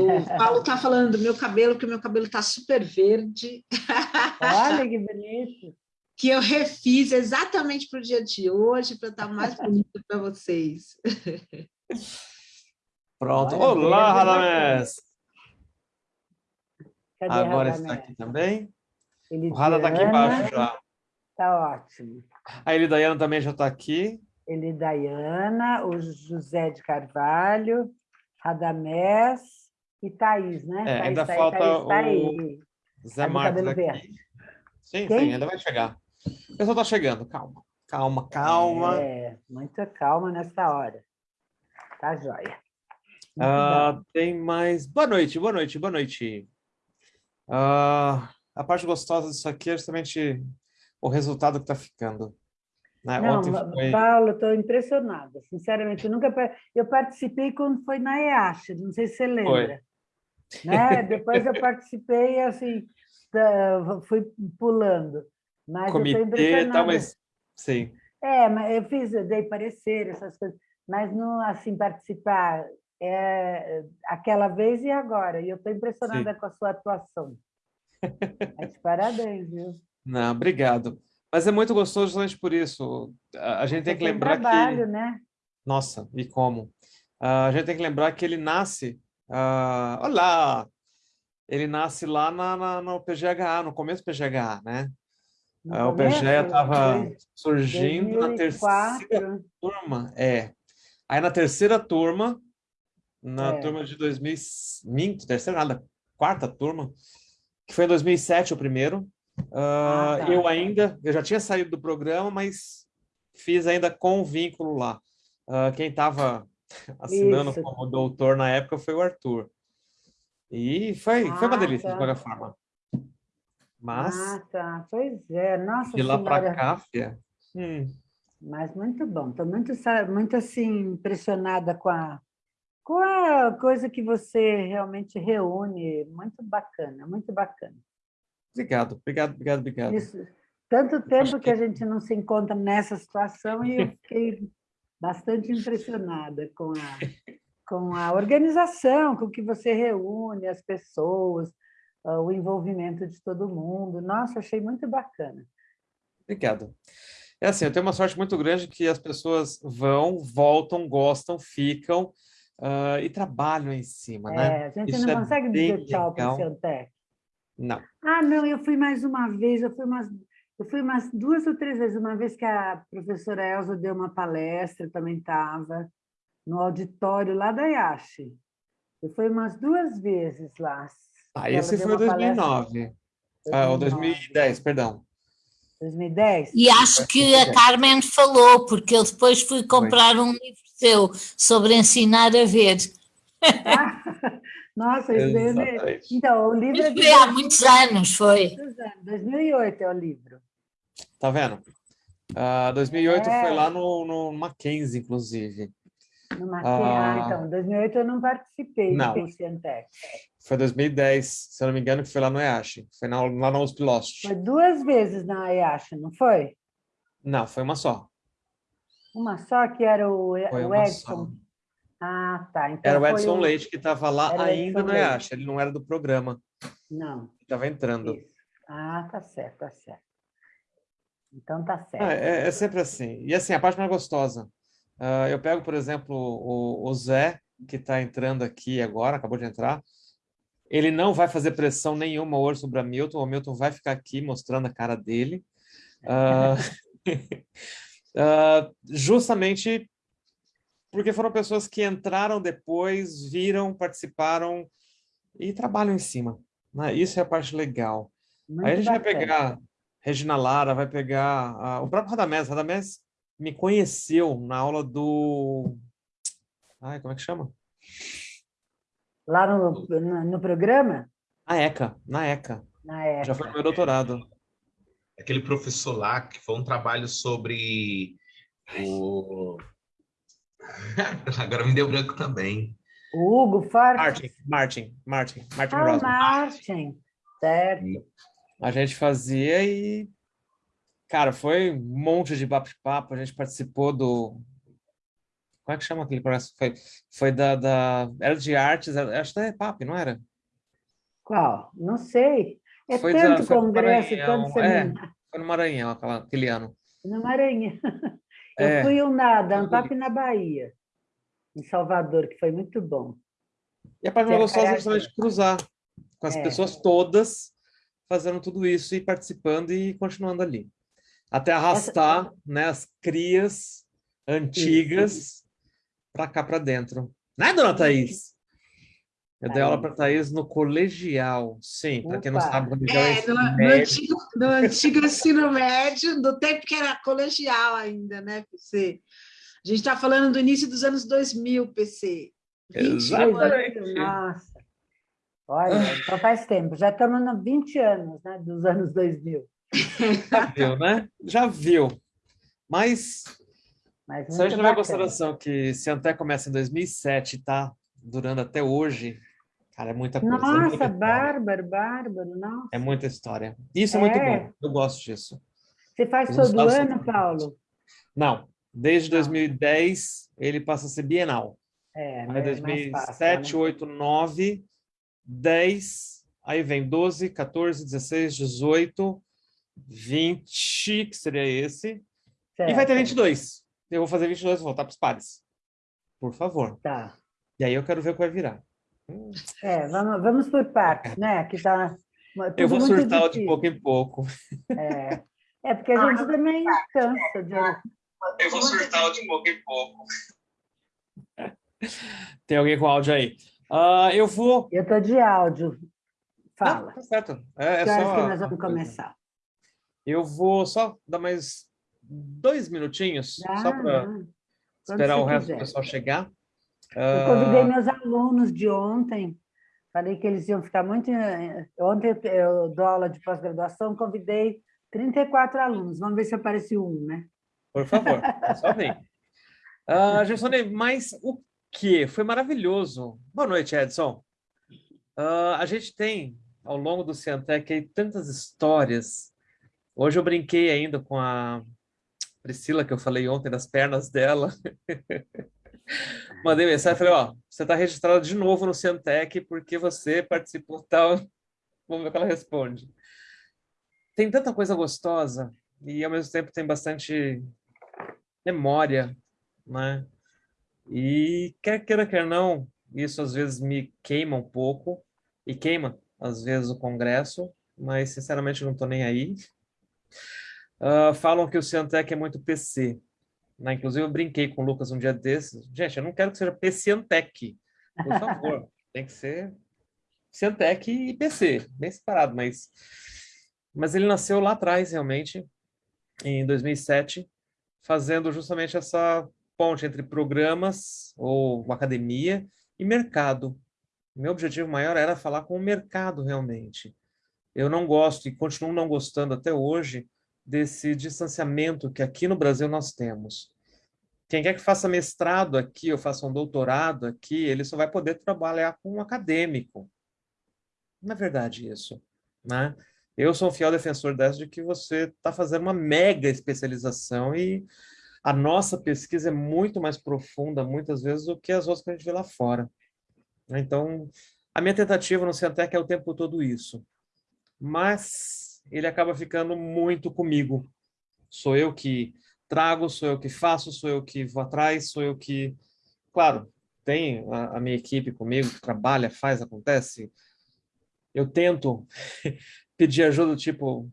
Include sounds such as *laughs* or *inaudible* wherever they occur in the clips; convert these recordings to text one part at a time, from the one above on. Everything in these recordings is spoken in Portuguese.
O *laughs* Paulo está falando do meu cabelo, que o meu cabelo está super verde. Olha *laughs* que bonito. que eu refiz exatamente para o dia de hoje, para estar mais bonita para vocês. *laughs* Pronto. Olha, Olá, Radamés! Agora Radamés? está aqui também. Elidiana, o Rada está aqui embaixo já. Está ótimo. A Elidaiana também já está aqui. Elidaiana, o José de Carvalho, Radamés e Thaís, né? É, Thaís, ainda Thaís, falta Thaís, Thaís, o Zé Marcos aqui. Sim, Quem? sim, ainda vai chegar. O pessoal está chegando, calma. Calma, calma. É, muita calma nessa hora. Tá joia. Uh, tem mais... Boa noite, boa noite, boa noite. Uh, a parte gostosa disso aqui é justamente o resultado que está ficando. Né? Não, foi... Paulo, estou impressionada, sinceramente. Eu nunca eu participei quando foi na EASH, não sei se você lembra. Né? Depois eu participei, assim, fui pulando. Mas Comitê. Tá, mas... Sim. É, mas eu fiz, eu dei parecer, essas coisas, mas não, assim, participar é, aquela vez e agora. E eu estou impressionada Sim. com a sua atuação. Mas parabéns, viu? Não, obrigado. Mas é muito gostoso justamente por isso. A gente Você tem que lembrar trabalho, que... né? Nossa, e como? Uh, a gente tem que lembrar que ele nasce... Uh... Olá! Ele nasce lá na, na, no PGHA, no começo do PGHA, né? No o PGA estava surgindo 2004. na terceira turma. É. Aí na terceira turma, na é. turma de 2000, minto, terceira nada, quarta turma, que foi em 2007 o primeiro. Uh, ah, tá. Eu ainda, eu já tinha saído do programa, mas fiz ainda com vínculo lá. Uh, quem estava *laughs* assinando Isso. como doutor na época foi o Arthur. E foi, ah, foi uma ah, delícia, tá. de qualquer forma. Mas... Ah, tá. Pois é. Nossa De lá para cá, fia. Hum. Mas muito bom. Estou muito, muito assim, impressionada com a, com a coisa que você realmente reúne. Muito bacana, muito bacana. Obrigado, obrigado, obrigado, obrigado. Isso. Tanto tempo que... que a gente não se encontra nessa situação e eu *laughs* fiquei bastante impressionada com a, com a organização, com que você reúne as pessoas, ah, o envolvimento de todo mundo. Nossa, achei muito bacana. Obrigado. É assim, eu tenho uma sorte muito grande que as pessoas vão, voltam, gostam, ficam uh, e trabalham em cima, é, né? A gente Isso não é consegue dizer tchau para o Ciantec. Não. Ah, não, eu fui mais uma vez, eu fui umas, eu fui umas duas ou três vezes. Uma vez que a professora Elza deu uma palestra, também estava no auditório lá da IASH. Eu fui umas duas vezes lá. Ah, esse foi 2009. Ah, ou 2010, perdão. 2010? E acho que a Carmen falou, porque eu depois fui comprar um livro seu sobre ensinar a ver. Ah, *laughs* nossa, é... então, o livro... Isso foi há muitos anos, foi. 2008 é o livro. Tá vendo? Uh, 2008 é. foi lá no, no Mackenzie, inclusive. No Mackenzie, ah, então, 2008 eu não participei não. do Cientec. Foi 2010, se eu não me engano, que foi lá no EASH. Foi na, lá na USP Lost. Foi duas vezes na EASH, não foi? Não, foi uma só. Uma só, que era o, o Edson? Só. Ah, tá. Então era o Edson o... Leite que estava lá ainda no EASH, ele não era do programa. Não. Estava entrando. Isso. Ah, tá certo, tá certo. Então tá certo. Ah, é, é, sempre assim. E assim, a parte mais gostosa. Uh, eu pego, por exemplo, o, o Zé, que está entrando aqui agora, acabou de entrar. Ele não vai fazer pressão nenhuma hoje sobre a Milton, o Milton vai ficar aqui mostrando a cara dele. Uh, uh, *laughs* justamente porque foram pessoas que entraram depois, viram, participaram e trabalham em cima. Né? Isso é a parte legal. Muito Aí a gente bacana. vai pegar Regina Lara, vai pegar uh, o próprio Radamés. Radamés me conheceu na aula do... Ai, como é que chama? Lá no, no, no programa? Na ECA, na ECA. Na ECA. Já foi meu doutorado. Aquele professor lá, que foi um trabalho sobre o... *laughs* Agora me deu branco também. O Hugo Forte. Martin, Martin, Martin, Martin ah, Martin, certo. A gente fazia e... Cara, foi um monte de bate-papo, a gente participou do, Como é que chama aquele congresso? Foi, foi da, da... Era de artes, era, acho que é PAP, não era? Qual? Não sei. É Foi tanto da- foi congresso, Maranhão, tanto é. seminário. Foi no Maranhão, aquela, aquele ano. No Maranhão. *laughs* Eu É. fui um na da Ampap na Bahia, em Salvador, que foi muito bom. E a parte Que mais é gostosa é caiaque. justamente cruzar com as É. pessoas todas fazendo tudo isso e participando e continuando ali. Até arrastar né, as crias antigas para cá para dentro. Né, dona Thaís? Eu dei aula para Thaís no colegial. Sim, para quem não sabe, o colegial é É, no, no antigo, no antigo ensino médio, do tempo que era colegial ainda, né, PC? A gente está falando do início dos anos 2000, PC. 20 Exatamente. anos. Nossa! Olha, então faz tempo. Já estamos nos 20 anos né, dos anos 2000. Já viu, né? Já viu. Mas Mas se a gente muito levar em bacana. consideração que se até começa em 2007 e tá durando até hoje, cara, é muita coisa. é Nossa, história. bárbaro, bárbaro. Nossa. É muita história. Isso é, muito É. bom. Eu gosto disso. Você faz todo ano, Unidos. Paulo? Não, desde Não. 2010 ele passa a ser bienal. É, Aí mais 2007, fácil, né? 8, 9, 10, aí vem 12, 14, 16, 18, 20, que seria esse, e vai ter Certo. 22. Eu vou fazer 22 e voltar para os pares. Por favor. Tá. E aí eu quero ver o que vai virar. É, vamos, vamos por partes, né? Que tá Eu tudo vou muito surtar de pouco em pouco. É. é, porque a gente também cansa de... Eu vou surtar de pouco em pouco. Tem alguém com áudio aí? Ah, eu vou. Eu estou de áudio. Não, Fala. tá certo. É, é só. que nós vamos começar? Eu vou só dar mais dois minutinhos, Ah, só para esperar o resto do quiser. pessoal chegar. Eu convidei Ah, meus alunos de ontem, falei que eles iam ficar muito. eh, Ontem eu dou aula de pós-graduação, convidei 34 alunos. Vamos ver se aparece um, né? por favor, só vem. *laughs* Uh, Gersone, mas o que? Foi maravilhoso. Boa noite, Edson. Ah, a gente tem, ao longo do Ciantec, tantas histórias. Hoje eu brinquei ainda com a Priscila, que eu falei ontem das pernas dela. *laughs* Mandei mensagem, falei, ó, você está registrada de novo no Ciantec porque você participou tal. Vamos ver o que ela responde. Tem tanta coisa gostosa e, ao mesmo tempo, tem bastante memória, né? E quer queira, quer não, isso às vezes me queima um pouco, e queima, às vezes, o Congresso, mas, sinceramente, não estou nem aí. Ah, falam que o Ciantec é muito PC, né? Inclusive, eu brinquei com o Lucas um dia desses. Gente, eu não quero que seja PCantec, por favor. *laughs* Tem que ser Ciantec e PC, bem separado, mas... Mas ele nasceu lá atrás, realmente, em 2007, fazendo justamente essa ponte entre programas ou academia e mercado. Meu objetivo maior era falar com o mercado realmente. Eu não gosto e continuo não gostando até hoje desse distanciamento que aqui no Brasil nós temos. Quem quer que faça mestrado aqui ou faça um doutorado aqui, ele só vai poder trabalhar com um acadêmico. Não é verdade isso, né? Eu sou um fiel defensor dessa de que você está fazendo uma mega especialização e a nossa pesquisa é muito mais profunda, muitas vezes, do que as outras que a gente vê lá fora. Então, a minha tentativa no Ciantec é o tempo todo isso. Mas ele acaba ficando muito comigo. Sou eu que trago, sou eu que faço, sou eu que vou atrás, sou eu que... Claro, tem a, a minha equipe comigo, que trabalha, faz, acontece. Eu tento *laughs* pedir ajuda, tipo,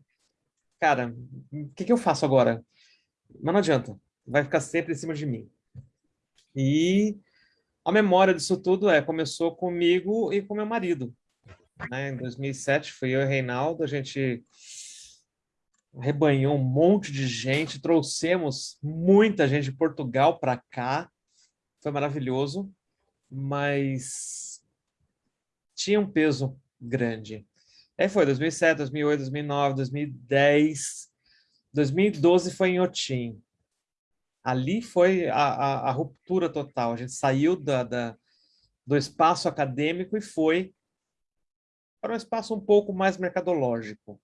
cara, o que, que eu faço agora? Mas não adianta, vai ficar sempre em cima de mim. E a memória disso tudo é, começou comigo e com meu marido. Né? Em 2007, fui eu e Reinaldo, a gente rebanhou um monte de gente, trouxemos muita gente de Portugal para cá, foi maravilhoso, mas tinha um peso grande. Aí foi 2007, 2008, 2009, 2010, 2012 foi em Otim. Ali foi a, a, a ruptura total. A gente saiu da, da, do espaço acadêmico e foi para um espaço um pouco mais mercadológico.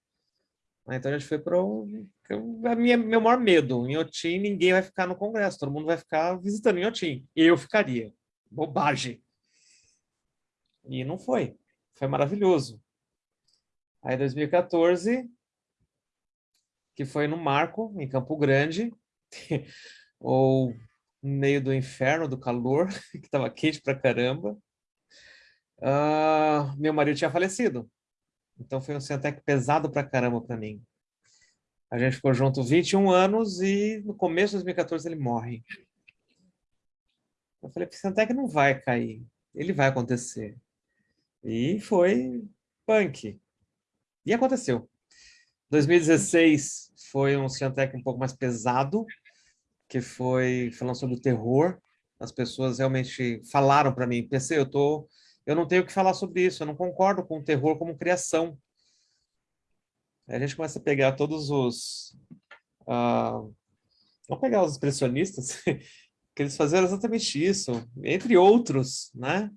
Então a gente foi para o meu maior medo. Em Otim, ninguém vai ficar no Congresso, todo mundo vai ficar visitando em Otim. Eu ficaria. Bobagem. E não foi. Foi maravilhoso. Aí 2014, que foi no Marco, em Campo Grande, *laughs* ou no meio do inferno, do calor, *laughs* que estava quente pra caramba. Uh, meu marido tinha falecido. Então foi um Centec pesado pra caramba para mim. A gente ficou junto 21 anos e no começo de 2014 ele morre. Eu falei, Centec não vai cair, ele vai acontecer. E foi punk. E aconteceu. 2016 foi um Ciantec um pouco mais pesado, que foi falando sobre o terror. As pessoas realmente falaram para mim, PC, eu tô, eu não tenho o que falar sobre isso, eu não concordo com o terror como criação. Aí a gente começa a pegar todos os... Uh, vamos pegar os expressionistas, *laughs* que eles faziam exatamente isso, entre outros, né?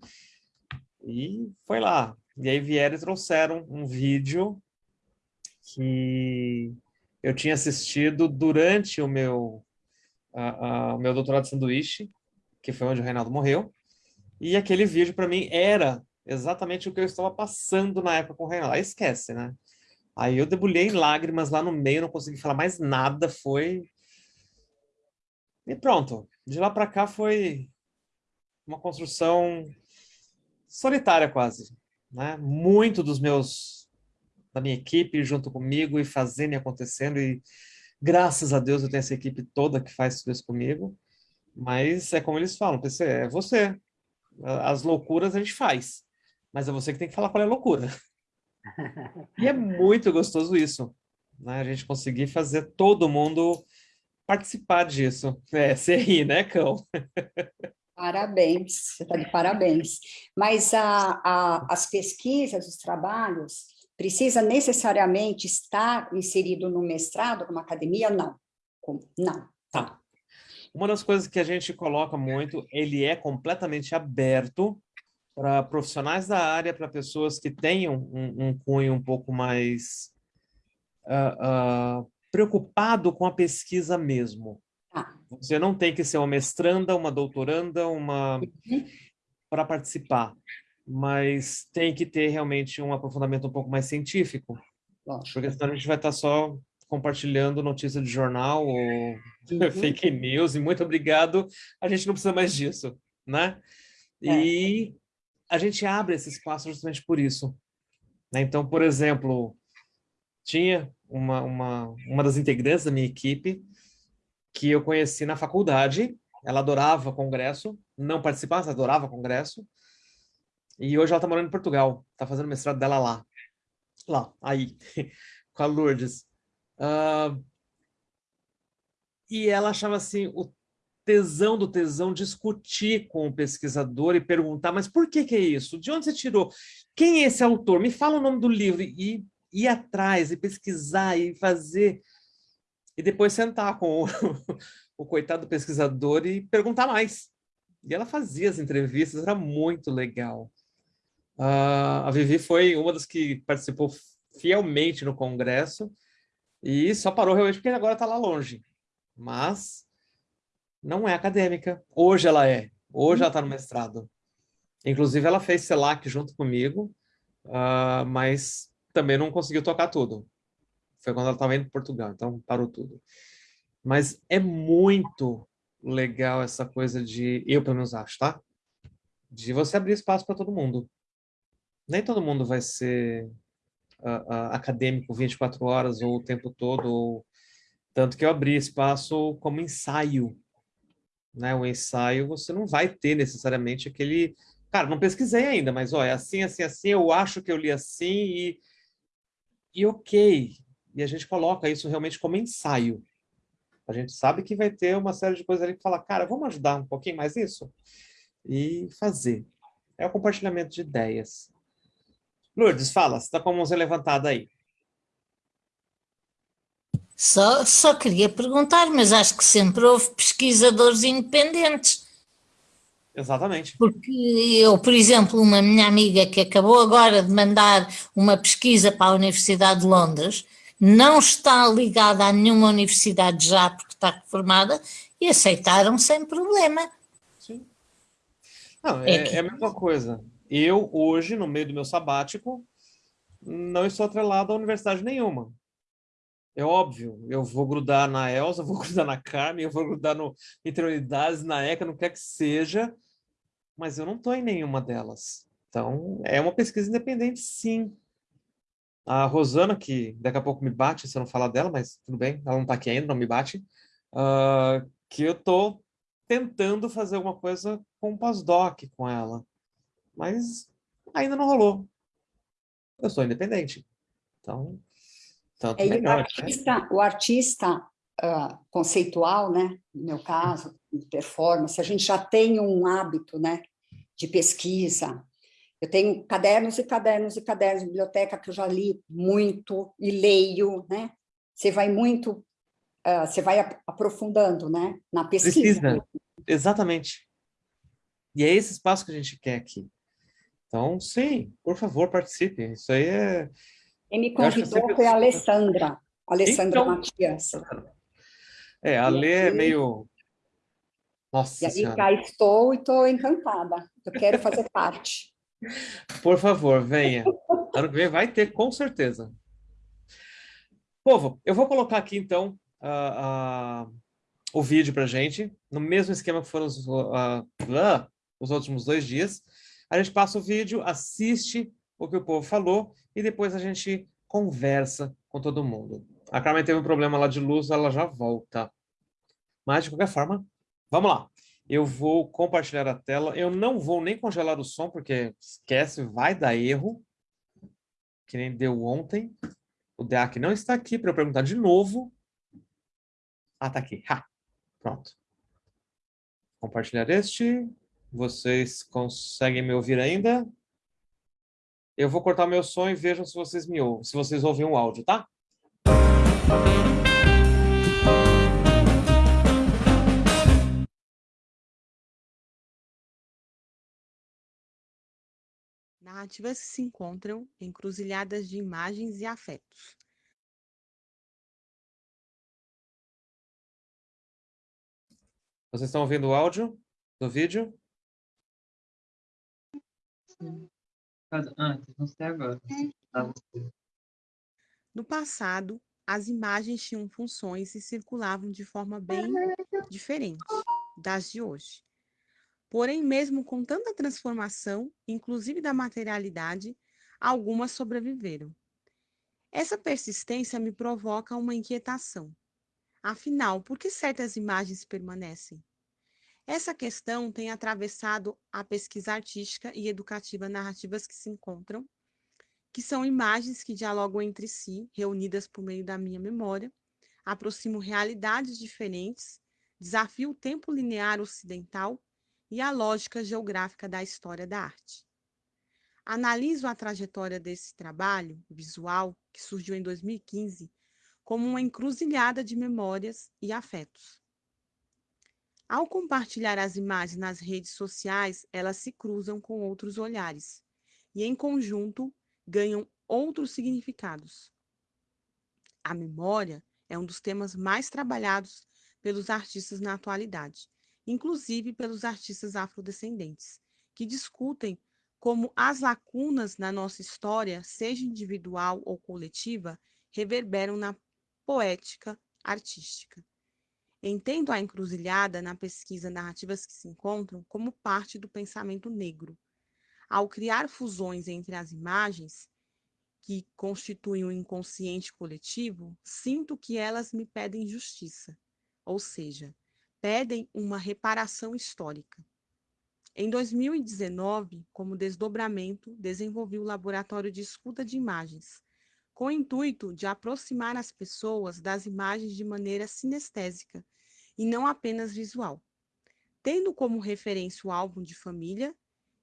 E foi lá. E aí vieram e trouxeram um vídeo que eu tinha assistido durante o meu, o meu doutorado de sanduíche, que foi onde o Reinaldo morreu. E aquele vídeo, para mim, era exatamente o que eu estava passando na época com o Reinaldo. Aí esquece, né? Aí eu debulhei em lágrimas lá no meio, não consegui falar mais nada, foi... E pronto. De lá para cá foi uma construção solitária quase. Né? Muito dos meus, da minha equipe junto comigo e fazendo e acontecendo e graças a Deus eu tenho essa equipe toda que faz tudo isso comigo, mas é como eles falam, PC, é você. As loucuras a gente faz, mas é você que tem que falar qual é a loucura. *laughs* e é muito gostoso isso, né? A gente conseguir fazer todo mundo participar disso. É, *laughs* você ri, né, Cão? Parabéns, você está de parabéns. Mas a, a, as pesquisas, os trabalhos, precisa necessariamente estar inserido no mestrado, numa academia? Não. Não. Tá. Uma das coisas que a gente coloca muito, ele é completamente aberto para profissionais da área, para pessoas que tenham um, um, cunho um pouco mais uh, uh, preocupado com a pesquisa mesmo. Ah. Você não tem que ser uma mestranda, uma doutoranda, uma uhum. para participar, mas tem que ter realmente um aprofundamento um pouco mais científico, Nossa. porque senão a gente vai estar só compartilhando notícia de jornal ou uhum. *laughs* fake news, e muito obrigado, a gente não precisa mais disso, né? É. E a gente abre esse espaço justamente por isso. Né? Então, por exemplo, tinha uma, uma, uma das integrantes da minha equipe que eu conheci na faculdade. Ela adorava congresso, não participava, mas adorava congresso. E hoje ela está morando em Portugal, está fazendo mestrado dela lá. Lá, aí, *laughs* com a Lourdes. Uh, e ela achava assim, o tesão do tesão discutir com o pesquisador e perguntar, mas por que que é isso? De onde você tirou? Quem é esse autor? Me fala o nome do livro. E ir atrás, e pesquisar, e fazer e depois sentar com o, *laughs* o coitado pesquisador e perguntar mais. E ela fazia as entrevistas, era muito legal. Uh, a Vivi foi uma das que participou fielmente no congresso e só parou realmente porque agora está lá longe. Mas não é acadêmica. Hoje ela é. Hoje ela está no mestrado. Inclusive, ela fez CELAC junto comigo, uh, mas também não conseguiu tocar tudo. Foi quando ela estava indo para Portugal, então parou tudo. Mas é muito legal essa coisa de, eu pelo menos acho, tá? De você abrir espaço para todo mundo. Nem todo mundo vai ser uh, uh, acadêmico 24 horas ou o tempo todo, ou... tanto que eu abri espaço como ensaio. Né? O ensaio você não vai ter necessariamente aquele... Cara, não pesquisei ainda, mas olha, assim, assim, assim, eu acho que eu li assim e... E ok, e a gente coloca isso realmente como ensaio. A gente sabe que vai ter uma série de coisas ali que fala, cara, vamos ajudar um pouquinho mais isso? E fazer. É o compartilhamento de ideias. Lourdes, fala, você está com a mãozinha levantada aí. Só, só queria perguntar, mas acho que sempre houve pesquisadores independentes. Exatamente. Porque eu, por exemplo, uma minha amiga que acabou agora de mandar uma pesquisa para a Universidade de Londres, não está ligada a nenhuma universidade já porque está formada e aceitaram sem problema. Sim. Não, é, é, é a mesma coisa. Eu, hoje, no meio do meu sabático, não estou atrelado a universidade nenhuma. É óbvio, eu vou grudar na Elsa, *laughs* vou grudar na Carmen, eu vou grudar no Interunidades, na ECA, não quer que seja, mas eu não estou em nenhuma delas. Então, é uma pesquisa independente, sim. A Rosana, que daqui a pouco me bate, se eu não falar dela, mas tudo bem, ela não está aqui ainda, não me bate, uh, que eu estou tentando fazer alguma coisa com o pós-doc com ela, mas ainda não rolou. Eu sou independente. Então, tanto é, melhor. O artista, né? o artista uh, conceitual, né, no meu caso, de performance, a gente já tem um hábito né, de pesquisa. Eu tenho cadernos e cadernos e cadernos de biblioteca que eu já li muito e leio, né? Você vai muito, uh, você vai aprofundando, né, na pesquisa. Precisa, exatamente. E é esse espaço que a gente quer aqui. Então, sim, por favor, participe. Isso aí é, quem me convidou foi a Alessandra, Alessandra então, Matias. É, a Lê é meio... Nossa E aí senhora. cá estou e estou encantada. Eu quero fazer parte. *laughs* Por favor, venha. Ano que vem vai ter, com certeza. Povo, eu vou colocar aqui, então, uh, uh, o vídeo para gente, no mesmo esquema que foram os, uh, os últimos dois dias. A gente passa o vídeo, assiste o que o povo falou e depois a gente conversa com todo mundo. A Carmen teve um problema lá de luz, ela já volta. Mas, de qualquer forma, vamos lá. Eu vou compartilhar a tela. Eu não vou nem congelar o som, porque esquece, vai dar erro. Que nem deu ontem. O DEAC não está aqui para eu perguntar de novo. Ah, tá aqui. Ha! Pronto. Compartilhar este. Vocês conseguem me ouvir ainda? Eu vou cortar meu som e vejam se vocês me ouvem, se vocês ouvem o áudio, tá? Narrativas que se encontram encruzilhadas de imagens e afetos. Vocês estão ouvindo o áudio do vídeo? Sim. Antes, não sei agora. No passado, as imagens tinham funções e circulavam de forma bem diferente das de hoje. Porém, mesmo com tanta transformação, inclusive da materialidade, algumas sobreviveram. Essa persistência me provoca uma inquietação. Afinal, por que certas imagens permanecem? Essa questão tem atravessado a pesquisa artística e educativa narrativas que se encontram, que são imagens que dialogam entre si, reunidas por meio da minha memória, aproximam realidades diferentes, desafiam o tempo linear ocidental e a lógica geográfica da história da arte. Analiso a trajetória desse trabalho visual, que surgiu em 2015, como uma encruzilhada de memórias e afetos. Ao compartilhar as imagens nas redes sociais, elas se cruzam com outros olhares e, em conjunto, ganham outros significados. A memória é um dos temas mais trabalhados pelos artistas na atualidade, inclusive pelos artistas afrodescendentes, que discutem como as lacunas na nossa história, seja individual ou coletiva, reverberam na poética artística. Entendo a encruzilhada na pesquisa Narrativas que se encontram como parte do pensamento negro. Ao criar fusões entre as imagens, que constituem o inconsciente coletivo, sinto que elas me pedem justiça, ou seja, pedem uma reparação histórica. Em 2019, como desdobramento, desenvolvi o Laboratório de Escuta de Imagens, com o intuito de aproximar as pessoas das imagens de maneira sinestésica e não apenas visual. Tendo como referência o álbum de família,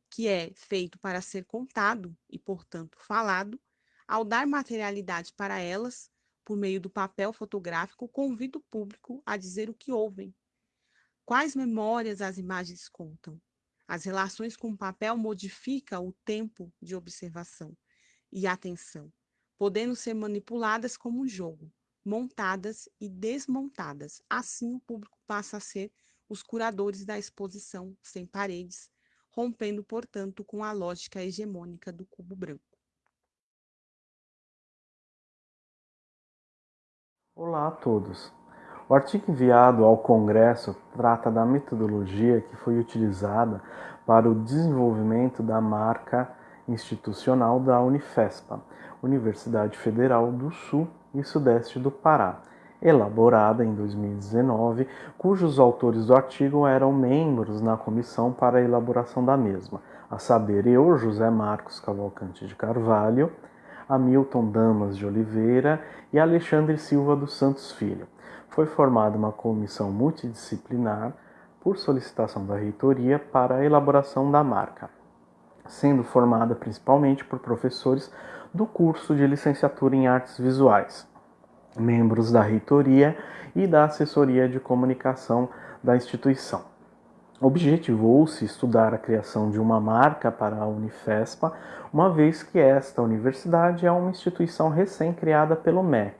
que é feito para ser contado e, portanto, falado, ao dar materialidade para elas, por meio do papel fotográfico, convido o público a dizer o que ouvem. Quais memórias as imagens contam? As relações com o papel modificam o tempo de observação e atenção. podendo ser manipuladas como um jogo, montadas e desmontadas. Assim, o público passa a ser os curadores da exposição sem paredes, rompendo, portanto, com a lógica hegemônica do cubo branco. Olá a todos. O artigo enviado ao Congresso trata da metodologia que foi utilizada para o desenvolvimento da marca institucional da Unifespa, Universidade Federal do Sul e Sudeste do Pará, elaborada em 2019, cujos autores do artigo eram membros na comissão para a elaboração da mesma, a saber, eu, José Marcos Cavalcante de Carvalho, Hamilton Damas de Oliveira e Alexandre Silva dos Santos Filho. Foi formada uma comissão multidisciplinar por solicitação da reitoria para a elaboração da marca, sendo formada principalmente por professores do curso de licenciatura em artes visuais, membros da reitoria e da assessoria de comunicação da instituição. Objetivou-se estudar a criação de uma marca para a Unifespa, uma vez que esta universidade é uma instituição recém-criada pelo MEC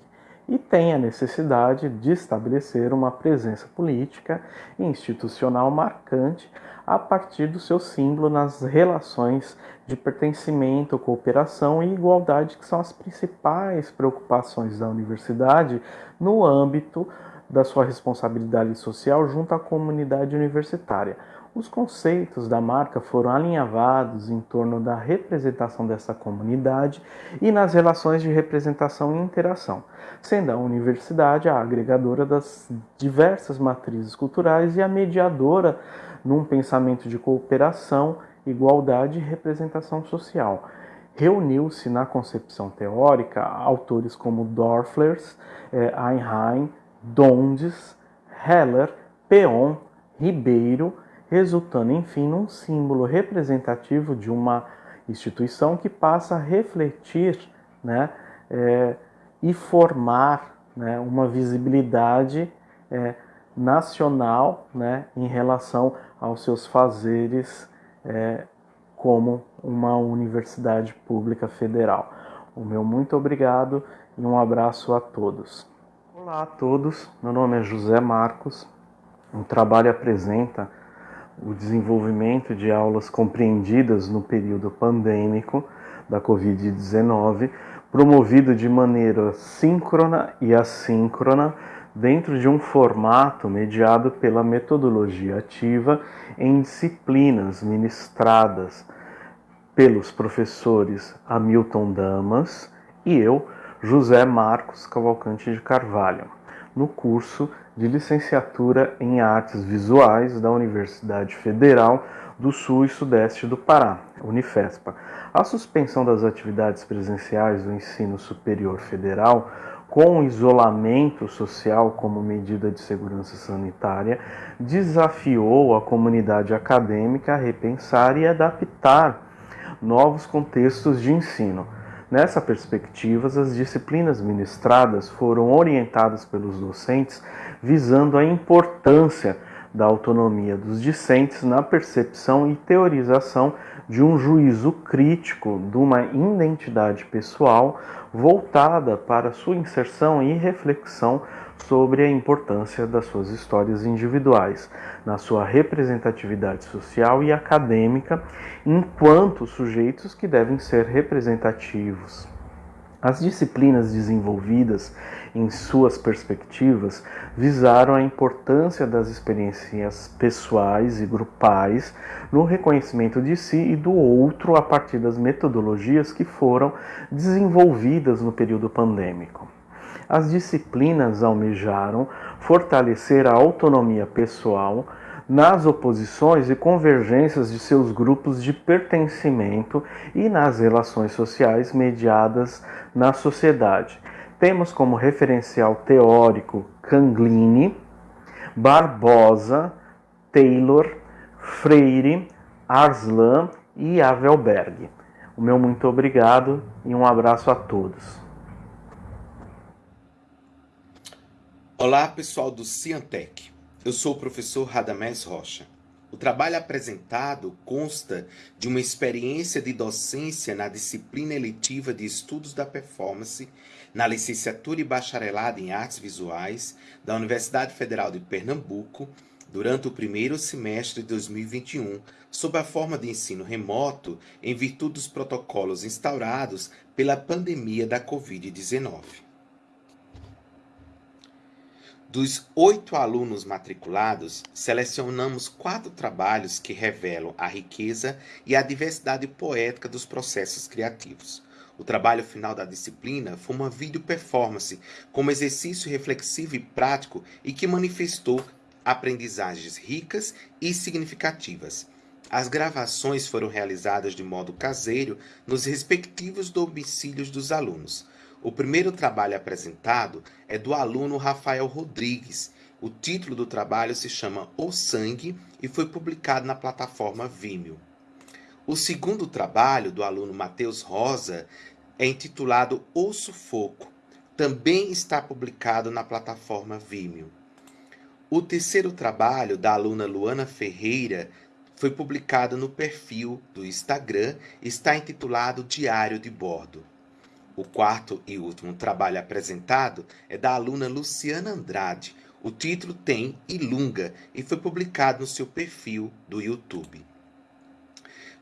e tem a necessidade de estabelecer uma presença política e institucional marcante a partir do seu símbolo nas relações de pertencimento, cooperação e igualdade, que são as principais preocupações da universidade no âmbito da sua responsabilidade social junto à comunidade universitária. Os conceitos da marca foram alinhavados em torno da representação dessa comunidade e nas relações de representação e interação, sendo a universidade a agregadora das diversas matrizes culturais e a mediadora num pensamento de cooperação, igualdade e representação social. Reuniu-se na concepção teórica autores como Dorflers, eh, Einheim, Dondes, Heller, Peon, Ribeiro, resultando enfim num símbolo representativo de uma instituição que passa a refletir né, é, e formar né, uma visibilidade é, nacional né, em relação aos seus fazeres é, como uma universidade pública federal. O meu muito obrigado e um abraço a todos. Olá a todos, meu nome é José Marcos. O trabalho apresenta o desenvolvimento de aulas compreendidas no período pandêmico da Covid-19, promovido de maneira síncrona e assíncrona dentro de um formato mediado pela metodologia ativa em disciplinas ministradas pelos professores Hamilton Damas e eu, José Marcos Cavalcante de Carvalho, no curso de licenciatura em Artes Visuais da Universidade Federal do Sul e Sudeste do Pará, Unifespa. A suspensão das atividades presenciais do ensino superior federal com isolamento social como medida de segurança sanitária, desafiou a comunidade acadêmica a repensar e adaptar novos contextos de ensino. Nessa perspectiva, as disciplinas ministradas foram orientadas pelos docentes visando a importância da autonomia dos discentes na percepção e teorização de um juízo crítico de uma identidade pessoal voltada para sua inserção e reflexão sobre a importância das suas histórias individuais, na sua representatividade social e acadêmica, enquanto sujeitos que devem ser representativos. As disciplinas desenvolvidas em suas perspectivas visaram a importância das experiências pessoais e grupais no reconhecimento de si e do outro a partir das metodologias que foram desenvolvidas no período pandêmico. As disciplinas almejaram fortalecer a autonomia pessoal nas oposições e convergências de seus grupos de pertencimento e nas relações sociais mediadas na sociedade. Temos como referencial teórico Canglini, Barbosa, Taylor, Freire, Arslan e Avelberg. O meu muito obrigado e um abraço a todos. Olá, pessoal do Ciantec. Eu sou o professor Radamés Rocha. O trabalho apresentado consta de uma experiência de docência na disciplina eletiva de Estudos da Performance, na licenciatura e bacharelado em Artes Visuais da Universidade Federal de Pernambuco, durante o primeiro semestre de 2021, sob a forma de ensino remoto, em virtude dos protocolos instaurados pela pandemia da Covid-19. Dos oito alunos matriculados, selecionamos quatro trabalhos que revelam a riqueza e a diversidade poética dos processos criativos. O trabalho final da disciplina foi uma vídeo performance como exercício reflexivo e prático e que manifestou aprendizagens ricas e significativas. As gravações foram realizadas de modo caseiro nos respectivos domicílios dos alunos. O primeiro trabalho apresentado é do aluno Rafael Rodrigues. O título do trabalho se chama O Sangue e foi publicado na plataforma Vimeo. O segundo trabalho, do aluno Matheus Rosa, é intitulado O Sufoco. Também está publicado na plataforma Vimeo. O terceiro trabalho, da aluna Luana Ferreira, foi publicado no perfil do Instagram e está intitulado Diário de Bordo. O quarto e último trabalho apresentado é da aluna Luciana Andrade. O título tem Ilunga e foi publicado no seu perfil do YouTube.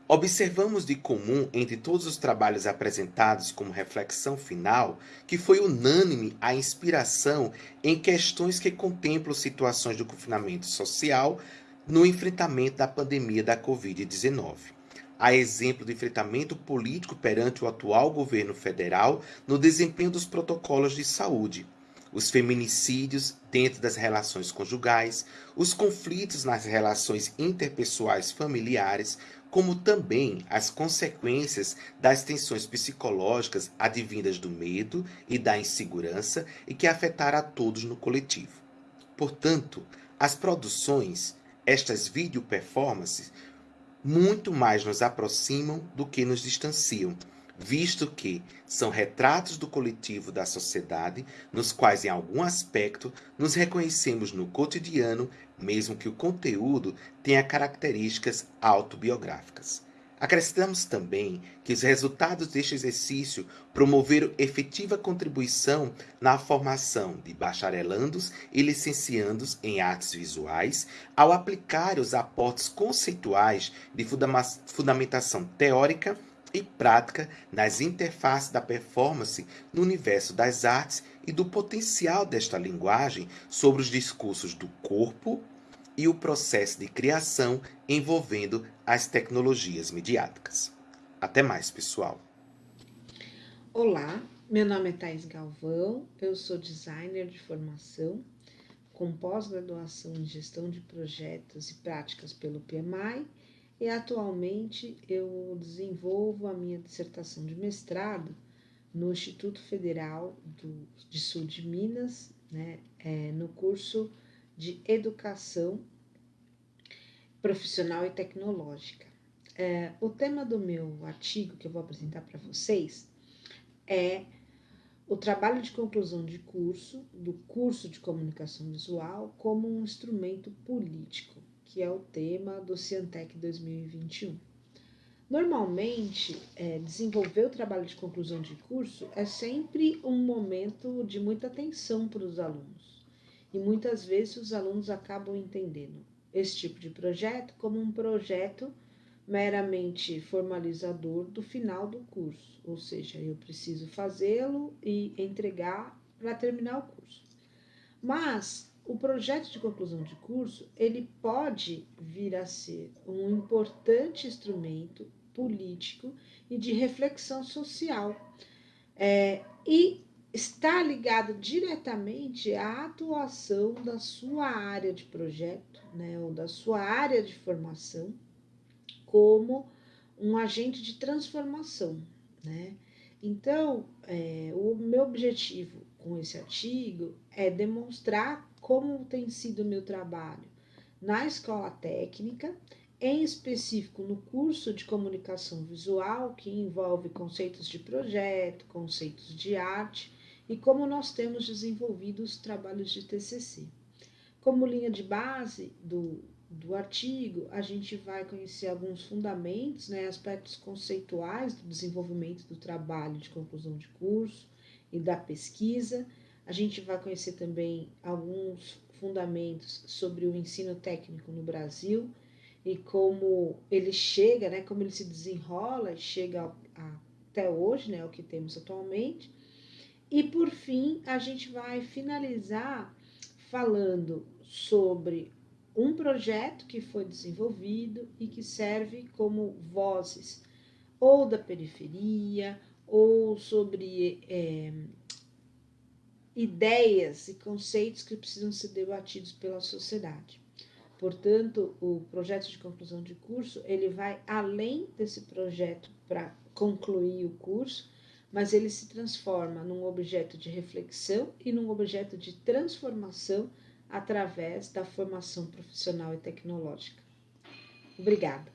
Observamos de comum entre todos os trabalhos apresentados como reflexão final que foi unânime a inspiração em questões que contemplam situações do confinamento social no enfrentamento da pandemia da Covid-19 a exemplo do enfrentamento político perante o atual governo federal no desempenho dos protocolos de saúde, os feminicídios dentro das relações conjugais, os conflitos nas relações interpessoais familiares, como também as consequências das tensões psicológicas advindas do medo e da insegurança e que afetaram a todos no coletivo. Portanto, as produções, estas video performances, muito mais nos aproximam do que nos distanciam, visto que são retratos do coletivo da sociedade, nos quais, em algum aspecto, nos reconhecemos no cotidiano, mesmo que o conteúdo tenha características autobiográficas. Acrescentamos também que os resultados deste exercício promoveram efetiva contribuição na formação de bacharelandos e licenciandos em artes visuais, ao aplicar os aportes conceituais de fundamentação teórica e prática nas interfaces da performance no universo das artes e do potencial desta linguagem sobre os discursos do corpo, e o processo de criação envolvendo as tecnologias midiáticas. Até mais, pessoal. Olá, meu nome é Thais Galvão, eu sou designer de formação, com pós-graduação em gestão de projetos e práticas pelo PMI, e atualmente eu desenvolvo a minha dissertação de mestrado no Instituto Federal do, de Sul de Minas, né, é, no curso de educação profissional e tecnológica. É, o tema do meu artigo que eu vou apresentar para vocês é o trabalho de conclusão de curso do curso de comunicação visual como um instrumento político, que é o tema do Ciantec 2021. Normalmente, é, desenvolver o trabalho de conclusão de curso é sempre um momento de muita atenção para os alunos e muitas vezes os alunos acabam entendendo esse tipo de projeto como um projeto meramente formalizador do final do curso, ou seja, eu preciso fazê-lo e entregar para terminar o curso. Mas o projeto de conclusão de curso, ele pode vir a ser um importante instrumento político e de reflexão social. É, e está ligado diretamente à atuação da sua área de projeto, né, ou da sua área de formação, como um agente de transformação, né? Então, é, o meu objetivo com esse artigo é demonstrar como tem sido o meu trabalho na escola técnica, em específico no curso de comunicação visual, que envolve conceitos de projeto, conceitos de arte, e como nós temos desenvolvido os trabalhos de TCC. Como linha de base do, do artigo, a gente vai conhecer alguns fundamentos, né, aspectos conceituais do desenvolvimento do trabalho de conclusão de curso e da pesquisa. A gente vai conhecer também alguns fundamentos sobre o ensino técnico no Brasil e como ele chega, né, como ele se desenrola e chega até hoje, né, o que temos atualmente. E por fim, a gente vai finalizar falando sobre um projeto que foi desenvolvido e que serve como vozes ou da periferia ou sobre é, ideias e conceitos que precisam ser debatidos pela sociedade. Portanto, o projeto de conclusão de curso, ele vai além desse projeto para concluir o curso, mas ele se transforma num objeto de reflexão e num objeto de transformação através da formação profissional e tecnológica. Obrigada.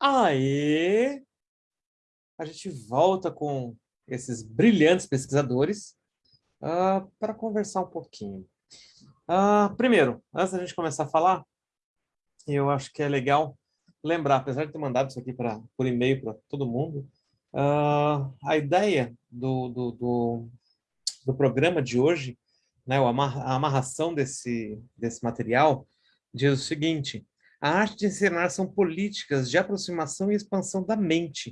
Aí, a gente volta com esses brilhantes pesquisadores uh, para conversar um pouquinho. Uh, primeiro, antes da gente começar a falar, eu acho que é legal lembrar, apesar de ter mandado isso aqui pra, por e-mail para todo mundo, uh, a ideia do, do, do, do, programa de hoje, né, a amarração desse, desse material, diz o seguinte, a arte de ensinar são políticas de aproximação e expansão da mente.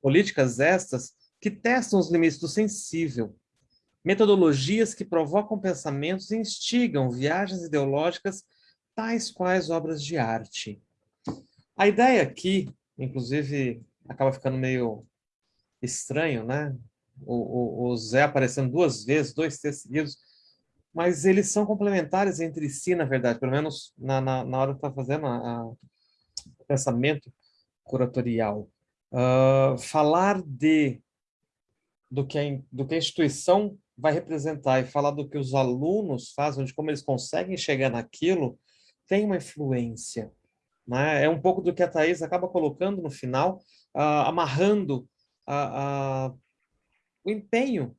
Políticas estas que testam os limites do sensível. Metodologias que provocam pensamentos e instigam viagens ideológicas tais quais obras de arte. A ideia aqui, inclusive, acaba ficando meio estranho, né? O, o, o Zé aparecendo duas vezes, dois textos seguidos, mas eles são complementares entre si, na verdade, pelo menos na, na, na hora que está fazendo o pensamento curatorial. Uh, falar de do que, a, do que a instituição vai representar e falar do que os alunos fazem, de como eles conseguem chegar naquilo, tem uma influência. Né? É um pouco do que a Thais acaba colocando no final, uh, amarrando uh, uh, o empenho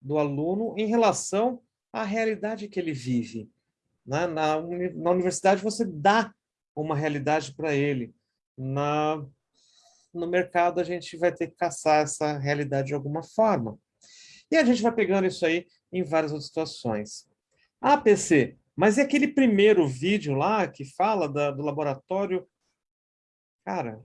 do aluno em relação a realidade que ele vive. Na, na, na universidade você dá uma realidade para ele. Na, no mercado a gente vai ter que caçar essa realidade de alguma forma. E a gente vai pegando isso aí em várias outras situações. Ah, PC, mas e aquele primeiro vídeo lá que fala da, do laboratório? Cara,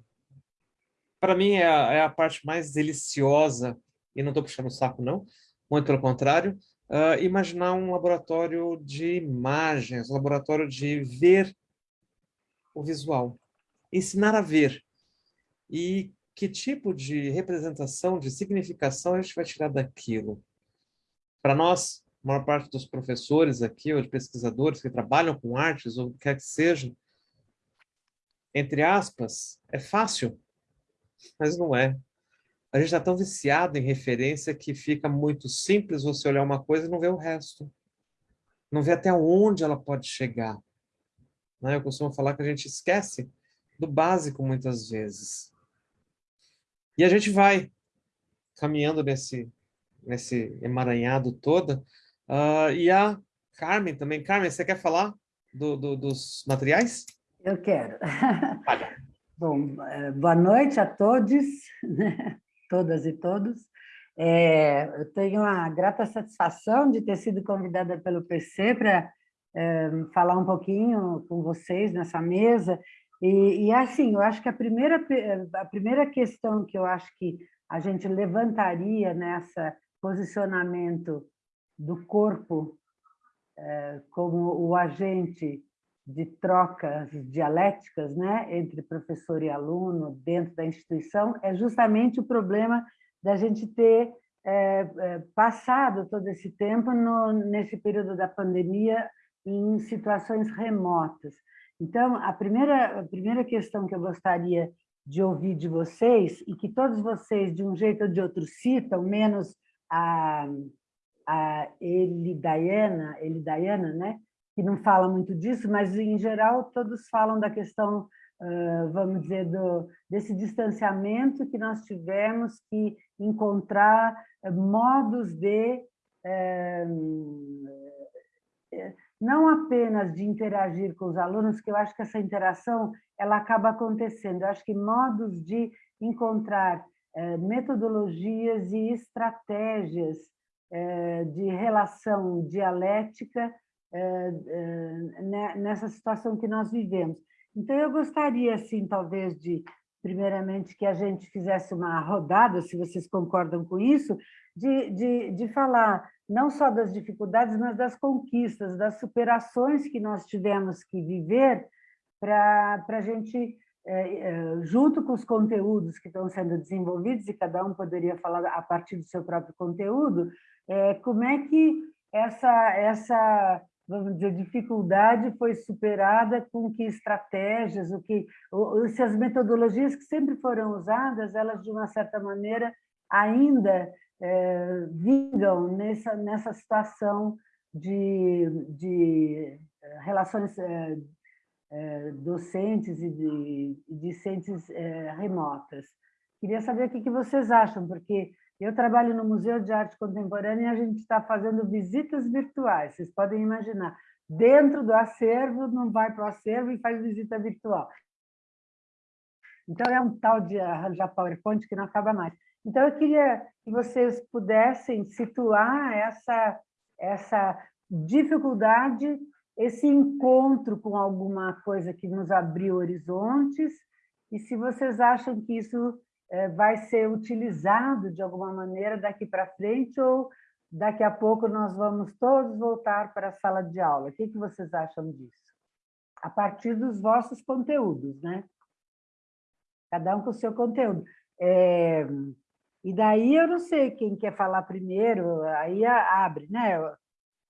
para mim é a, é a, parte mais deliciosa, e não estou puxando o saco não, muito pelo contrário, uh, imaginar um laboratório de imagens, um laboratório de ver o visual, ensinar a ver. E que tipo de representação, de significação a gente vai tirar daquilo? Para nós, a maior parte dos professores aqui, ou de pesquisadores que trabalham com artes, ou o que quer que seja, entre aspas, é fácil, mas não é a gente está tão viciado em referência que fica muito simples você olhar uma coisa e não ver o resto. Não ver até onde ela pode chegar. Né? Eu costumo falar que a gente esquece do básico muitas vezes. E a gente vai caminhando nesse, nesse emaranhado todo. Uh, e a Carmen também. Carmen, você quer falar do, do, dos materiais? Eu quero. *laughs* Bom, eh, boa noite a todos. todas e todos. É, eu tenho a grata satisfação de ter sido convidada pelo PC para é, falar um pouquinho com vocês nessa mesa. E, e, assim, eu acho que a primeira, a primeira questão que eu acho que a gente levantaria nessa posicionamento do corpo é, como o agente de trocas dialéticas né, entre professor e aluno dentro da instituição é justamente o problema da gente ter é, é, passado todo esse tempo no, nesse período da pandemia em situações remotas. Então, a primeira, a primeira questão que eu gostaria de ouvir de vocês, e que todos vocês, de um jeito ou de outro, citam, menos a, a Elidaiana, Elidaiana né? que não fala muito disso, mas, em geral, todos falam da questão vamos dizer, do, desse distanciamento que nós tivemos que encontrar modos de não apenas de interagir com os alunos, que eu acho que essa interação ela acaba acontecendo. Eu acho que modos de encontrar eh, metodologias e estratégias eh, de relação dialética eh, nessa situação que nós vivemos. Então, eu gostaria, assim, talvez, de, primeiramente, que a gente fizesse uma rodada, se vocês concordam com isso, de, de, de falar não só das dificuldades, mas das conquistas, das superações que nós tivemos que viver para a gente, é, é, junto com os conteúdos que estão sendo desenvolvidos, e cada um poderia falar a partir do seu próprio conteúdo, é, como é que essa, essa vamos dizer, dificuldade foi superada com que estratégias, o que, se as metodologias que sempre foram usadas, elas, de uma certa maneira, ainda é, vingam nessa, nessa situação de, de é, relações é, é, docentes e de, discentes remotas. Queria saber o que, que vocês acham, porque eu trabalho no Museu de Arte Contemporânea e a gente está fazendo visitas virtuais, vocês podem imaginar. Dentro do acervo, não vai para o acervo e faz visita virtual. Então, é um tal de arranjar PowerPoint que não acaba mais. Então, eu queria que vocês pudessem situar essa, essa dificuldade, esse encontro com alguma coisa que nos abriu horizontes, e se vocês acham que isso é, vai ser utilizado de alguma maneira daqui para frente, ou daqui a pouco nós vamos todos voltar para a sala de aula. O que, que vocês acham disso? A partir dos vossos conteúdos, né? Cada um com o seu conteúdo. É, e daí eu não sei quem quer falar primeiro, aí abre, né?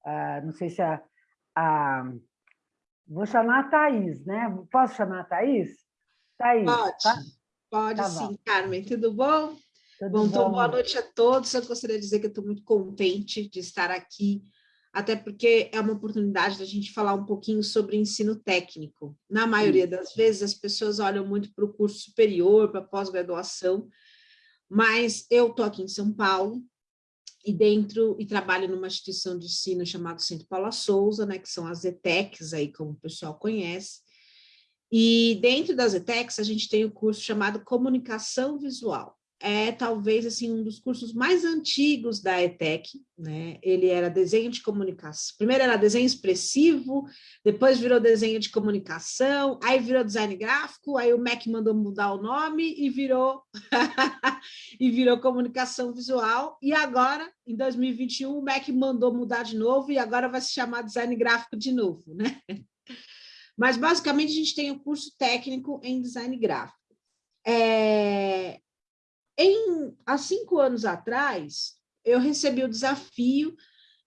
Ah, não sei se a, a... Vou chamar a Thaís, né? Posso chamar a Thaís? Thaís, Pode, tá? pode tá sim, bom. Carmen. Tudo bom? Tudo bom, então, boa noite a todos. Eu gostaria de dizer que estou muito contente de estar aqui, até porque é uma oportunidade da gente falar um pouquinho sobre ensino técnico. Na maioria das vezes, as pessoas olham muito para o curso superior, para a pós-graduação, mas eu estou aqui em São Paulo, e dentro, e trabalho numa instituição de ensino chamada Centro Paula Souza, né, que são as ETECs, aí, como o pessoal conhece, e dentro das ETECs a gente tem o um curso chamado Comunicação Visual, é talvez assim um dos cursos mais antigos da ETEC, né? Ele era desenho de comunicação. Primeiro era desenho expressivo, depois virou desenho de comunicação, aí virou design gráfico, aí o MEC mandou mudar o nome e virou *laughs* e virou comunicação visual. E agora, em 2021, o MEC mandou mudar de novo e agora vai se chamar design gráfico de novo, né? Mas basicamente a gente tem o um curso técnico em design gráfico. É, em, há cinco anos atrás, eu recebi o desafio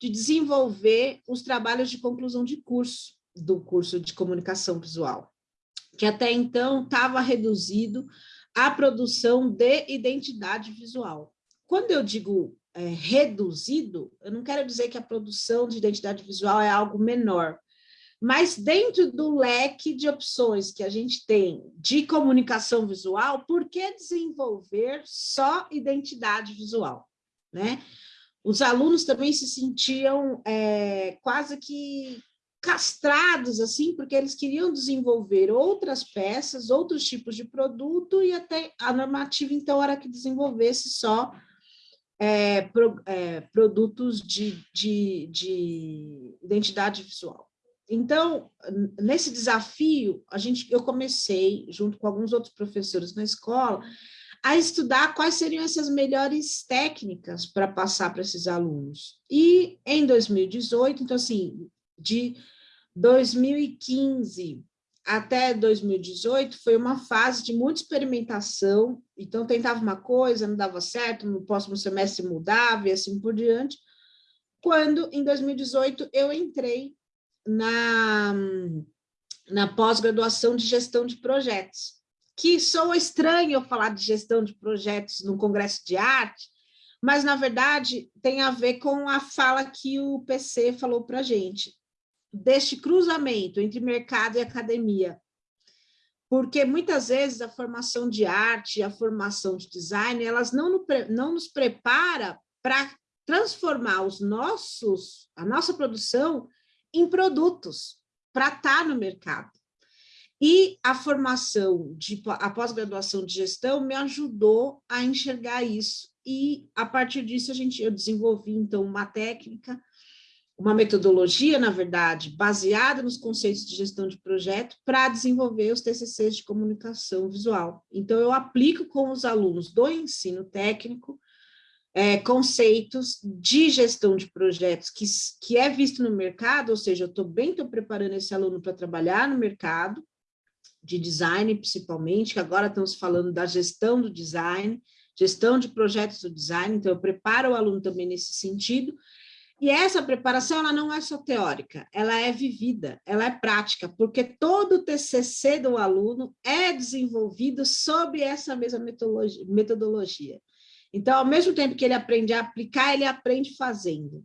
de desenvolver os trabalhos de conclusão de curso do curso de comunicação visual, que até então estava reduzido à produção de identidade visual. Quando eu digo é, reduzido, eu não quero dizer que a produção de identidade visual é algo menor, mas dentro do leque de opções que a gente tem de comunicação visual, por que desenvolver só identidade visual? Né? Os alunos também se sentiam é, quase que castrados, assim, porque eles queriam desenvolver outras peças, outros tipos de produto, e até a normativa, então, era que desenvolvesse só é, pro, é, produtos de, de, de identidade visual. Então, nesse desafio, a gente, eu comecei, junto com alguns outros professores na escola, a estudar quais seriam essas melhores técnicas para passar para esses alunos. E em 2018, então assim, de 2015 até 2018 foi uma fase de muita experimentação, então tentava uma coisa, não dava certo, no próximo semestre mudava e assim por diante, quando em 2018 eu entrei na, na pós-graduação de gestão de projetos, que soa estranho eu falar de gestão de projetos no congresso de arte, mas, na verdade, tem a ver com a fala que o PC falou para a gente, deste cruzamento entre mercado e academia. porque muitas vezes a formação de arte, a formação de design, elas não, não nos prepara para transformar os nossos, a nossa produção em produtos para estar tá no mercado. E a formação, de, a pós-graduação de gestão me ajudou a enxergar isso. E, a partir disso, a gente, eu desenvolvi, então, uma técnica, uma metodologia, na verdade, baseada nos conceitos de gestão de projeto, para desenvolver os TCCs de comunicação visual. Então, eu aplico com os alunos do ensino técnico é, conceitos de gestão de projetos que, que é visto no mercado, ou seja, eu estou bem, estou preparando esse aluno para trabalhar no mercado, de design principalmente, que agora estamos falando da gestão do design, gestão de projetos do design, então eu preparo o aluno também nesse sentido, e essa preparação ela não é só teórica, ela é vivida, ela é prática, porque todo o TCC do aluno é desenvolvido sob essa mesma metodologia. Então, ao mesmo tempo que ele aprende a aplicar, ele aprende fazendo.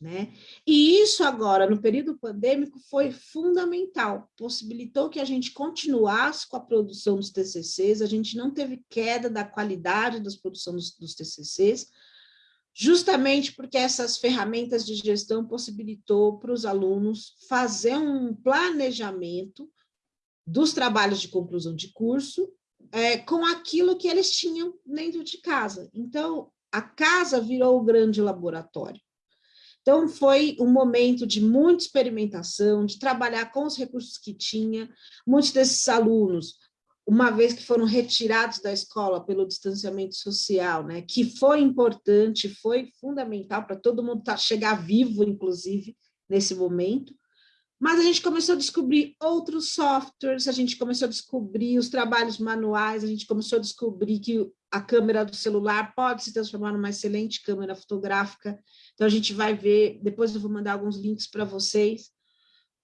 Né? E isso agora, no período pandêmico, foi fundamental, possibilitou que a gente continuasse com a produção dos TCCs, a gente não teve queda da qualidade das produções dos, TCCs, justamente porque essas ferramentas de gestão possibilitou para os alunos fazer um planejamento dos trabalhos de conclusão de curso é, com aquilo que eles tinham dentro de casa. Então, a casa virou o grande laboratório. Então, foi um momento de muita experimentação, de trabalhar com os recursos que tinha. Muitos desses alunos, uma vez que foram retirados da escola pelo distanciamento social, né, que foi importante, foi fundamental para todo mundo tá, chegar vivo, inclusive, nesse momento, mas a gente começou a descobrir outros softwares, a gente começou a descobrir os trabalhos manuais, a gente começou a descobrir que a câmera do celular pode se transformar numa excelente câmera fotográfica. Então, a gente vai ver, depois eu vou mandar alguns links para vocês,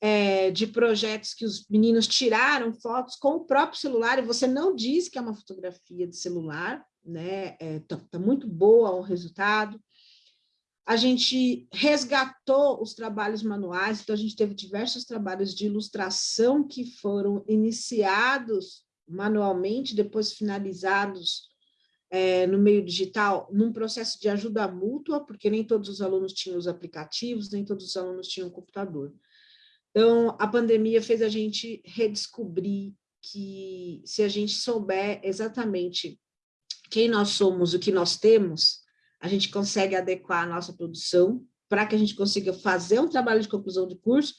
é, de projetos que os meninos tiraram fotos com o próprio celular, e você não diz que é uma fotografia de celular, né? É, tá, tá muito boa o resultado a gente resgatou os trabalhos manuais, então a gente teve diversos trabalhos de ilustração que foram iniciados manualmente, depois finalizados é, no meio digital, num processo de ajuda mútua, porque nem todos os alunos tinham os aplicativos, nem todos os alunos tinham computador. Então, a pandemia fez a gente redescobrir que se a gente souber exatamente quem nós somos, o que nós temos, a gente consegue adequar a nossa produção para que a gente consiga fazer um trabalho de conclusão de curso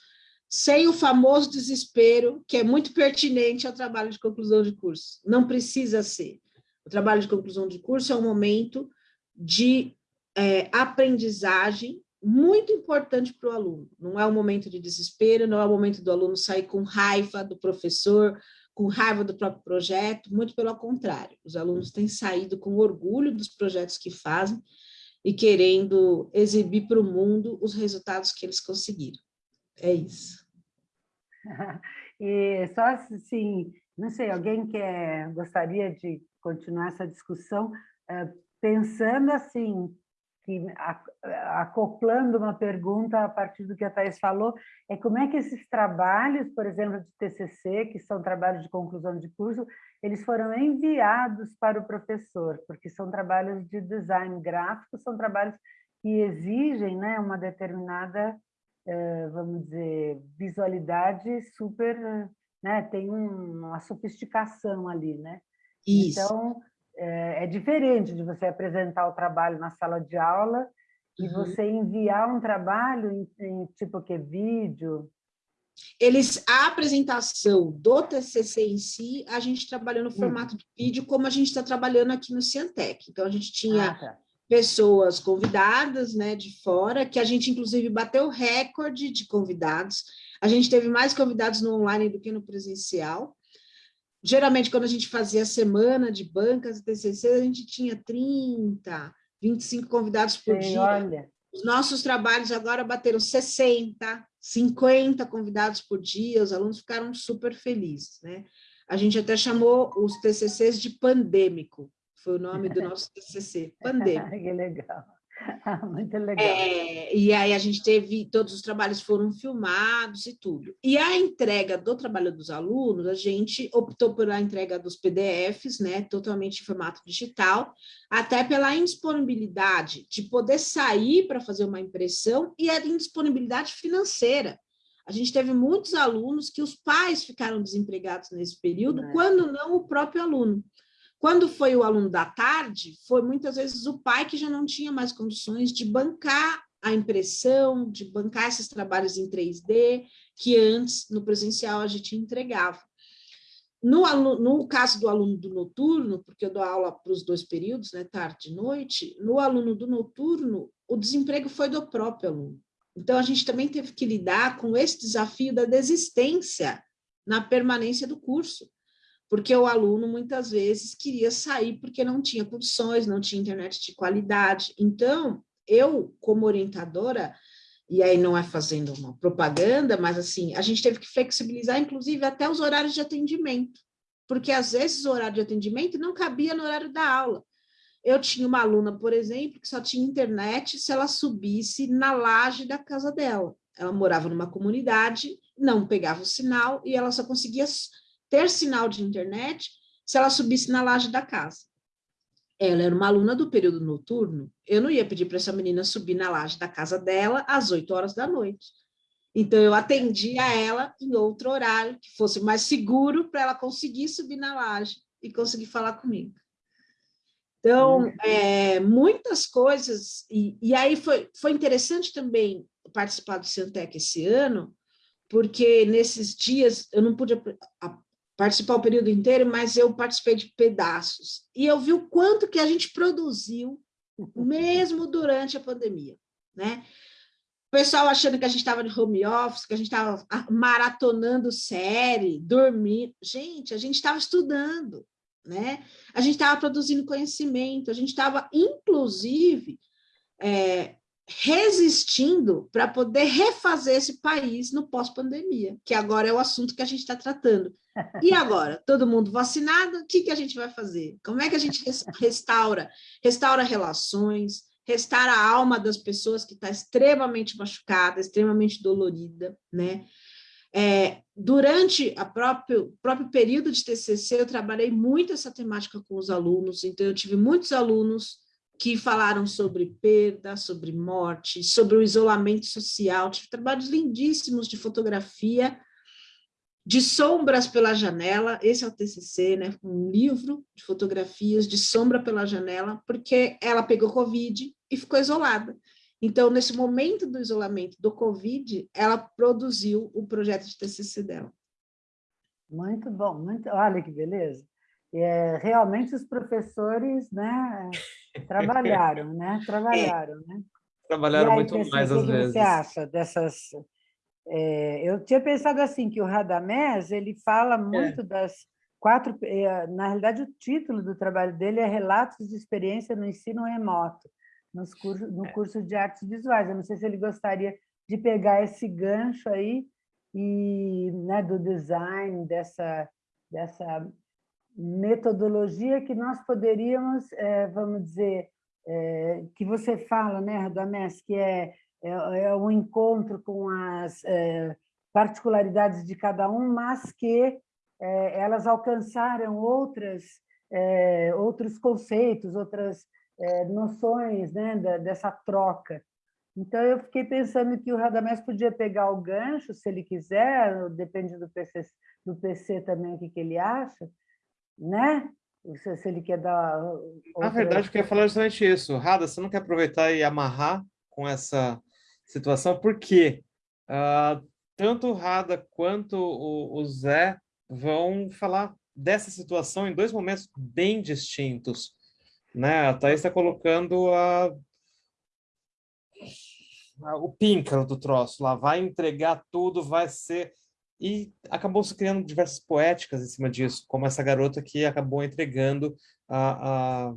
sem o famoso desespero, que é muito pertinente ao trabalho de conclusão de curso. Não precisa ser. O trabalho de conclusão de curso é um momento de é, aprendizagem muito importante para o aluno. Não é um momento de desespero, não é o momento do aluno sair com raiva do professor, com raiva do próprio projeto, muito pelo contrário. Os alunos têm saído com orgulho dos projetos que fazem e querendo exibir para o mundo os resultados que eles conseguiram. É isso. *laughs* e só assim, não sei, alguém quer, gostaria de continuar essa discussão, eh, pensando assim, que, acoplando uma pergunta a partir do que a Thais falou, é como é que esses trabalhos, por exemplo, de TCC, que são trabalhos de conclusão de curso, eles foram enviados para o professor, porque são trabalhos de design gráfico, são trabalhos que exigem né, uma determinada, eh, vamos dizer, visualidade super, né, tem uma sofisticação ali, né? Isso. Então, é, é, diferente de você apresentar o trabalho na sala de aula e uhum. você enviar um trabalho em, em tipo que vídeo. Eles a apresentação do TCC em si, a gente trabalhou no hum. formato de vídeo, como a gente está trabalhando aqui no Ciantec. Então a gente tinha ah, tá. pessoas convidadas, né, de fora, que a gente inclusive bateu recorde de convidados. A gente teve mais convidados no online do que no presencial. Geralmente, quando a gente fazia a semana de bancas e TCC, a gente tinha 30, 25 convidados por Sim, dia. Olha. Os nossos trabalhos agora bateram 60, 50 convidados por dia, os alunos ficaram super felizes. Né? A gente até chamou os TCCs de pandêmico, foi o nome do *laughs* nosso TCC, pandêmico. *laughs* que legal. *laughs* Muito legal. É, e aí a gente teve, todos os trabalhos foram filmados e tudo. E a entrega do trabalho dos alunos, a gente optou pela entrega dos PDFs, né, totalmente em formato digital, até pela indisponibilidade de poder sair para fazer uma impressão e a indisponibilidade financeira. A gente teve muitos alunos que os pais ficaram desempregados nesse período, é. quando não o próprio aluno. Quando foi o aluno da tarde, foi muitas vezes o pai que já não tinha mais condições de bancar a impressão, de bancar esses trabalhos em 3D, que antes, no presencial, a gente entregava. No, aluno, no caso do aluno do noturno, porque eu dou aula para os dois períodos, né, tarde e noite, no aluno do noturno, o desemprego foi do próprio aluno. Então, a gente também teve que lidar com esse desafio da desistência na permanência do curso porque o aluno muitas vezes queria sair porque não tinha condições, não tinha internet de qualidade. Então, eu, como orientadora, e aí não é fazendo uma propaganda, mas assim, a gente teve que flexibilizar, inclusive, até os horários de atendimento, porque às vezes o horário de atendimento não cabia no horário da aula. Eu tinha uma aluna, por exemplo, que só tinha internet se ela subisse na laje da casa dela. Ela morava numa comunidade, não pegava o sinal e ela só conseguia ter sinal de internet se ela subisse na laje da casa. Ela era uma aluna do período noturno, eu não ia pedir para essa menina subir na laje da casa dela às 8 horas da noite. Então, eu atendia ela em outro horário, que fosse mais seguro para ela conseguir subir na laje e conseguir falar comigo. Então, uhum. é, muitas coisas, e, e aí foi, foi interessante também participar do Ciantec esse ano, porque nesses dias eu não pude participar o período inteiro, mas eu participei de pedaços. E eu vi o quanto que a gente produziu, mesmo durante a pandemia, né? O pessoal achando que a gente estava de home office, que a gente estava maratonando série, dormindo. Gente, a gente estava estudando, né? A gente estava produzindo conhecimento, a gente estava, inclusive, é, resistindo para poder refazer esse país no pós-pandemia, que agora é o assunto que a gente está tratando. *laughs* E agora? Todo mundo vacinado? O que, que a gente vai fazer? Como é que a gente restaura? Restaura relações, restaura a alma das pessoas que está extremamente machucada, extremamente dolorida, né? É, durante o próprio, próprio período de TCC, eu trabalhei muito essa temática com os alunos, então eu tive muitos alunos que falaram sobre perda, sobre morte, sobre o isolamento social, tive trabalhos lindíssimos de fotografia, de sombras pela janela, esse é o TCC, né, um livro de fotografias de sombra pela janela, porque ela pegou Covid e ficou isolada. Então, nesse momento do isolamento do Covid, ela produziu o projeto de TCC dela. Muito bom, muito, olha que beleza. É, realmente os professores né, trabalharam, né? *laughs* Trabalharam, né? Trabalharam aí, muito mais às vezes. O que você acha dessas é, eu tinha pensado assim, que o Radamés ele fala é. muito é. das quatro... É, na realidade, o título do trabalho dele é Relatos de Experiência no Ensino Remoto, nos cursos, no é. curso de Artes Visuais. Eu não sei se ele gostaria de pegar esse gancho aí e né, do design, dessa, dessa metodologia que nós poderíamos, é, vamos dizer, é, que você fala, né, Radamés, que é é, é um encontro com as é, particularidades de cada um, mas que é, elas alcançaram outras, é, outros conceitos, outras noções né, da, dessa troca. Então, eu fiquei pensando que o Radamés podia pegar o gancho, se ele quiser, depende do PC, do PC também, o que, que ele acha, né? Se, se ele quer dar... Outra... Na verdade, eu queria falar justamente isso. Rada, você não quer aproveitar e amarrar com essa situação, porque uh, tanto o Rada quanto o, o Zé vão falar dessa situação em dois momentos bem distintos. Né? A Thaís está colocando a, a, o píncaro do troço lá, vai entregar tudo, vai ser... E acabou se criando diversas poéticas em cima disso, como essa garota que acabou entregando a, a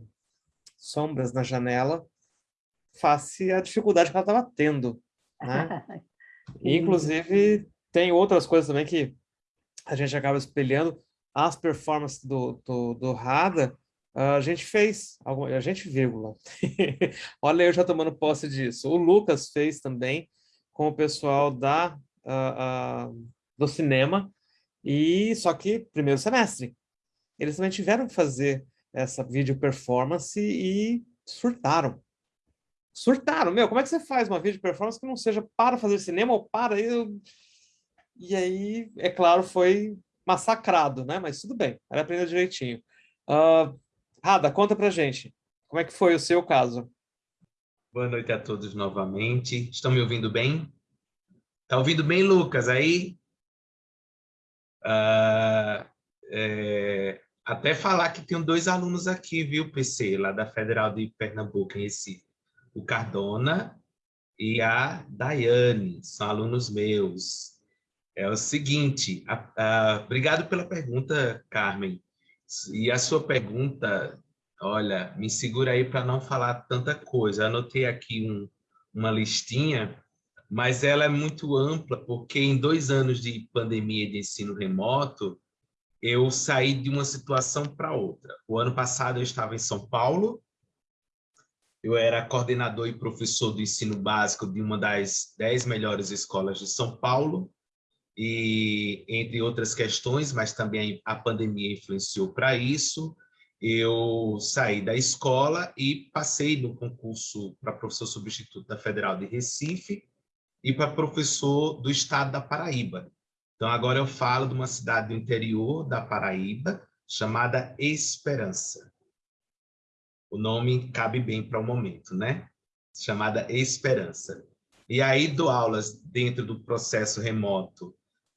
sombras na janela face à dificuldade que ela estava tendo. Né? *laughs* Inclusive, tem outras coisas também que a gente acaba espelhando. As performances do, do, do Rada a gente fez, a gente vírgula. *laughs* Olha eu já tomando posse disso. O Lucas fez também com o pessoal da, uh, uh, do cinema, e só que primeiro semestre. Eles também tiveram que fazer essa vídeo performance e surtaram. Surtaram, meu, como é que você faz uma vídeo performance que não seja para fazer cinema ou para... Eu... E aí, é claro, foi massacrado, né? Mas tudo bem, era aprender direitinho. Uh, Rada, conta pra gente. Como é que foi o seu caso? Boa noite a todos novamente. Estão me ouvindo bem? Tá ouvindo bem, Lucas, aí? Uh, é, até falar que tenho dois alunos aqui, viu, PC, lá da Federal de Pernambuco, em Recife. O Cardona e a Daiane, são alunos meus. É o seguinte, obrigado pela pergunta, Carmen. E a sua pergunta, olha, me segura aí para não falar tanta coisa. Anotei aqui um, uma listinha, mas ela é muito ampla, porque em dois anos de pandemia de ensino remoto, eu saí de uma situação para outra. O ano passado eu estava em São Paulo, eu era coordenador e professor do ensino básico de uma das dez melhores escolas de São Paulo, e entre outras questões, mas também a pandemia influenciou para isso. Eu saí da escola e passei no concurso para professor substituto da Federal de Recife e para professor do estado da Paraíba. Então, agora eu falo de uma cidade do interior da Paraíba, chamada Esperança. O nome cabe bem para o momento, né? Chamada Esperança. E aí dou aulas dentro do processo remoto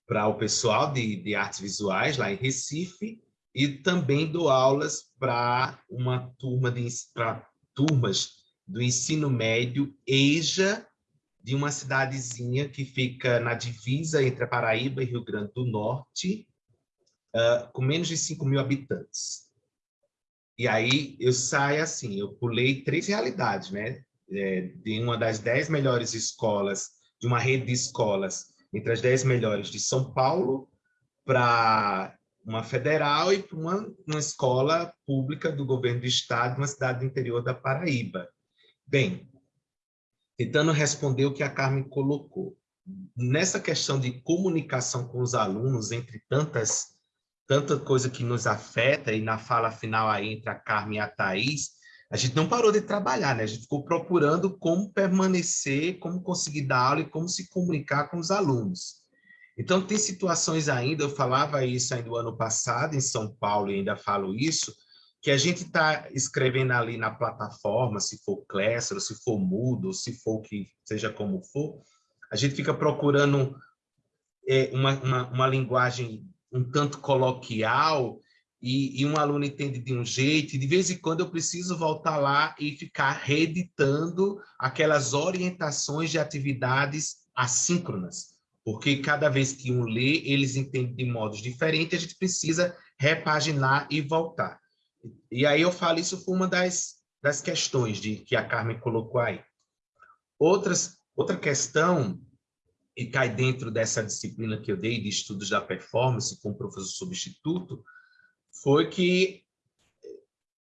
para o pessoal de, de artes visuais lá em Recife e também dou aulas para uma turma de para turmas do ensino médio EJA de uma cidadezinha que fica na divisa entre a Paraíba e Rio Grande do Norte, uh, com menos de 5 mil habitantes. E aí eu saio assim, eu pulei três realidades, né? É, de uma das dez melhores escolas, de uma rede de escolas entre as dez melhores de São Paulo para uma federal e para uma, uma escola pública do governo do estado, uma cidade do interior da Paraíba. Bem, tentando responder o que a Carmen colocou. Nessa questão de comunicação com os alunos, entre tantas tanta coisa que nos afeta, e na fala final aí entre a Carmen e a Thais, a gente não parou de trabalhar, né? A gente ficou procurando como permanecer, como conseguir dar aula e como se comunicar com os alunos. Então, tem situações ainda, eu falava isso ainda no ano passado em São Paulo e ainda falo isso, que a gente está escrevendo ali na plataforma, se for Classroom, se for Moodle, se for que seja como for, a gente fica procurando é, uma, uma, uma linguagem um tanto coloquial e, e um aluno entende de um jeito, e de vez em quando eu preciso voltar lá e ficar reeditando aquelas orientações de atividades assíncronas, porque cada vez que um lê, eles entendem de modos diferentes, a gente precisa repaginar e voltar. E aí eu falo, isso foi uma das, das questões de, que a Carmen colocou aí. Outras, outra questão, e cai dentro dessa disciplina que eu dei de estudos da performance com o professor substituto, foi que,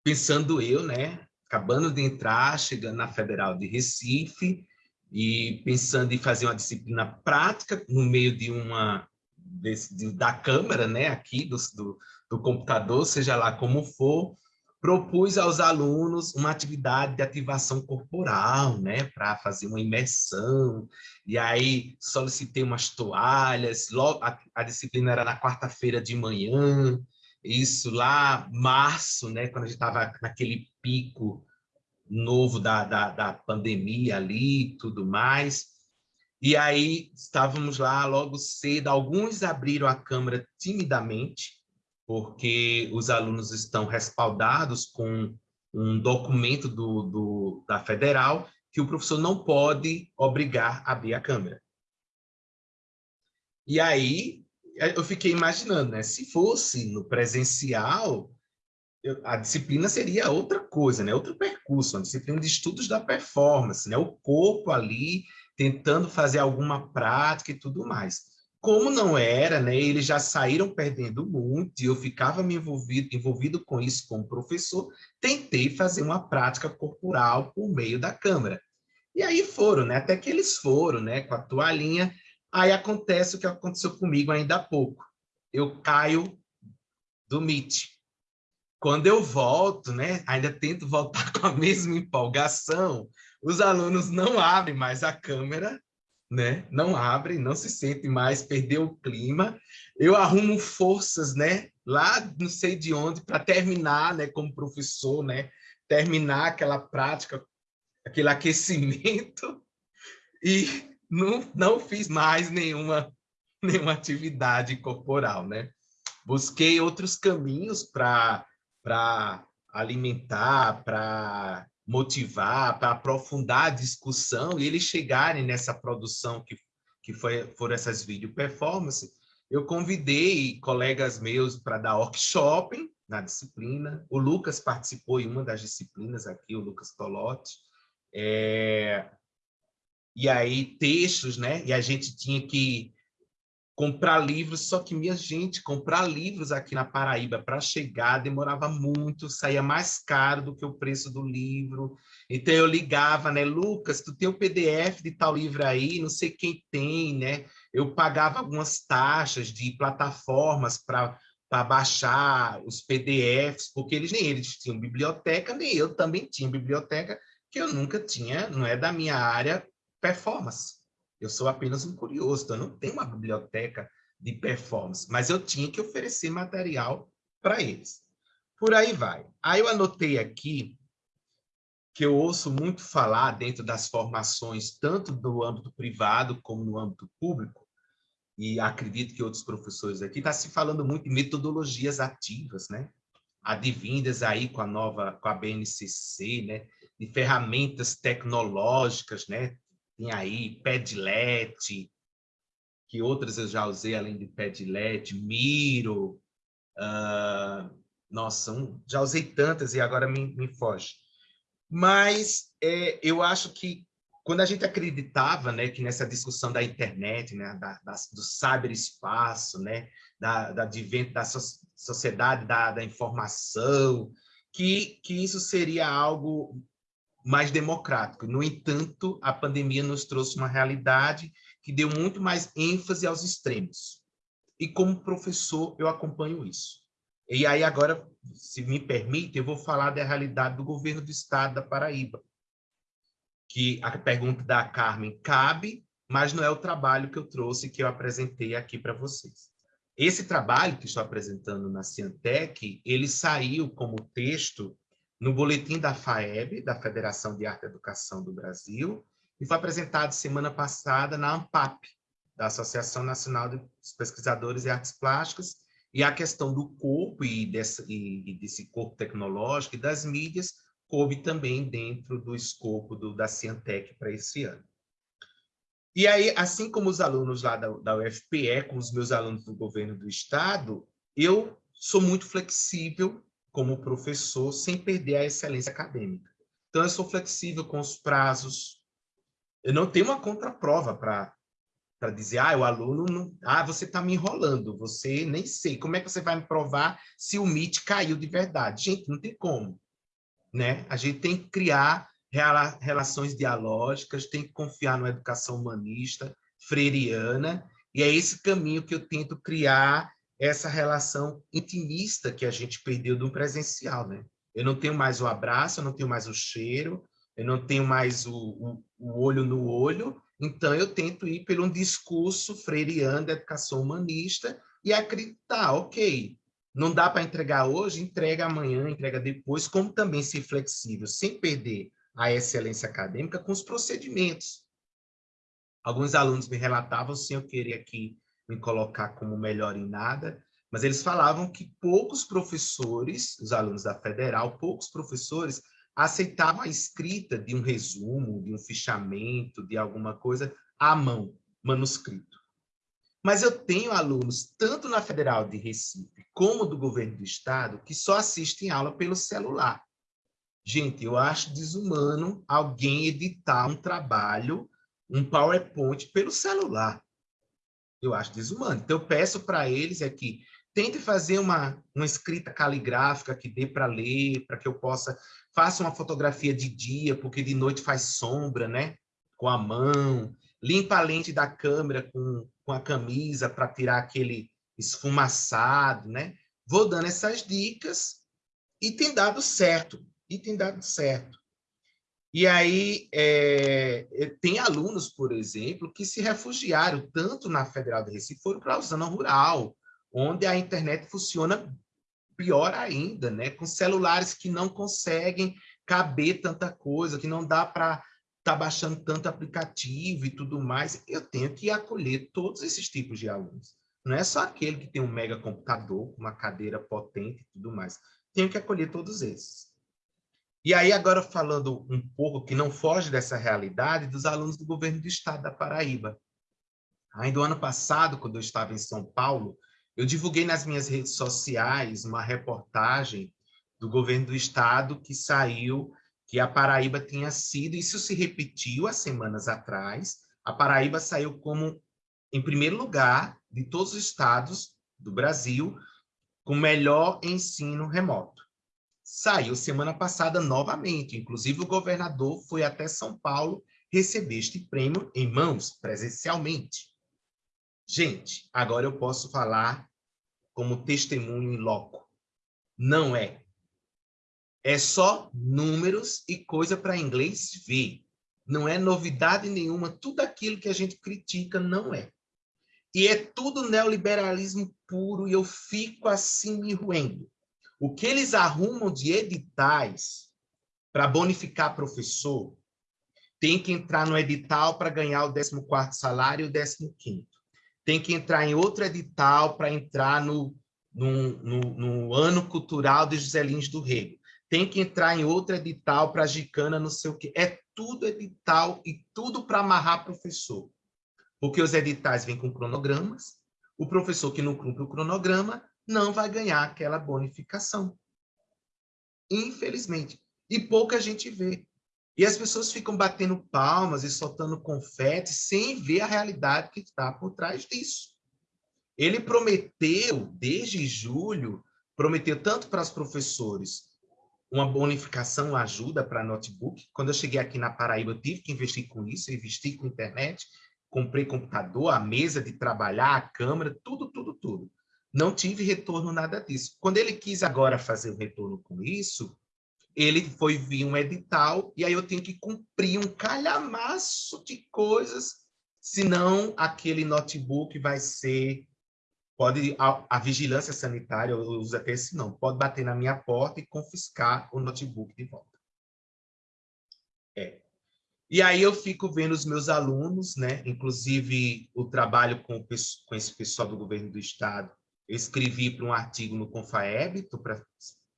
pensando eu, né, acabando de entrar, chegando na Federal de Recife, e pensando em fazer uma disciplina prática no meio de uma desse, de, da câmera, né, aqui do, do, do computador, seja lá como for, propus aos alunos uma atividade de ativação corporal, né, para fazer uma imersão, e aí solicitei umas toalhas, logo, a, a disciplina era na quarta-feira de manhã, isso lá, março, né, quando a gente estava naquele pico novo da, da, da pandemia ali e tudo mais. E aí estávamos lá logo cedo, alguns abriram a câmera timidamente, porque os alunos estão respaldados com um documento do, do, da federal que o professor não pode obrigar a abrir a câmera. E aí é, eu fiquei imaginando, né? Se fosse no presencial, eu, a disciplina seria outra coisa, né? Outro percurso, uma disciplina de estudos da performance, né? O corpo ali tentando fazer alguma prática e tudo mais. Como não era, né, eles já saíram perdendo muito, e eu ficava me envolvido, envolvido com isso como professor, tentei fazer uma prática corporal por meio da câmera. E aí foram, né, até que eles foram, né, com a toalhinha, aí acontece o que aconteceu comigo ainda há pouco. Eu caio do Meet. Quando eu volto, né, ainda tento voltar *laughs* com a mesma empolgação, os alunos não abrem mais a câmera né? Não abre, não se sente mais, perdeu o clima. Eu arrumo forças, né? Lá não sei de onde para terminar, né? Como professor, né? Terminar aquela prática, aquele aquecimento *laughs* e não, não fiz mais nenhuma nenhuma atividade corporal, né? Busquei outros caminhos para para alimentar, para motivar, para aprofundar a discussão e eles chegarem nessa produção que, que foi, foram essas vídeo performances, eu convidei colegas meus para dar workshop na disciplina. O Lucas participou em uma das disciplinas aqui, o Lucas Tolotti. É... E aí, textos, né? E a gente tinha que comprar livros, só que, minha gente, comprar livros aqui na Paraíba para chegar demorava muito, saía mais caro do que o preço do livro. Então eu ligava, né, Lucas, tu tem o PDF de tal livro aí, não sei quem tem, né? Eu pagava algumas taxas de plataformas para para baixar os PDFs, porque eles nem eles tinham biblioteca, nem eu também tinha biblioteca, que eu nunca tinha, não é da minha área performance. Eu sou apenas um curioso, então eu não tenho uma biblioteca de performance, mas eu tinha que oferecer material para eles. Por aí vai. Aí eu anotei aqui que eu ouço muito falar dentro das formações, tanto no âmbito privado como no âmbito público, e acredito que outros professores aqui, está se falando muito de metodologias ativas, né? Advindas aí com a nova, com a BNCC, né? De ferramentas tecnológicas, né? Tem aí Padlet, que outras eu já usei além de Padlet, Miro. Uh, nossa, um, já usei tantas e agora me, me foge. Mas é, eu acho que quando a gente acreditava né, que nessa discussão da internet, né, da, da, do cyberespaço, né, da, da da so, sociedade da, da informação, que, que isso seria algo mais democrático. No entanto, a pandemia nos trouxe uma realidade que deu muito mais ênfase aos extremos. E como professor, eu acompanho isso. E aí agora, se me permite, eu vou falar da realidade do governo do estado da Paraíba. Que a pergunta da Carmen cabe, mas não é o trabalho que eu trouxe, que eu apresentei aqui para vocês. Esse trabalho que estou apresentando na Ciantec, ele saiu como texto no boletim da FAEB, da Federação de Arte e Educação do Brasil, e foi apresentado semana passada na ANPAP, da Associação Nacional dos Pesquisadores de Artes Plásticas, e a questão do corpo e desse, e desse corpo tecnológico e das mídias coube também dentro do escopo do, da Ciantec para esse ano. E aí, assim como os alunos lá da, da UFPE, com os meus alunos do governo do estado, eu sou muito flexível como professor sem perder a excelência acadêmica. Então, eu sou flexível com os prazos. Eu não tenho uma contraprova para dizer, ah, o aluno, não... ah, você está me enrolando, você nem sei, como é que você vai me provar se o MIT caiu de verdade? Gente, não tem como, né? A gente tem que criar relações dialógicas, tem que confiar na educação humanista, freiriana, e é esse caminho que eu tento criar essa relação intimista que a gente perdeu do presencial, né? Eu não tenho mais o abraço, eu não tenho mais o cheiro, eu não tenho mais o, o, o olho no olho, então eu tento ir pelo um discurso freiriano da educação humanista e acreditar, ok, não dá para entregar hoje, entrega amanhã, entrega depois, como também ser flexível, sem perder a excelência acadêmica com os procedimentos. Alguns alunos me relatavam, sem eu querer aqui me colocar como melhor em nada, mas eles falavam que poucos professores, os alunos da federal, poucos professores aceitavam a escrita de um resumo, de um fichamento, de alguma coisa à mão, manuscrito. Mas eu tenho alunos, tanto na Federal de Recife, como do governo do estado, que só assistem aula pelo celular. Gente, eu acho desumano alguém editar um trabalho, um PowerPoint pelo celular. Eu acho desumano. Então, eu peço para eles é que tente fazer uma, uma escrita caligráfica que dê para ler, para que eu possa... Faça uma fotografia de dia, porque de noite faz sombra, né? Com a mão. Limpa a lente da câmera com, com a camisa para tirar aquele esfumaçado, né? Vou dando essas dicas e tem dado certo. E tem dado certo. E aí, é, tem alunos, por exemplo, que se refugiaram tanto na Federal de Recife, foram para a zona rural, onde a internet funciona pior ainda, né? com celulares que não conseguem caber tanta coisa, que não dá para estar tá baixando tanto aplicativo e tudo mais. Eu tenho que acolher todos esses tipos de alunos. Não é só aquele que tem um mega computador, uma cadeira potente e tudo mais. Tenho que acolher todos esses. E aí, agora falando um pouco que não foge dessa realidade, dos alunos do governo do estado da Paraíba. Ainda no ano passado, quando eu estava em São Paulo, eu divulguei nas minhas redes sociais uma reportagem do governo do estado que saiu que a Paraíba tinha sido, isso se repetiu há semanas atrás, a Paraíba saiu como, em primeiro lugar, de todos os estados do Brasil, com melhor ensino remoto saiu semana passada novamente. Inclusive, o governador foi até São Paulo receber este prêmio em mãos, presencialmente. Gente, agora eu posso falar como testemunho em loco. Não é. É só números e coisa para inglês ver. Não é novidade nenhuma. Tudo aquilo que a gente critica não é. E é tudo neoliberalismo puro e eu fico assim me ruendo. O que eles arrumam de editais para bonificar professor tem que entrar no edital para ganhar o 14º salário e o 15º. Tem que entrar em outro edital para entrar no, no, no, no, ano cultural de José Lins do Rego. Tem que entrar em outro edital para Gicana, não sei o quê. É tudo edital e tudo para amarrar professor. Porque os editais vêm com cronogramas, o professor que não cumpre o cronograma não vai ganhar aquela bonificação. Infelizmente. E pouca gente vê. E as pessoas ficam batendo palmas e soltando confete sem ver a realidade que está por trás disso. Ele prometeu, desde julho, prometeu tanto para os professores uma bonificação, uma ajuda para notebook. Quando eu cheguei aqui na Paraíba, eu tive que investir com isso, investi com internet, comprei computador, a mesa de trabalhar, a câmera, tudo, tudo, tudo. Não tive retorno nada disso. Quando ele quis agora fazer o retorno com isso, ele foi vir um edital e aí eu tenho que cumprir um calhamaço de coisas, senão aquele notebook vai ser pode a, a, vigilância sanitária, uso até esse não, pode bater na minha porta e confiscar o notebook de volta. É. E aí eu fico vendo os meus alunos, né, inclusive o trabalho com, com esse pessoal do governo do estado, eu escrevi para um artigo no Confaeb, para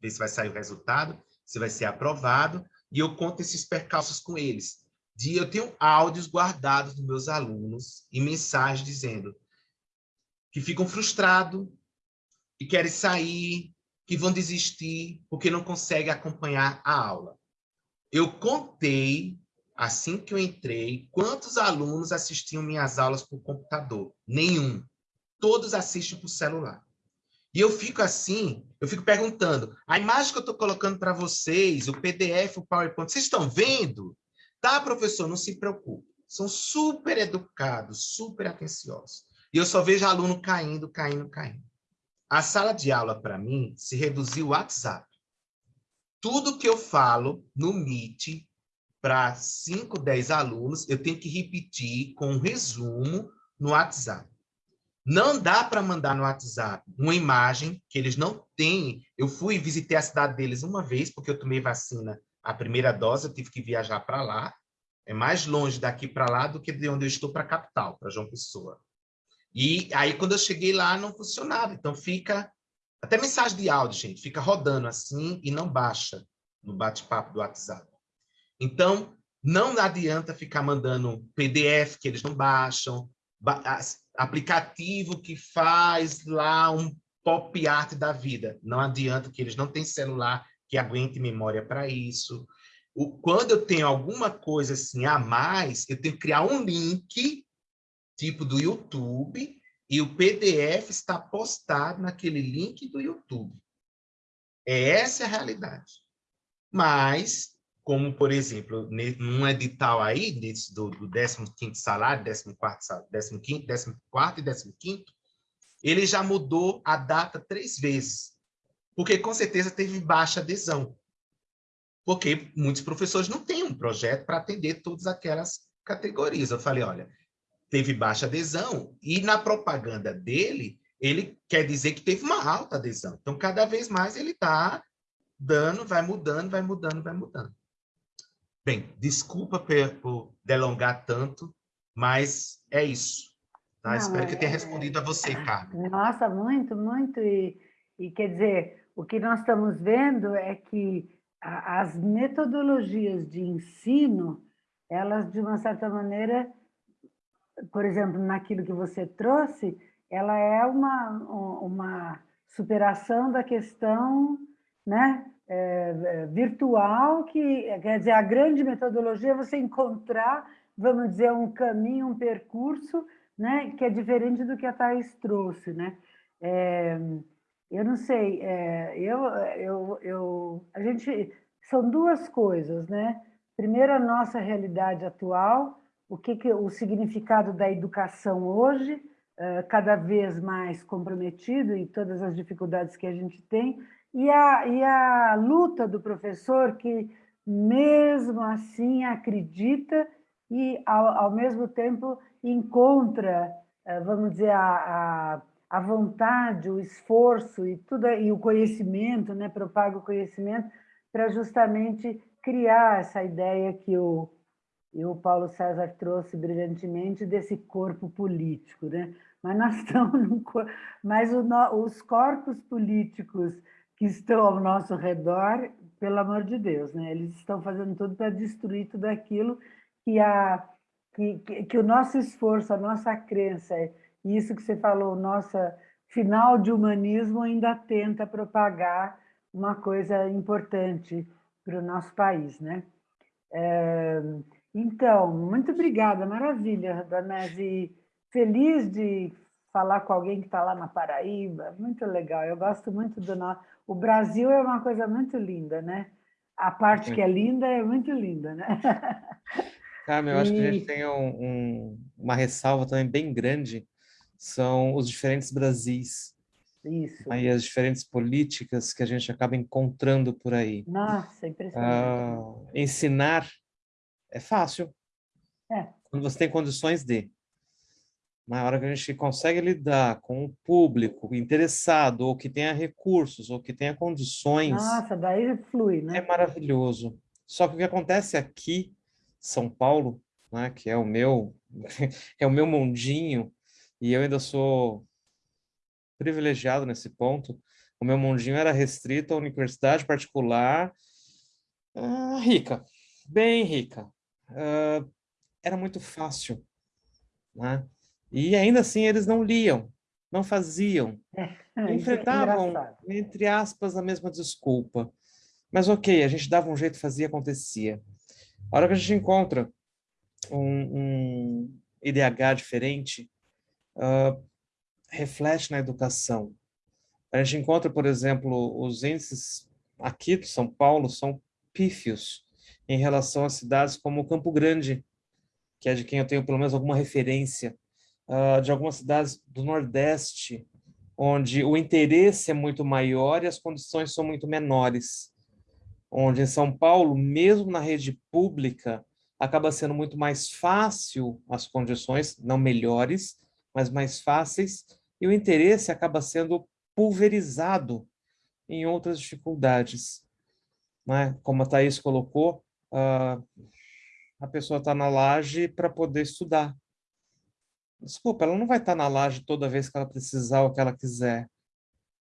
ver se vai sair o resultado, se vai ser aprovado, e eu conto esses percalços com eles. De, eu tenho áudios guardados dos meus alunos e mensagens dizendo que ficam frustrados, que querem sair, que vão desistir, porque não conseguem acompanhar a aula. Eu contei, assim que eu entrei, quantos alunos assistiam minhas aulas por computador. Nenhum todos assistem por celular. E eu fico assim, eu fico perguntando, a imagem que eu estou colocando para vocês, o PDF, o PowerPoint, vocês estão vendo? Tá, professor, não se preocupe. São super educados, super atenciosos. E eu só vejo aluno caindo, caindo, caindo. A sala de aula, para mim, se reduziu ao WhatsApp. Tudo que eu falo no Meet para 5, 10 alunos, eu tenho que repetir com um resumo no WhatsApp. Não dá para mandar no WhatsApp uma imagem que eles não têm. Eu fui visitei a cidade deles uma vez, porque eu tomei vacina, a primeira dose, eu tive que viajar para lá. É mais longe daqui para lá do que de onde eu estou para a capital, para João Pessoa. E aí, quando eu cheguei lá, não funcionava. Então, fica... Até mensagem de áudio, gente, fica rodando assim e não baixa no bate-papo do WhatsApp. Então, não adianta ficar mandando PDF que eles não baixam, aplicativo que faz lá um pop art da vida. Não adianta que eles não têm celular que aguente memória para isso. O, quando eu tenho alguma coisa assim a mais, eu tenho que criar um link, tipo do YouTube, E o PDF está postado naquele link do YouTube. É essa a realidade. Mas, como, por exemplo, num edital aí, desse, do, do 15º salário, 14º, 15º, 14º e 15º, ele já mudou a data três vezes, porque com certeza teve baixa adesão. Porque muitos professores não têm um projeto para atender todas aquelas categorias. Eu falei, olha, teve baixa adesão, e na propaganda dele, ele quer dizer que teve uma alta adesão. Então, cada vez mais ele está dando, vai mudando, vai mudando, vai mudando. Bem, desculpa por delongar tanto, mas é isso. Tá? Não, Espero que tenha é... respondido a você, Carmen. Nossa, muito, muito. E, e quer dizer, o que nós estamos vendo é que as metodologias de ensino, elas, de uma certa maneira, por exemplo, naquilo que você trouxe, ela é uma, uma superação da questão né, é, é, virtual, que quer dizer, a grande metodologia é você encontrar, vamos dizer, um caminho, um percurso, né, que é diferente do que a Thais trouxe. Né? É, eu não sei, é, eu, eu, eu, a gente, são duas coisas, né? Primeiro, a nossa realidade atual, o que, que o significado da educação hoje, uh, cada vez mais comprometido e todas as dificuldades que a gente tem, e a, e a luta do professor que, mesmo assim, acredita e, ao, ao mesmo tempo, encontra, uh, vamos dizer, a, a, a, vontade, o esforço e, tudo, e o conhecimento, né, propaga o conhecimento, para justamente criar essa ideia que o, e o Paulo César trouxe brilhantemente desse corpo político, né? Mas nós *laughs* estamos num, mas o, os corpos políticos que estão ao nosso redor, pelo amor de Deus, né? Eles estão fazendo tudo para destruir tudo aquilo que a que, que, que, o nosso esforço, a nossa crença, e isso que você falou, nossa final de humanismo ainda tenta propagar uma coisa importante para o nosso país, né? É, então, muito obrigada, maravilha, Danese. Feliz de falar com alguém que está lá na Paraíba, muito legal. Eu gosto muito do nosso. O Brasil é uma coisa muito linda, né? A parte que é linda é muito linda, né? *laughs* Carmen, eu e... acho que a gente tem um, um, uma ressalva também bem grande, são os diferentes Brasis. Isso. Aí as diferentes políticas que a gente acaba encontrando por aí. Nossa, impressionante. Uh, ensinar é fácil. É. Quando você tem condições de. Na hora que a gente consegue lidar com o público interessado, ou que tenha recursos, ou que tenha condições. Nossa, daí flui, né? É maravilhoso. Só que o que acontece aqui, São Paulo, né, que é o meu, *laughs* é o meu mundinho, e eu ainda sou privilegiado nesse ponto. O meu mundinho era restrito à universidade particular ah, rica, bem rica uh, era muito fácil. Né? E ainda assim eles não liam, não faziam. É, é enfrentavam, é entre aspas, a mesma desculpa. Mas ok, a gente dava um jeito, fazia, acontecia. A hora que a gente encontra um, um IDH diferente, uh, reflete na educação. A gente encontra, por exemplo, os índices aqui de São Paulo são pífios em relação a cidades como Campo Grande, que é de quem eu tenho pelo menos alguma referência, uh, de algumas cidades do Nordeste, onde o interesse é muito maior e as condições são muito menores. Onde em São Paulo, mesmo na rede pública, acaba sendo muito mais fácil as condições, não melhores, mas mais fáceis, e o interesse acaba sendo pulverizado em outras dificuldades. Né? Como a Thaís colocou, uh, a pessoa está na laje para poder estudar. Desculpa, ela não vai estar tá na laje toda vez que ela precisar ou que ela quiser.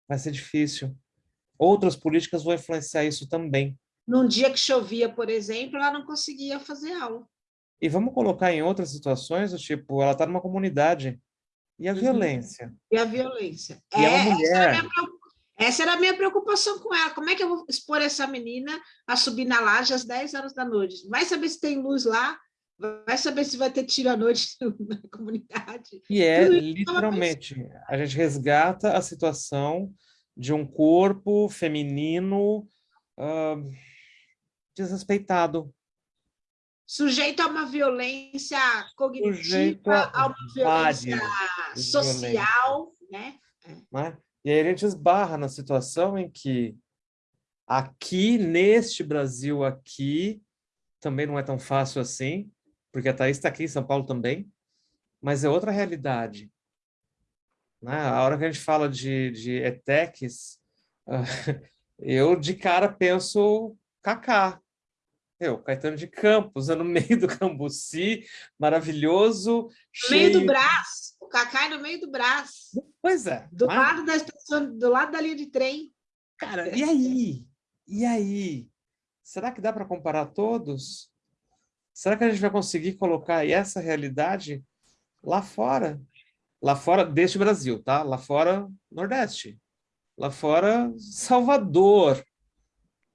Vai ser difícil. Outras políticas vão influenciar isso também. Num dia que chovia, por exemplo, ela não conseguia fazer aula. E vamos colocar em outras situações, tipo, ela está numa comunidade. E a uhum. violência? E a violência. E é, mulher. Essa essa era a minha preocupação com ela. Como é que eu vou expor essa menina a subir na laje às 10 horas da noite? Vai saber se tem luz lá? Vai saber se vai ter tiro à noite *laughs* na comunidade. E é literalmente, a gente resgata a situação de um corpo feminino uh, desrespeitado. Sujeito a uma violência cognitiva, Sujeito a, uma violência social, né? né? E aí a gente esbarra na situação em que aqui, neste Brasil aqui, também não é tão fácil assim, porque a Thaís está aqui em São Paulo também, mas é outra realidade. Né? A hora que a gente fala de, de ETECs, *laughs* eu de cara penso Kaká. Eu, Caetano de Campos, *laughs* no meio do Cambuci, maravilhoso. No cheio... meio do Brás, o Cacá é no meio do Brás. Pois é. Do mas... lado da estação, do lado da linha de trem. Cara, e aí? E aí? Será que dá para comparar todos? Será que a gente vai conseguir colocar essa realidade lá fora? Lá fora deste Brasil, tá? Lá fora, Nordeste. Lá fora, Salvador.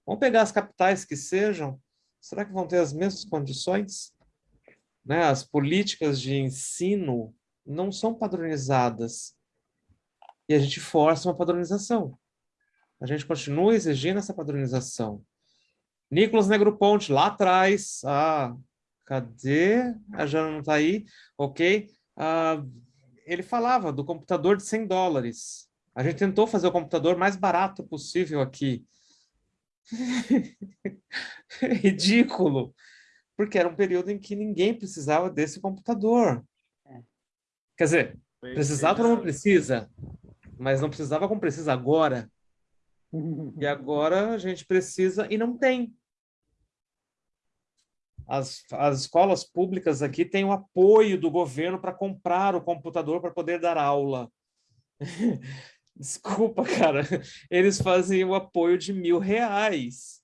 Vamos pegar as capitais que sejam. Será que vão ter as mesmas condições? Né? As políticas de ensino não são padronizadas. E a gente força uma padronização. A gente continua exigindo essa padronização. Nicolas Negroponte, lá atrás, ah, Cadê? A Jana não está aí. Ok. Uh, ele falava do computador de 100 dólares. A gente tentou fazer o computador mais barato possível aqui. *laughs* Ridículo. Porque era um período em que ninguém precisava desse computador. É. Quer dizer, precisava ou não precisa, mas não precisava como precisa agora. *laughs* E agora a gente precisa e não tem as, as escolas públicas aqui têm o apoio do governo para comprar o computador para poder dar aula. *laughs* Desculpa, cara. Eles fazem o apoio de mil reais.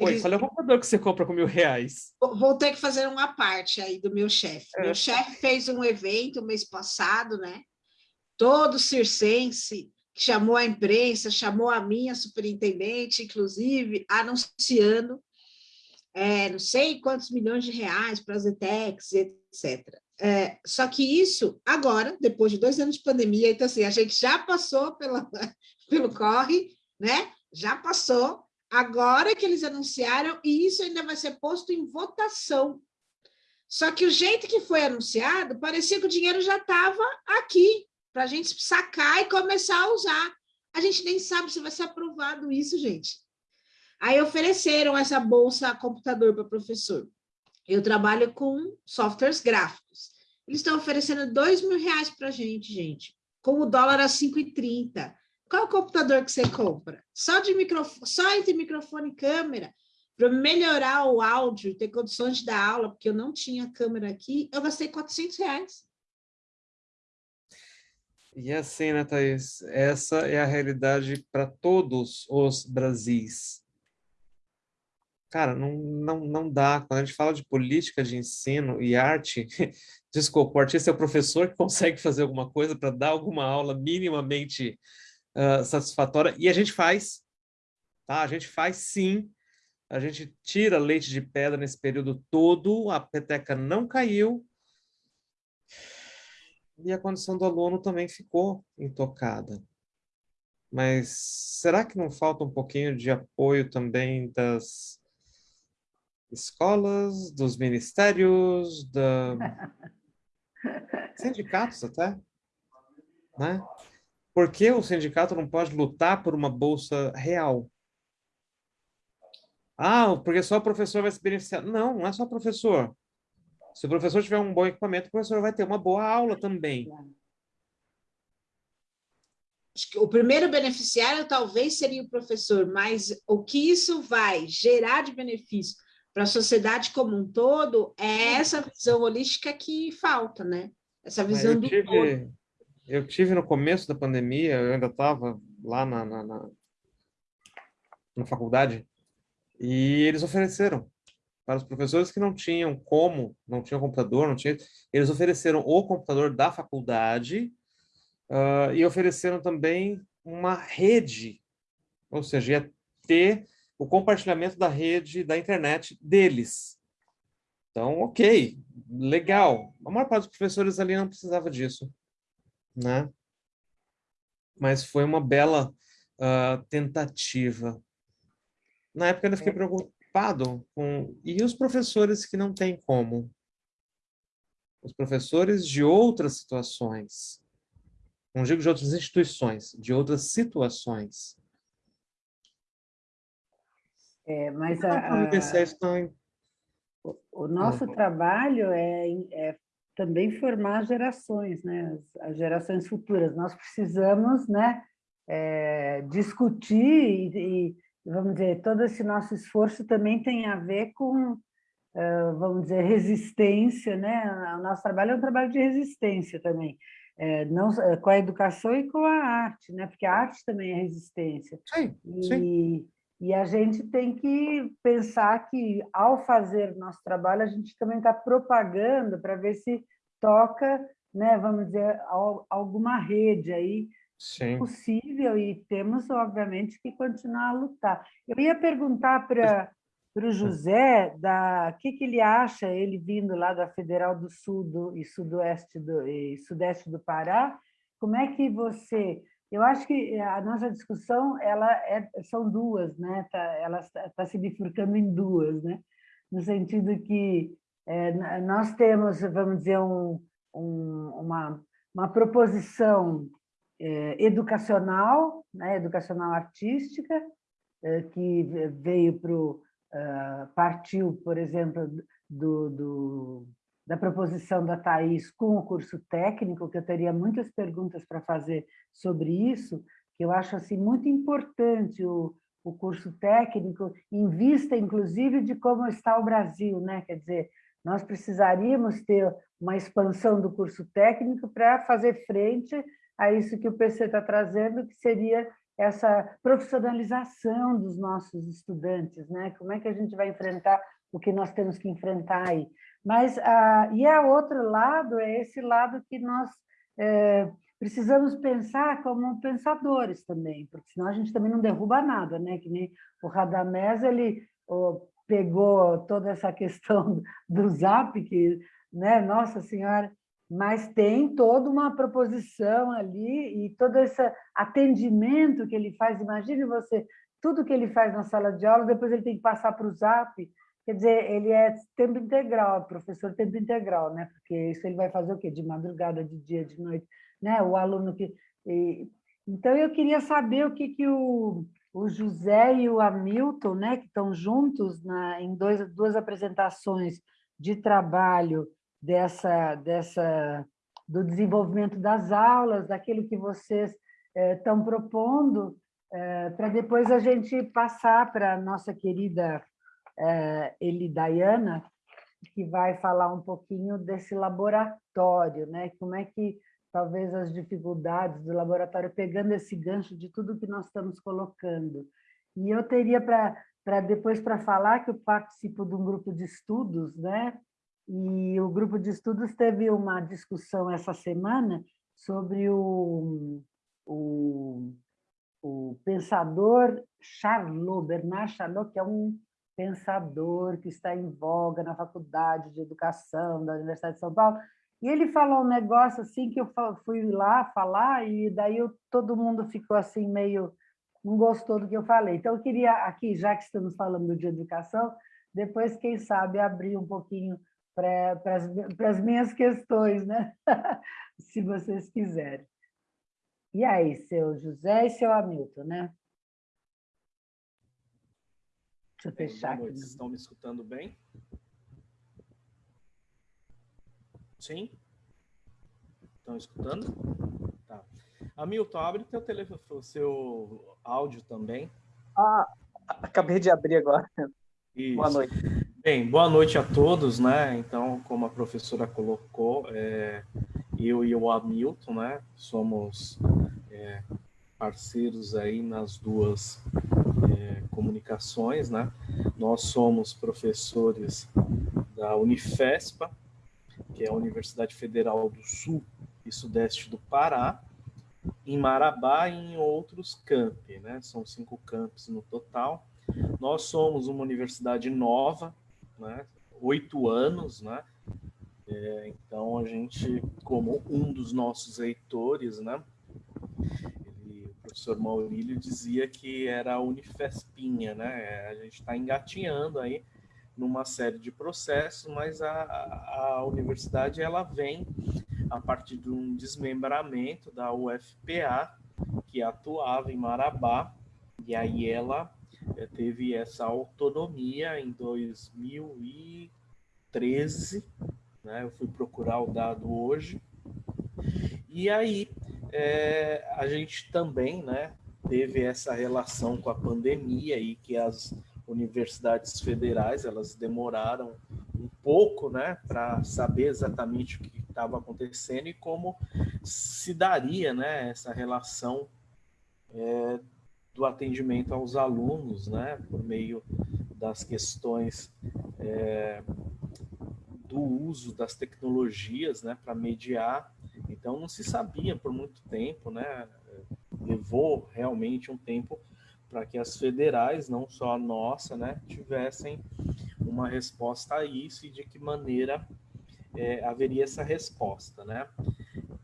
Oi, qual é o computador que você compra com mil reais? Vou ter que fazer uma parte aí do meu chefe. É. Meu chefe fez um evento mês passado, né? Todo circense, que chamou a imprensa, chamou a minha superintendente, inclusive, anunciando é, não sei quantos milhões de reais para as ETECs, etc. É, só que isso, agora, depois de dois anos de pandemia, então assim, a gente já passou pela, *laughs* pelo corre, né? Já passou, agora que eles anunciaram, e isso ainda vai ser posto em votação. Só que o jeito que foi anunciado, parecia que o dinheiro já estava aqui, para a gente sacar e começar a usar. A gente nem sabe se vai ser aprovado isso, gente. Aí ofereceram essa bolsa computador para professor. Eu trabalho com softwares gráficos. Eles estão oferecendo dois mil reais para a gente, gente, com o dólar a 5,30. Qual é o computador que você compra? Só, de microfone, só entre microfone e câmera, para melhorar o áudio, ter condições de dar aula, porque eu não tinha câmera aqui, eu gastei 400 reais. E assim, né, Thaís? Essa é a realidade para todos os Brasis cara, não, não, não dá. Quando a gente fala de política de ensino e arte, *laughs* desculpa, o artista é o professor que *laughs* consegue fazer alguma coisa para dar alguma aula minimamente uh, satisfatória, e a gente faz, tá? A gente faz sim, a gente tira leite de pedra nesse período todo, a peteca não caiu, e a condição do aluno também ficou intocada. Mas será que não falta um pouquinho de apoio também das escolas, dos ministérios, da... *laughs* sindicatos até, né? Por que o sindicato não pode lutar por uma bolsa real? Ah, porque só o professor vai se beneficiar. Não, não é só o professor. Se o professor tiver um bom equipamento, o professor vai ter uma boa aula também. Acho que o primeiro beneficiário talvez seria o professor, mas o que isso vai gerar de benefício para a sociedade como um todo, é essa visão holística que falta, né? Essa visão do tive, todo. Eu tive no começo da pandemia, eu ainda estava lá na, na, na, na faculdade, e eles ofereceram para os professores que não tinham como, não tinham computador, não tinham, eles ofereceram o computador da faculdade uh, e ofereceram também uma rede, ou seja, ia ter o compartilhamento da rede da internet deles. Então, ok, legal. A maior parte dos professores ali não precisava disso, né? Mas foi uma bela uh, tentativa. Na época eu fiquei é. preocupado com... E os professores que não têm como? Os professores de outras situações. Não digo de outras instituições, de outras situações. É, mas a, a, o, o nosso uhum. trabalho é, é, também formar gerações, né? As, as, gerações futuras. Nós precisamos né, é, discutir e, e, vamos dizer, todo esse nosso esforço também tem a ver com, uh, vamos dizer, resistência, né? O nosso trabalho é um trabalho de resistência também. É, não com a educação e com a arte, né? Porque a arte também é resistência. Sim, e, sim. E a gente tem que pensar que, ao fazer nosso trabalho, a gente também está propagando para ver se toca, né, vamos dizer, alguma rede aí Sim. possível e temos, obviamente, que continuar a lutar. Eu ia perguntar para para o José da que que ele acha ele vindo lá da Federal do Sul do, e Sudoeste do e Sudeste do Pará como é que você eu acho que a nossa discussão ela é, são duas, né? Tá, ela está se bifurcando em duas, né? No sentido que é, nós temos, vamos dizer, um, um, uma, uma proposição é, educacional, né? educacional artística, que veio para o uh, partiu, por exemplo, do, do da proposição da Thais com o curso técnico, que eu teria muitas perguntas para fazer sobre isso, que eu acho assim, muito importante o, o curso técnico, em vista, inclusive, de como está o Brasil. Né? Quer dizer, nós precisaríamos ter uma expansão do curso técnico para fazer frente a isso que o PC está trazendo, que seria essa profissionalização dos nossos estudantes, né? Como é que a gente vai enfrentar o que nós temos que enfrentar aí? Mas, ah, e a outro lado é esse lado que nós é, precisamos pensar como pensadores também, porque senão a gente também não derruba nada, né? Que nem o Radamés, ele oh, pegou toda essa *laughs* questão do Zap, que, né? Nossa Senhora, mas tem toda uma proposição ali e todo esse atendimento que ele faz. Imagine você, tudo que ele faz na sala de aula, depois ele tem que passar para o Zap, Quer dizer, ele é tempo integral, professor tempo integral, né? Porque isso ele vai fazer o quê? De madrugada, de dia, de noite, né? O aluno que... E... Então, eu queria saber o que, que o, o José e o Hamilton, né, que estão juntos na, em dois, duas apresentações de trabalho dessa, dessa, do desenvolvimento das aulas, daquilo que vocês é, estão propondo, é, para depois a gente passar para a nossa querida Eli Dayana, que vai falar um pouquinho desse laboratório, né? como é que talvez as dificuldades do laboratório, pegando esse gancho de tudo que nós estamos colocando. E eu teria para depois para falar que eu participo de um grupo de estudos, né? e o grupo de estudos teve uma discussão essa semana sobre o, o, o pensador Charlot, Bernard Charlot, que é um pensador que está em voga na Faculdade de Educação da Universidade de São Paulo, e ele falou um negócio assim que eu fui lá falar e daí eu, todo mundo ficou assim meio não gostou do que eu falei. Então eu queria aqui, já que estamos falando de educação, depois quem sabe abrir um pouquinho para as minhas questões, né? *laughs* Se vocês quiserem. E aí, seu José e seu Hamilton, né? Deixa eu fechar aqui. Vocês estão me escutando bem? Sim? Estão escutando? Tá. Hamilton, abre teu telefone, seu áudio também. Ah, acabei de abrir agora. Isso. Boa noite. Bem, boa noite a todos, né? Então, como a professora colocou, é, eu e o Hamilton, né? Somos é, parceiros aí nas duas comunicações, né? Nós somos professores da Unifespa, que é a Universidade Federal do Sul e Sudeste do Pará, em Marabá e em outros campi, né? São cinco campos no total. Nós somos uma universidade nova, né? oito anos, né? É, então a gente, como um dos nossos reitores, né? Professor Maurílio dizia que era a Unifespinha, né? A gente está engatinhando aí numa série de processos, mas a, a universidade ela vem a partir de um desmembramento da UFPA, que atuava em Marabá, e aí ela eh, teve essa autonomia em 2013, né? Eu fui procurar o dado hoje. E aí é, a gente também, né, teve essa relação com a pandemia e que as universidades federais elas demoraram um pouco, né, para saber exatamente o que estava acontecendo e como se daria, né, essa relação é, do atendimento aos alunos, né, por meio das questões é, do uso das tecnologias, né, para mediar. Então não se sabia por muito tempo, né, levou realmente um tempo para que as federais, não só a nossa, né, tivessem uma resposta a isso e de que maneira é, haveria essa resposta, né?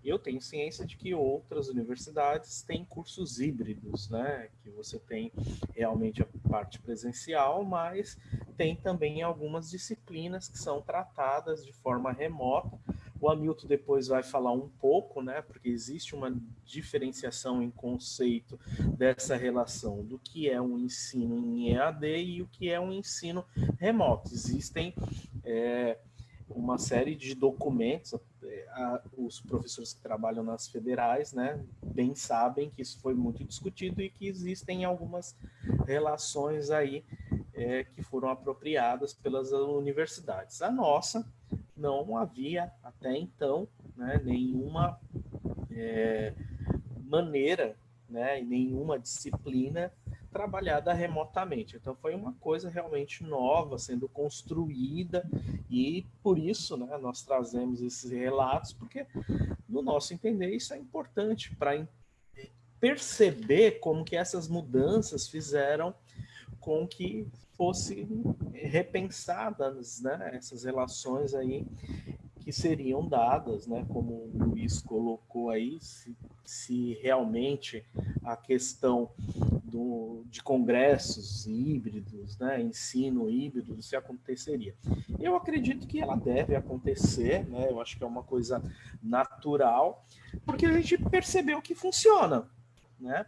Eu tenho ciência de que outras universidades têm cursos híbridos, né? Que você tem realmente a parte presencial, mas tem também algumas disciplinas que são tratadas de forma remota. O Hamilton depois vai falar um pouco, né? Porque existe uma diferenciação em conceito dessa relação do que é um ensino em EAD e o que é um ensino remoto. Existem é, uma série de documentos, é, os professores que trabalham nas federais, né, bem sabem que isso foi muito discutido e que existem algumas relações aí é, que foram apropriadas pelas universidades. A nossa não havia até então né, nenhuma é, maneira, né, nenhuma disciplina trabalhada remotamente. Então foi uma coisa realmente nova sendo construída e por isso, né, nós trazemos esses relatos porque no nosso entender isso é importante para perceber como que essas mudanças fizeram com que fossem repensadas, né, essas relações aí que seriam dadas, né, como o Luiz colocou aí, se, se realmente a questão do, de congressos híbridos, né, ensino híbrido, se aconteceria. Eu acredito que ela deve acontecer, né, eu acho que é uma coisa natural, porque a gente percebeu que funciona. Né?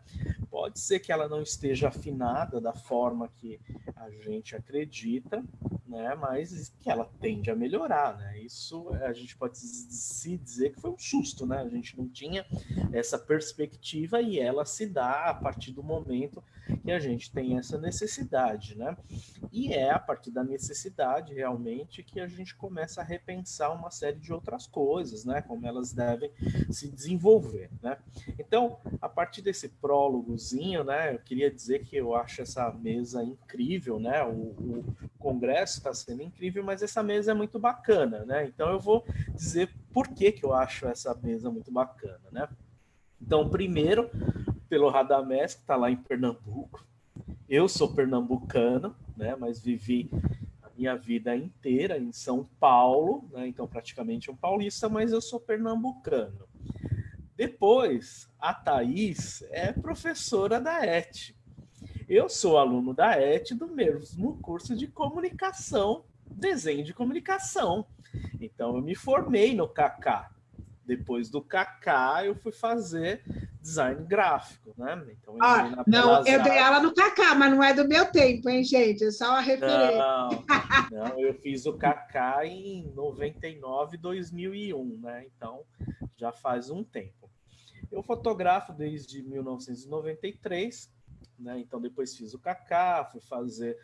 Pode ser que ela não esteja afinada da forma que a gente acredita, né? Mas que ela tende a melhorar, né? Isso a gente pode se dizer que foi um susto, né? A gente não tinha essa perspectiva e ela se dá a partir do momento que a gente tem essa necessidade, né? E é a partir da necessidade realmente que a gente começa a repensar uma série de outras coisas, né? Como elas devem se desenvolver, né? Então, a partir desse prólogozinho, né? Eu queria dizer que eu acho essa mesa incrível, né? O, o congresso está sendo incrível, mas essa mesa é muito bacana, né? Então eu vou dizer por que, que eu acho essa mesa muito bacana, né? Então, primeiro, pelo Radamés, que está lá em Pernambuco. Eu sou pernambucano, né? Mas vivi a minha vida inteira em São Paulo, né? Então, praticamente um paulista, mas eu sou pernambucano. Depois, a Thaís é professora da ET, eu sou aluno da ET do mesmo curso de comunicação, desenho de comunicação. Então eu me formei no KK. Depois do KK eu fui fazer design gráfico, né? Então eu ah, não, eu dei aula no KK, mas não é do meu tempo, hein, gente? É só a referência. Não, *laughs* não, eu fiz o KK em 99, 2001, né? Então já faz um tempo. Eu fotografo desde 1993 né? Então, depois fiz o Kaká, fui fazer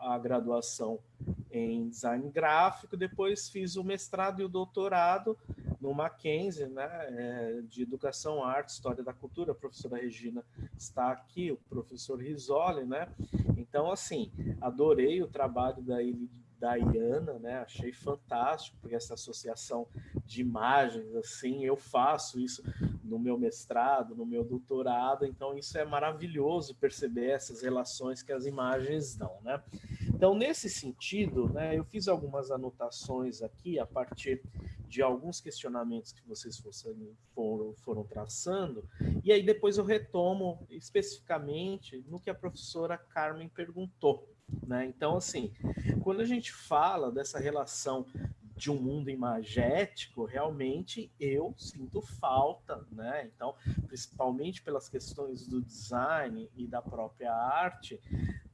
a graduação em design gráfico, depois fiz o mestrado e o doutorado no Mackenzie, né, é, de Educação, Arte, História da Cultura, a professora Regina está aqui, o professor Risoli, né, então, assim, adorei o trabalho da da Iana, né? Achei fantástico, porque essa associação de imagens, assim, eu faço isso no meu mestrado, no meu doutorado, então isso é maravilhoso perceber essas relações que as imagens dão, né? Então, nesse sentido, né, eu fiz algumas anotações aqui a partir de alguns questionamentos que vocês foram, foram traçando, e aí depois eu retomo especificamente no que a professora Carmen perguntou. Né? Então, assim, quando a gente fala dessa relação de um mundo imagético, realmente eu sinto falta, né? Então, principalmente pelas questões do design e da própria arte,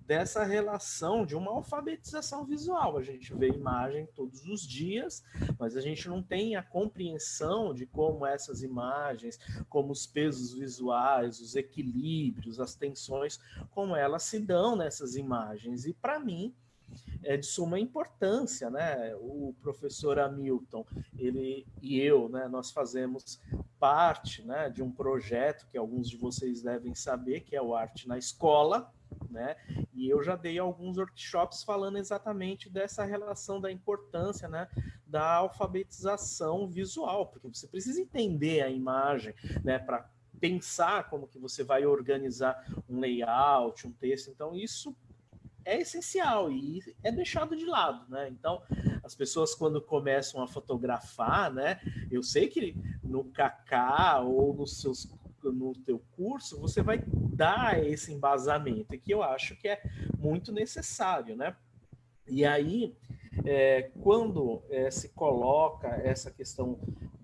dessa relação de uma alfabetização visual. A gente vê imagem todos os dias, mas a gente não tem a compreensão de como essas imagens, como os pesos visuais, os equilíbrios, as tensões, como elas se dão nessas imagens. E para mim, é de suma importância, né? O professor Hamilton, ele e eu, né, nós fazemos parte, né, de um projeto que alguns de vocês devem saber, que é o Arte na Escola, né? E eu já dei alguns workshops falando exatamente dessa relação da importância, né, da alfabetização visual, porque você precisa entender a imagem, né, para pensar como que você vai organizar um layout, um texto. Então isso é essencial e é deixado de lado, né? Então, as pessoas quando começam a fotografar, né? Eu sei que no Kaká ou nos seus no teu curso, você vai dar esse embasamento, que eu acho que é muito necessário, né? E aí, é, quando é, se coloca essa questão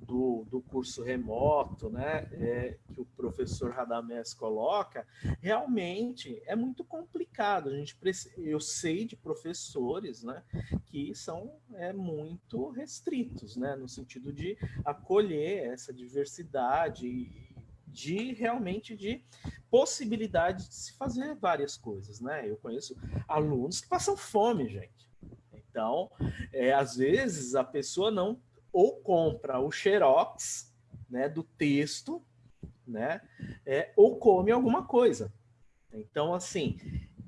do, do curso remoto, né, é, que o professor Radamés coloca, realmente é muito complicado. A gente eu sei de professores, né, que são é, muito restritos, né, no sentido de acolher essa diversidade de realmente de possibilidade de se fazer várias coisas, né? Eu conheço alunos que passam fome, gente. Então, é, às vezes a pessoa não ou compra o xerox né, do texto, né, é, ou come alguma coisa. Então, assim,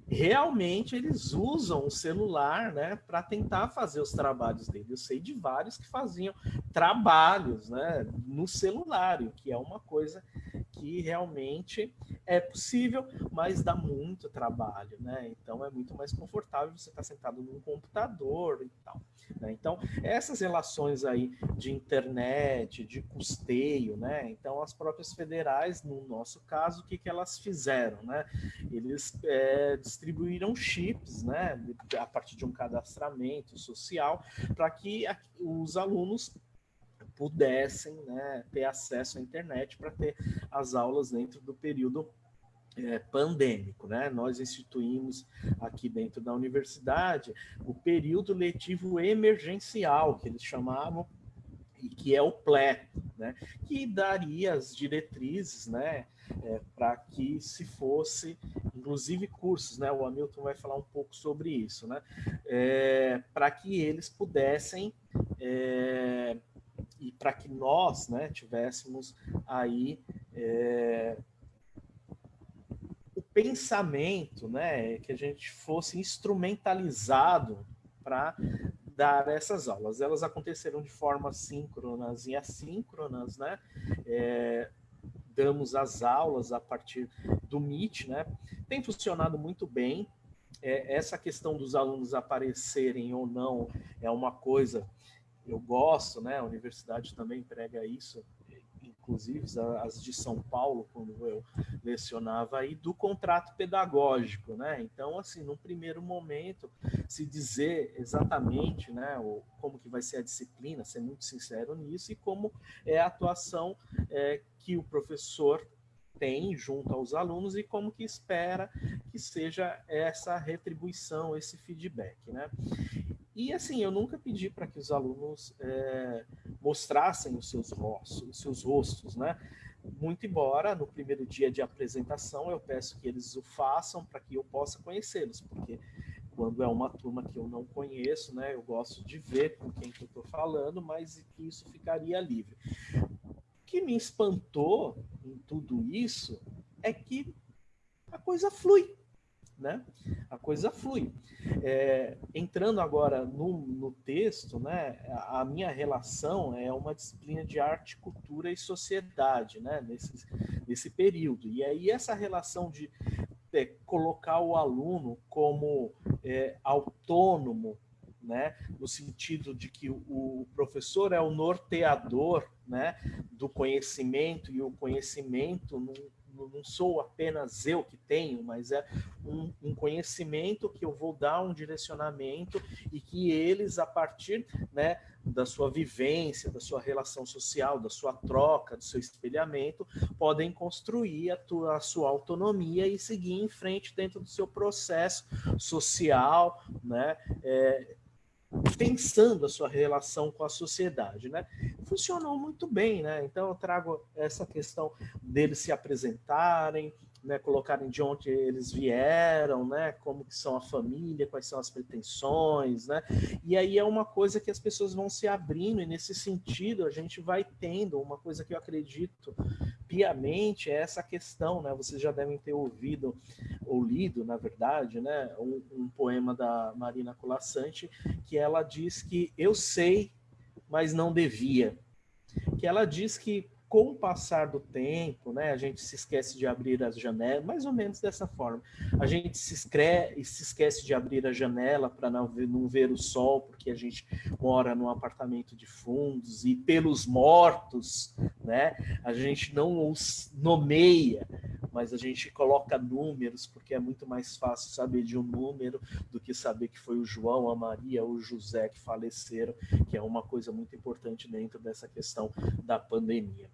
realmente eles usam o celular né, para tentar fazer os trabalhos dele. Eu sei de vários que faziam trabalhos né, no celular, o que é uma coisa que realmente é possível, mas dá muito trabalho, né? Então é muito mais confortável você estar sentado num computador e tal. Né? Então, essas relações aí de internet, de custeio, né? Então, as próprias federais, no nosso caso, o que, que elas fizeram, né? Eles é, distribuíram chips, né? A partir de um cadastramento social, para que os alunos pudessem né, ter acesso à internet para ter as aulas dentro do período é, pandêmico. Né? Nós instituímos aqui dentro da universidade o período letivo emergencial, que eles chamavam, e que é o PLE, né? que daria as diretrizes né? É, para que se fosse, inclusive cursos, né? o Hamilton vai falar um pouco sobre isso, né? É, para que eles pudessem é, e para que nós né, tivéssemos aí é, o pensamento, né, que a gente fosse instrumentalizado para dar essas aulas. Elas aconteceram de forma síncronas e assíncronas, né? É, damos as aulas a partir do Meet, né? Tem funcionado muito bem. É, essa questão dos alunos aparecerem ou não é uma coisa eu gosto, né? A universidade também prega isso, inclusive as de São Paulo, quando eu lecionava aí, do contrato pedagógico, né? Então, assim, num primeiro momento, se dizer exatamente, né, o, como que vai ser a disciplina, ser muito sincero nisso, e como é a atuação é, que o professor tem junto aos alunos e como que espera que seja essa retribuição, esse feedback, né? E assim, eu nunca pedi para que os alunos é, mostrassem os seus rostos, os seus rostos, né? Muito embora no primeiro dia de apresentação eu peço que eles o façam para que eu possa conhecê-los, porque quando é uma turma que eu não conheço, né, eu gosto de ver com quem que eu estou falando, mas que isso ficaria livre. O que me espantou em tudo isso é que a coisa flui, né? A coisa flui. É, entrando agora no, no texto, né? A, minha relação é uma disciplina de arte, cultura e sociedade, né? Nesse, nesse período. E aí essa relação de é, colocar o aluno como é, autônomo, né, no sentido de que o, professor é o norteador né, do conhecimento e o conhecimento não, não sou apenas eu que tenho, mas é um, um, conhecimento que eu vou dar um direcionamento e que eles, a partir né, da sua vivência, da sua relação social, da sua troca, do seu espelhamento, podem construir a, tua, a sua autonomia e seguir em frente dentro do seu processo social, né? É, pensando a sua relação com a sociedade, né? Funcionou muito bem, né? Então eu trago essa questão deles se apresentarem, né, colocarem de onde eles vieram, né, como que são a família, quais são as pretensões, né, e aí é uma coisa que as pessoas vão se abrindo e nesse sentido a gente vai tendo uma coisa que eu acredito piamente é essa questão, né, vocês já devem ter ouvido ou lido, na verdade, né, um, um poema da Marina Colassante que ela diz que eu sei, mas não devia, que ela diz que com o passar do tempo, né, a gente se esquece de abrir as janelas, mais ou menos dessa forma. A gente se, escre se esquece de abrir a janela para não, não ver o sol, porque a gente mora num apartamento de fundos e pelos mortos, né, a gente não os nomeia, mas a gente coloca números, porque é muito mais fácil saber de um número do que saber que foi o João, a Maria ou o José que faleceram, que é uma coisa muito importante dentro dessa questão da pandemia.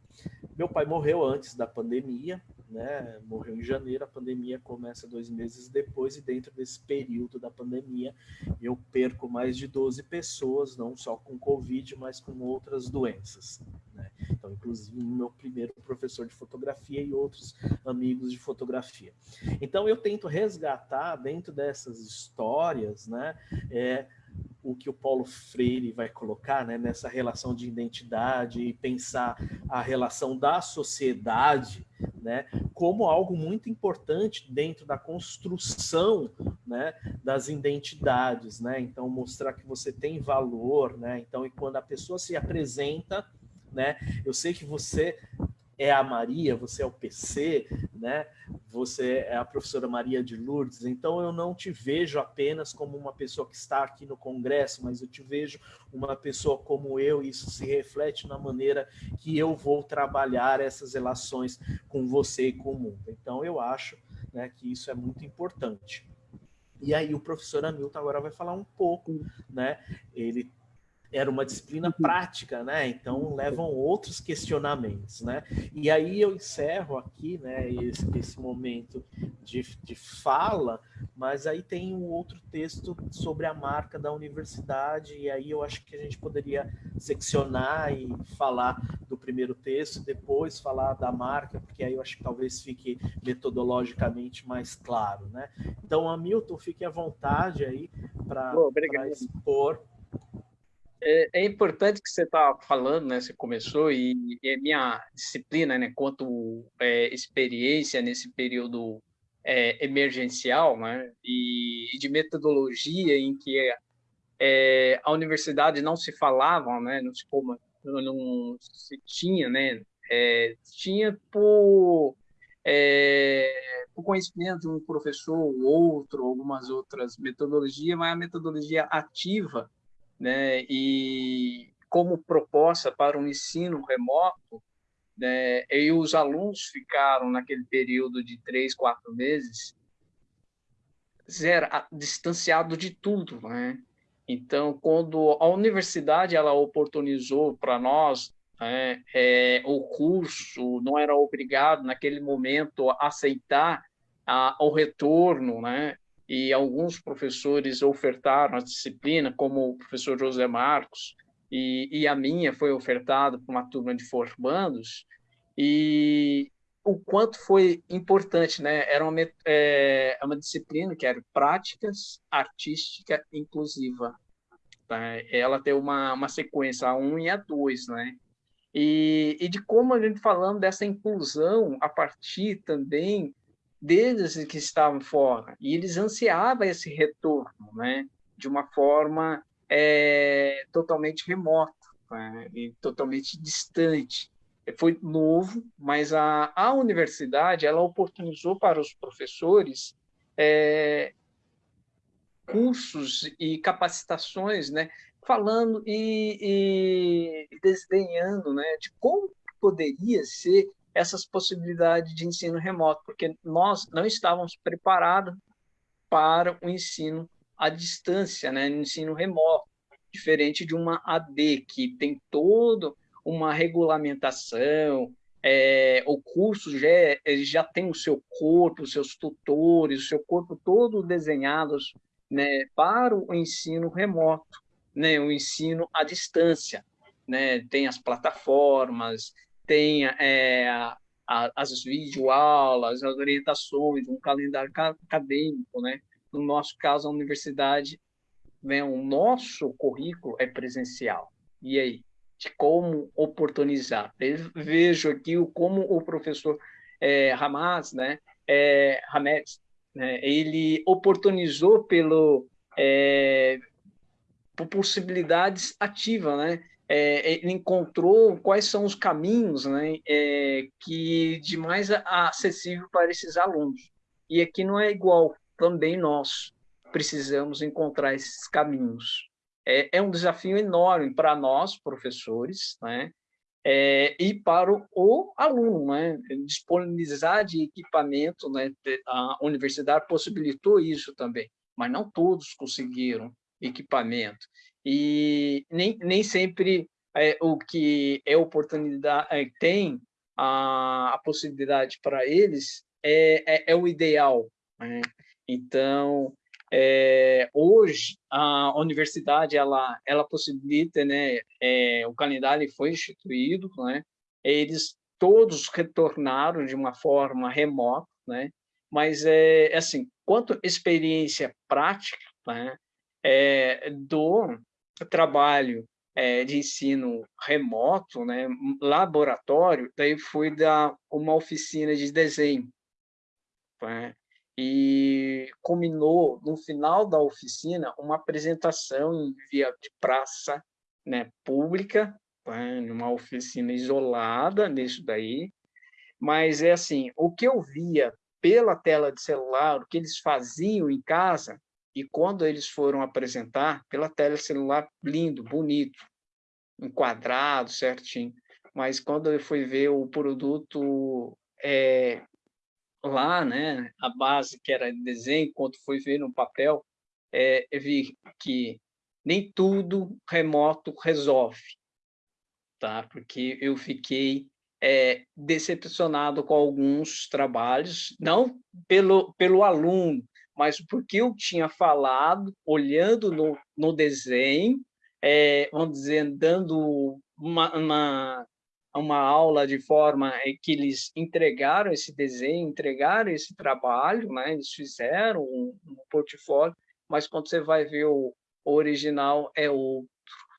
Meu pai morreu antes da pandemia, né? Morreu em janeiro, a pandemia começa dois meses depois, e dentro desse período da pandemia eu perco mais de 12 pessoas, não só com Covid, mas com outras doenças. Né? Então, inclusive, meu primeiro professor de fotografia e outros amigos de fotografia. Então, eu tento resgatar dentro dessas histórias, né? É, o que o Paulo Freire vai colocar né, nessa relação de identidade e pensar a relação da sociedade né, como algo muito importante dentro da construção né, das identidades. Né? Então, mostrar que você tem valor. Né? Então, e quando a pessoa se apresenta, né, eu sei que você é a Maria, você é o PC, né? Você é a professora Maria de Lourdes. Então eu não te vejo apenas como uma pessoa que está aqui no congresso, mas eu te vejo uma pessoa como eu, e isso se reflete na maneira que eu vou trabalhar essas relações com você e com o mundo. Então eu acho, né, que isso é muito importante. E aí o professor Hamilton agora vai falar um pouco, né? Ele era uma disciplina uhum. prática, né? Então levam outros questionamentos, né? E aí eu encerro aqui, né? Esse, esse momento de, de fala, mas aí tem um outro texto sobre a marca da universidade e aí eu acho que a gente poderia seccionar e falar do primeiro texto, depois falar da marca, porque aí eu acho que talvez fique metodologicamente mais claro, né? Então, Hamilton, fique à vontade aí para expor é, é, importante que você está falando, né? Você começou e, e a minha disciplina, né? Quanto é, experiência nesse período é, emergencial, né? E, de metodologia em que é, a universidade não se falava, né? Não se como não se tinha, né? É, tinha por é, por conhecimento de um professor ou outro, algumas outras metodologias, mas a metodologia ativa né, e como proposta para um ensino remoto, né, e os alunos ficaram naquele período de três, quatro meses zero, distanciado de tudo, né? Então, quando a universidade ela oportunizou para nós né, é, o curso, não era obrigado naquele momento a aceitar a, o retorno, né? E alguns professores ofertaram a disciplina, como o professor José Marcos, e, e a minha foi ofertada por uma turma de formandos, e o quanto foi importante, né? Era uma, é, uma disciplina que era práticas artística inclusiva. Tá? Ela tem uma, uma sequência, a 1 um e a 2, né? E, e de como a gente falando dessa inclusão a partir também deles que estavam fora, e eles ansiavam esse retorno, né, de uma forma é, totalmente remota né, e totalmente distante. foi novo, mas a, a universidade ela oportunizou para os professores é, cursos e capacitações, né, falando e, e desenhando, né, de como poderia ser essas possibilidades de ensino remoto, porque nós não estávamos preparados para o ensino à distância, né, no ensino remoto, diferente de uma AD, que tem todo uma regulamentação, é, o curso já, é, já tem o seu corpo, os seus tutores, o seu corpo todo desenhados né, para o ensino remoto, né, o ensino à distância. Né, tem as plataformas, tem é, a, as videoaulas, as orientações, um calendário acadêmico. Né? No nosso caso, a universidade, né, o nosso currículo é presencial. E aí? De como oportunizar. Eu vejo aqui o, como o professor é, Hamas, né, é, Hamed, né, ele oportunizou pelo é, por possibilidades ativas, né? É, ele encontrou quais são os caminhos né, é, que de mais acessível para esses alunos. E aqui não é igual, também nós precisamos encontrar esses caminhos. É, é um desafio enorme para nós, professores, né, é, e para o, o, aluno, né, disponibilizar de equipamento, né, a universidade possibilitou isso também, mas não todos conseguiram equipamento. E nem, nem sempre é, o que é oportunidade é, tem a, a possibilidade para eles é, é, é, o ideal. Né? Então, é, hoje a universidade ela ela possibilita, né? O calendário foi instituído, né? Eles todos retornaram de uma forma remota, né? Mas é assim, quanto experiência prática, né? É, do trabalho é, de ensino remoto, né, laboratório, daí fui dar uma oficina de desenho. Né, e culminou, no final da oficina, uma apresentação em via de praça né, pública, né, numa oficina isolada nisso daí, mas é assim, o que eu via pela tela de celular, o que eles faziam em casa, e quando eles foram apresentar, pela tela celular, lindo, bonito, enquadrado, certinho. Mas quando eu fui ver o produto é, lá, né, a base que era de desenho, quando fui ver no papel, é, eu vi que nem tudo remoto resolve, tá? Porque eu fiquei é, decepcionado com alguns trabalhos, não pelo, pelo aluno, mas porque eu tinha falado, olhando no, no desenho, é, vamos dizer, dando uma, uma, uma aula de forma que eles entregaram esse desenho, entregaram esse trabalho, né? eles fizeram um, um portfólio, mas quando você vai ver o, o original é outro,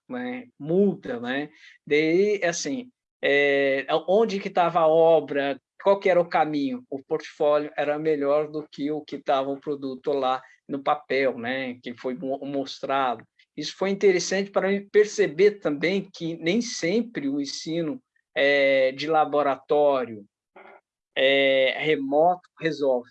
né? muda, né? Daí, assim, é, onde que estava a obra, qual que era o caminho? O portfólio era melhor do que o que estava o produto lá no papel, né? que foi mostrado. Isso foi interessante para mim perceber também que nem sempre o ensino é, de laboratório é, remoto resolve,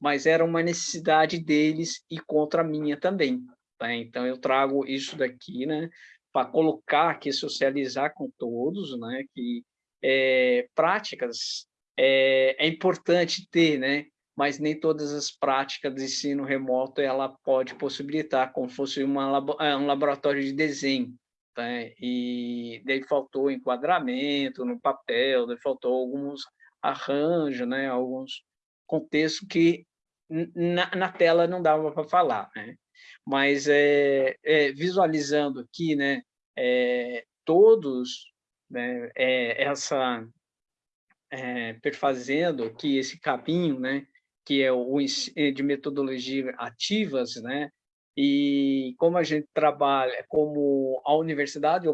mas era uma necessidade deles e contra a minha também. Tá? Então, eu trago isso daqui né, para colocar aqui, socializar com todos, né, que é, práticas é, é importante ter, né? mas nem todas as práticas de ensino remoto ela pode possibilitar, como fosse uma, é, um laboratório de desenho. Tá? E daí faltou enquadramento no papel, daí faltou alguns arranjos, né? alguns contextos que na, na tela não dava para falar. Né? Mas é, é, visualizando aqui né, é, todos né, é, essa é, perfazendo aqui esse caminho, né, que é o de metodologia ativas, né, e como a gente trabalha, como a universidade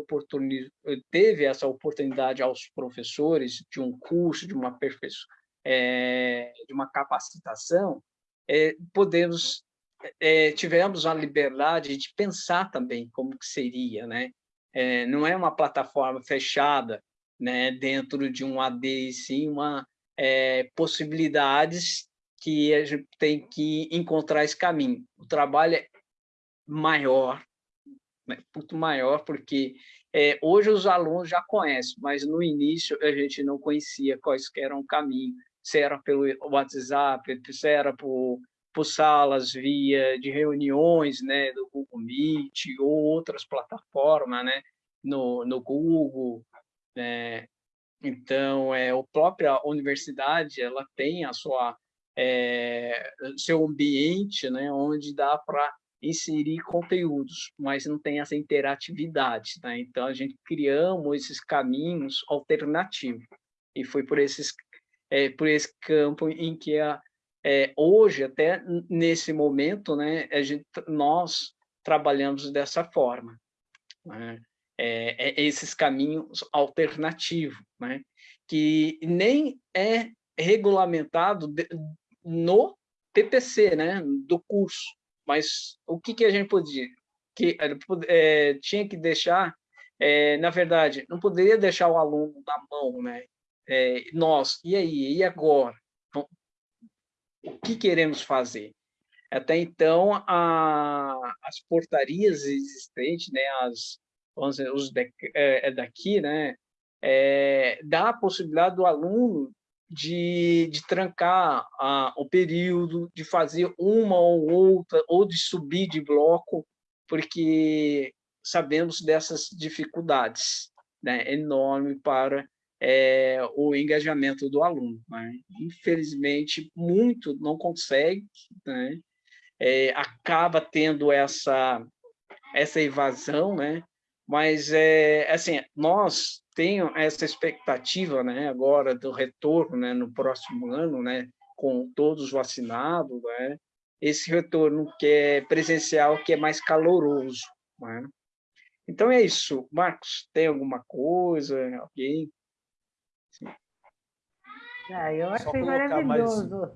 teve essa oportunidade aos professores de um curso, de uma é, de uma capacitação, é, podemos é, tivemos a liberdade de pensar também como que seria, né? É, não é uma plataforma fechada, né, dentro de um AD, sim, uma, é, possibilidades que a gente tem que encontrar esse caminho. O trabalho é maior, né, muito maior, porque é, hoje os alunos já conhecem, mas no início a gente não conhecia quais eram o caminho, se era pelo WhatsApp, se era por, por salas via de reuniões né, do Google Meet ou outras plataformas, né, no, no Google, né, então, é, a própria universidade ela tem a sua é, seu ambiente, né, onde dá para inserir conteúdos, mas não tem essa interatividade, né? Então a gente criamos esses caminhos alternativos e foi por esses é, por esse campo em que a, é, hoje até nesse momento, né, a gente nós trabalhamos dessa forma. Né? É, é esses caminhos alternativos, né? que nem é regulamentado de, no TPC, né? do curso. Mas o que, que a gente podia? Que, é, tinha que deixar, é, na verdade, não poderia deixar o aluno na mão, né? Nós, e aí, e agora? Então, o que queremos fazer? Até então, a, as portarias existentes, né, as, vamos dizer, os de, é, é, daqui, né, é, dá a possibilidade do aluno de, de trancar a, o período, de fazer uma ou outra, ou de subir de bloco, porque sabemos dessas dificuldades né, enorme para é, o engajamento do aluno. Né? Infelizmente, muito não consegue, né? é, acaba tendo essa, essa evasão, né? Mas, é, assim, nós temos essa expectativa, né, agora do retorno, né, no próximo ano, né, com todos vacinados, né, esse retorno que é presencial, que é mais caloroso, né? Então é isso. Marcos, tem alguma coisa? Alguém? Sim. Ah, eu achei maravilhoso mais...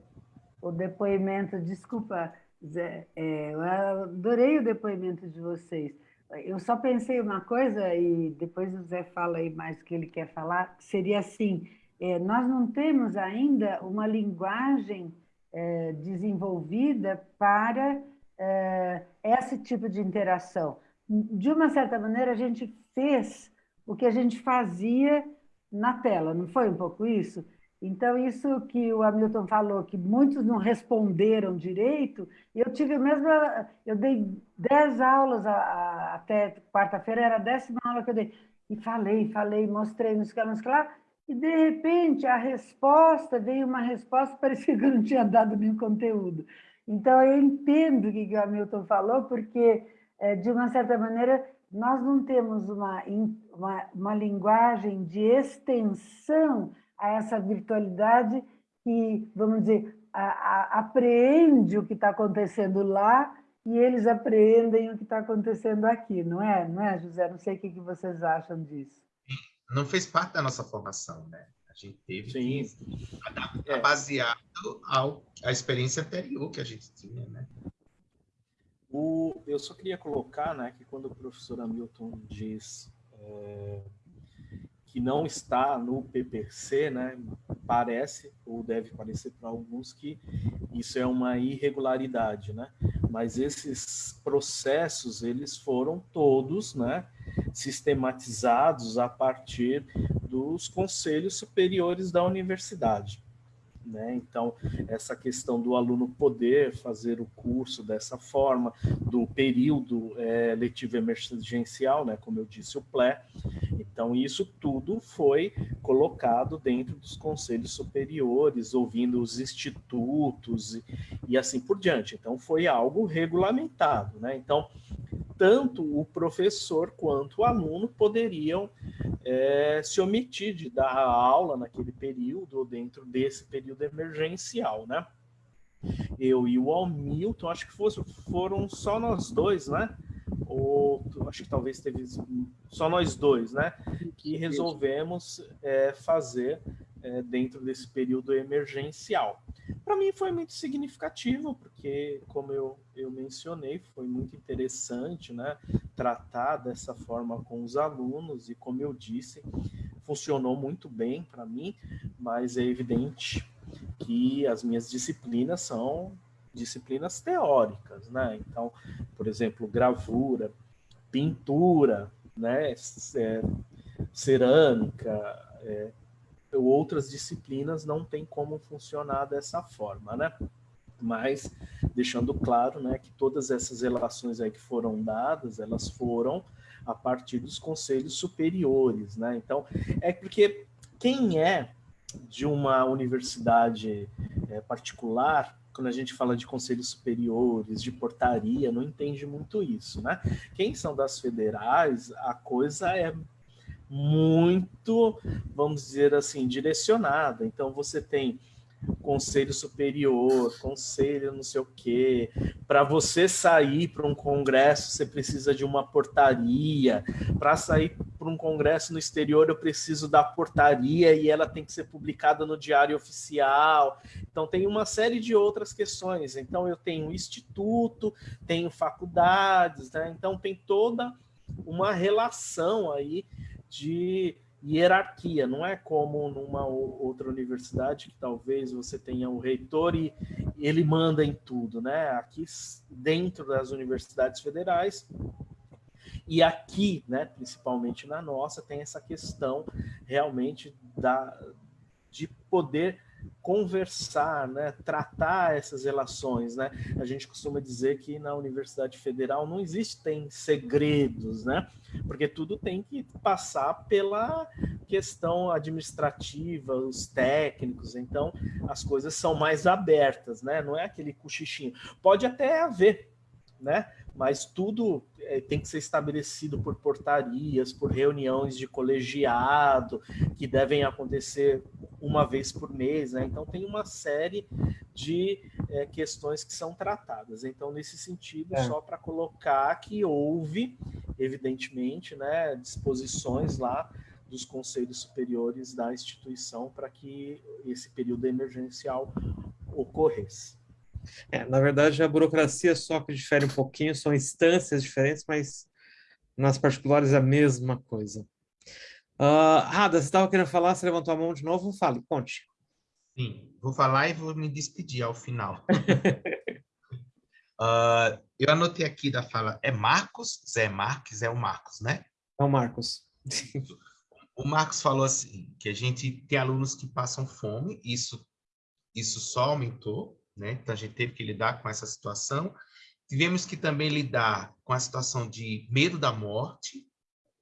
o depoimento. Desculpa, Zé, é, eu adorei o depoimento de vocês. Eu só pensei uma coisa, e depois o Zé fala aí mais o que ele quer falar, seria assim, é, nós não temos ainda uma linguagem é, desenvolvida para é, esse tipo de interação. De uma certa maneira, a gente fez o que a gente fazia na tela, não foi um pouco isso? Então, isso que o Hamilton falou, que muitos não responderam direito, eu tive a mesma... Eu dei dez aulas a, a, até quarta-feira, era a décima aula que eu dei. E falei, falei, mostrei, não sei o que lá, e de repente a resposta, veio uma resposta, *laughs* parecia que eu não tinha dado nenhum conteúdo. Então, eu entendo o que o Hamilton falou, porque, eh, de uma certa maneira, nós não temos uma, uma, uma linguagem de extensão a essa virtualidade que, vamos dizer, a, a, apreende o que está acontecendo lá e eles apreendem o que está acontecendo aqui, não é? Não é, José? Não sei o que, que vocês acham disso. Não fez parte da nossa formação, né? A gente teve Sim. que adaptar é. baseado ao, à experiência anterior que a gente tinha, né? O, eu só queria colocar né, que quando o professor Hamilton diz é, que não está no PPC, né, parece, ou deve parecer para alguns, que isso é uma irregularidade, né? Mas esses processos, eles foram todos, né, sistematizados a partir dos conselhos superiores da universidade. Né? Então, essa questão do aluno poder fazer o curso dessa forma, do período é, letivo emergencial, né? como eu disse, o PLE. Então, isso tudo foi colocado dentro dos conselhos superiores, ouvindo os institutos e, e assim por diante. Então, foi algo regulamentado. Né? Então, tanto o professor quanto o aluno poderiam é, se omitir de dar a aula naquele período ou dentro desse período emergencial, né? Eu e o Hamilton, acho que fosse, foram só nós dois, né? Ou acho que talvez teve só nós dois, né? Que resolvemos é, fazer é, dentro desse período emergencial. Para mim foi muito significativo, porque, como eu, eu mencionei, foi muito interessante né, tratar dessa forma com os alunos, e como eu disse, funcionou muito bem para mim, mas é evidente que as minhas disciplinas são disciplinas teóricas, né? Então, por exemplo, gravura, pintura, né? É, cerâmica, é, outras disciplinas não tem como funcionar dessa forma, né? Mas deixando claro, né, que todas essas relações aí que foram dadas, elas foram a partir dos conselhos superiores, né? Então, é porque quem é de uma universidade é, particular, quando a gente fala de conselhos superiores, de portaria, não entende muito isso, né? Quem são das federais, a coisa é muito, vamos dizer assim, direcionada. Então, você tem conselho superior, conselho não sei o quê. Para você sair para um congresso, você precisa de uma portaria. Para sair para um congresso no exterior, eu preciso da portaria e ela tem que ser publicada no diário oficial. Então, tem uma série de outras questões. Então, eu tenho instituto, tenho faculdades, né? Então, tem toda uma relação aí de hierarquia, não é como numa outra universidade que talvez você tenha o reitor e ele manda em tudo, né? Aqui dentro das universidades federais e aqui, né, principalmente na nossa, tem essa questão realmente da de poder conversar, né, tratar essas relações, né? A gente costuma dizer que na Universidade Federal não existem segredos, né? Porque tudo tem que passar pela questão administrativa, os técnicos, então as coisas são mais abertas, né? Não é aquele cochichinho. Pode até haver, né? Mas tudo é, tem que ser estabelecido por portarias, por reuniões de colegiado, que devem acontecer uma vez por mês, né? Então tem uma série de é, questões que são tratadas. Então, nesse sentido, é. só para colocar que houve, evidentemente, né, disposições lá dos conselhos superiores da instituição para que esse período emergencial ocorresse. É, na verdade, a burocracia só que difere um pouquinho, são instâncias diferentes, mas nas particulares é a mesma coisa. Uh, Rada, você estava querendo falar, você levantou a mão de novo? Fale, conte. Sim, vou falar e vou me despedir ao final. uh, *laughs* eu anotei aqui da fala, é Marcos, Zé Marques, é o Marcos, né? É o Marcos. o Marcos falou assim, que a gente tem alunos que passam fome, isso, isso só aumentou, né? Então a gente teve que lidar com essa situação. Tivemos que também lidar com a situação de medo da morte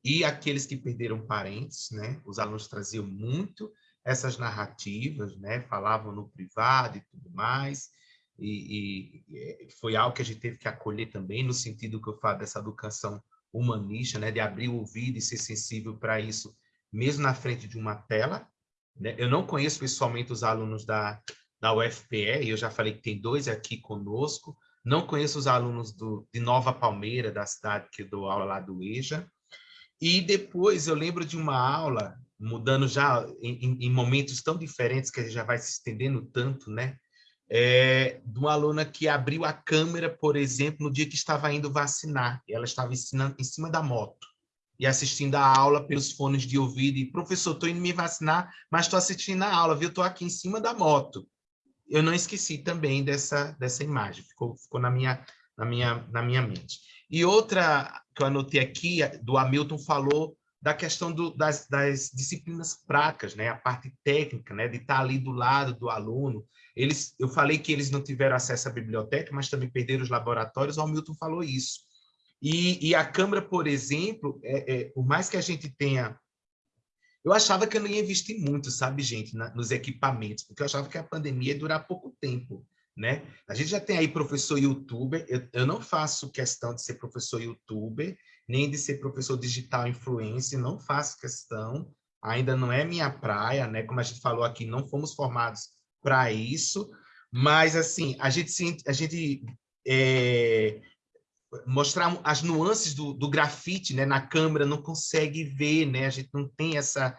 e aqueles que perderam parentes, né? Os alunos traziam muito essas narrativas, né? Falavam no privado e tudo mais. E, e, foi algo que a gente teve que acolher também, no sentido que eu falo dessa educação humanista, né? De abrir o ouvido e ser sensível para isso, mesmo na frente de uma tela. Né? Eu não conheço pessoalmente os alunos da, da UFPE, eu já falei que tem dois aqui conosco. Não conheço os alunos do, de Nova Palmeira, da cidade que eu dou aula lá do EJA. E depois eu lembro de uma aula, mudando já em, em momentos tão diferentes que a gente já vai se estendendo tanto, né? É, de uma aluna que abriu a câmera, por exemplo, no dia que estava indo vacinar. Ela estava ensinando em cima da moto e assistindo a aula pelos fones de ouvido. E, professor, estou indo me vacinar, mas estou assistindo a aula, viu? Estou aqui em cima da moto eu não esqueci também dessa, dessa imagem, ficou, ficou na, minha, na, minha, na minha mente. E outra que eu anotei aqui, do Hamilton falou da questão do, das, das, disciplinas práticas, né? a parte técnica, né? de estar ali do lado do aluno. Eles, eu falei que eles não tiveram acesso à biblioteca, mas também perderam os laboratórios, o Hamilton falou isso. E, e a Câmara, por exemplo, é, é, por mais que a gente tenha eu achava que eu não ia investir muito, sabe, gente, na, nos equipamentos, porque eu achava que a pandemia ia durar pouco tempo, né? A gente já tem aí professor youtuber, eu, eu não faço questão de ser professor youtuber, nem de ser professor digital influencer, não faço questão, ainda não é minha praia, né? Como a gente falou aqui, não fomos formados para isso, mas assim, a gente, a gente é, mostrar as nuances do, do grafite né, na câmera, não consegue ver, né? a gente não tem essa...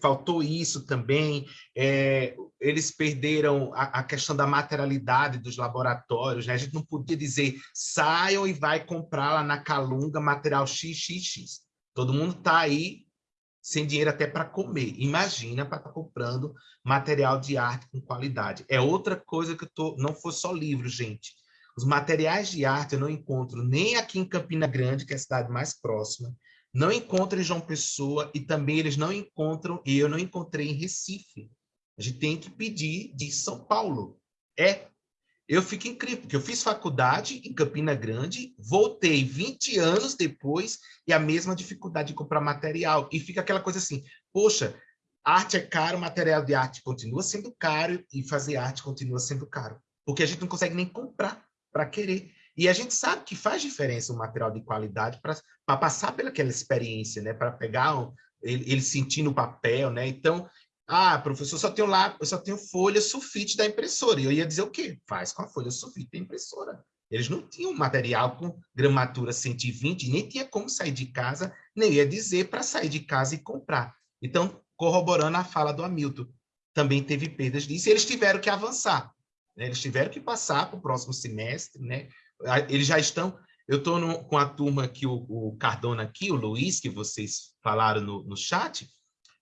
Faltou isso também, é, eles perderam a, a, questão da materialidade dos laboratórios, né? a gente não podia dizer saiam e vai comprar lá na Calunga material XXX. Todo mundo está aí sem dinheiro até para comer. Imagina para estar tá comprando material de arte com qualidade. É outra coisa que eu tô, não foi só livro, gente. Os materiais de arte eu não encontro nem aqui em Campina Grande, que é a cidade mais próxima, não encontro em João Pessoa e também eles não encontram, e eu não encontrei em Recife. A gente tem que pedir de São Paulo. É. Eu fico incrível, porque eu fiz faculdade em Campina Grande, voltei 20 anos depois e a mesma dificuldade de comprar material. E fica aquela coisa assim, poxa, arte é caro, material de arte continua sendo caro e fazer arte continua sendo caro. Porque a gente não consegue nem comprar para querer. E a gente sabe que faz diferença o material de qualidade para passar pelaquela experiência, né? Para pegar um, ele, ele sentir papel, né? Então, ah, professor, só tenho lá, eu só tenho folha sulfite da impressora. E eu ia dizer o quê? Faz com a folha sulfite da impressora. Eles não tinham material com gramatura 120, nem tinha como sair de casa, nem ia dizer para sair de casa e comprar. Então, corroborando a fala do Hamilton, também teve perdas disso, e eles tiveram que avançar. Né? Eles tiveram que passar para o próximo semestre, né? Eles já estão. Eu estou com a turma aqui, o, o, Cardona aqui, o Luiz, que vocês falaram no, no chat.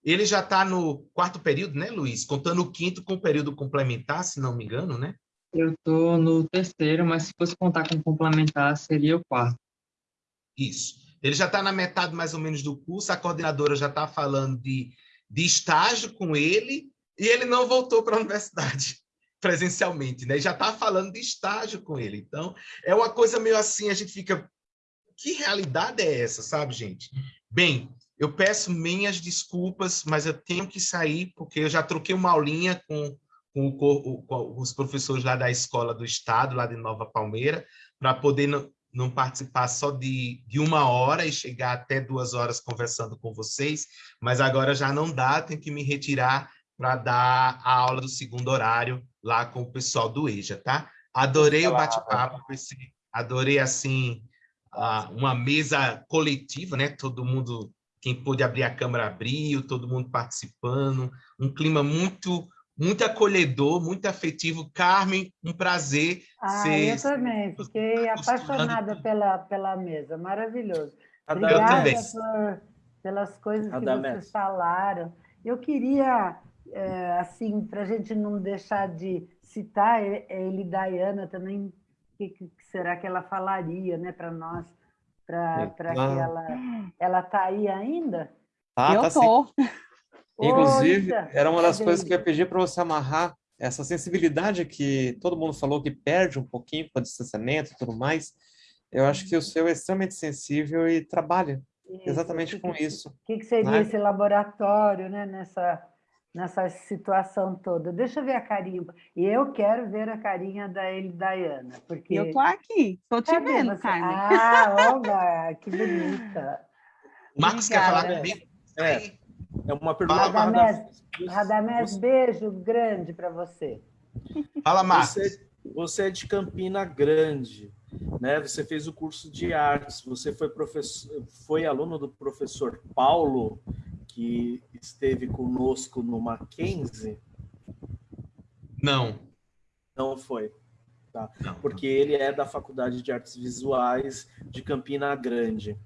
Ele já está no quarto período, né, Luiz? Contando o quinto com o período complementar, se não me engano, né? Eu estou no terceiro, mas se fosse contar com complementar, seria o quarto. Isso. Ele já está na metade mais ou menos do curso, a coordenadora já está falando de, de estágio com ele, e ele não voltou para a *laughs* universidade presencialmente, né? Já está falando de estágio com ele. Então, é uma coisa meio assim, a gente fica... Que realidade é essa, sabe, gente? Bem, eu peço minhas desculpas, mas eu tenho que sair, porque eu já troquei uma aulinha com, com, o, com os professores lá da Escola do Estado, lá de Nova Palmeira, para poder não, participar só de, de uma hora e chegar até duas horas conversando com vocês, mas agora já não dá, tenho que me retirar para dar a aula do segundo horário lá com o pessoal do EJA, tá? Adorei o bate-papo, adorei, assim, uma mesa coletiva, né? Todo mundo, quem pôde abrir a câmera abriu, todo mundo participando, um clima muito muito acolhedor, muito afetivo. Carmen, um prazer. Ah, ser... eu também, fiquei apaixonada pela, pela mesa, maravilhoso. Obrigada por, pelas coisas que vocês falaram. Eu queria é, assim, para a gente não deixar de citar ele Diana também, o que, que, será que ela falaria né, para nós, para que ela ela está aí ainda? Ah, eu tá tô. Sim. Inclusive, era uma das coisas que eu ia pedir para você amarrar essa sensibilidade que todo mundo falou que perde um pouquinho com o distanciamento e tudo mais. Eu acho que o seu é extremamente sensível e trabalha isso, exatamente que, com isso. O que, que seria né? esse laboratório né, nessa nessa situação toda. Deixa eu ver a carinha. E eu quero ver a carinha da ele Diana, porque eu tô aqui, tô te Cadê vendo, você? Carmen. Ah, olha, que bonita. *laughs* Marcos quer falar comigo? É, é uma pergunta. Radamés, Radamés beijo grande para você. Fala, Marcos. Você, você é de Campina Grande. Né? Você fez o curso de artes, você foi professor, foi aluno do professor Paulo, que esteve conosco no Mackenzie? Não. Não foi. Tá. Não, Porque não. ele é da Faculdade de Artes Visuais de Campina Grande.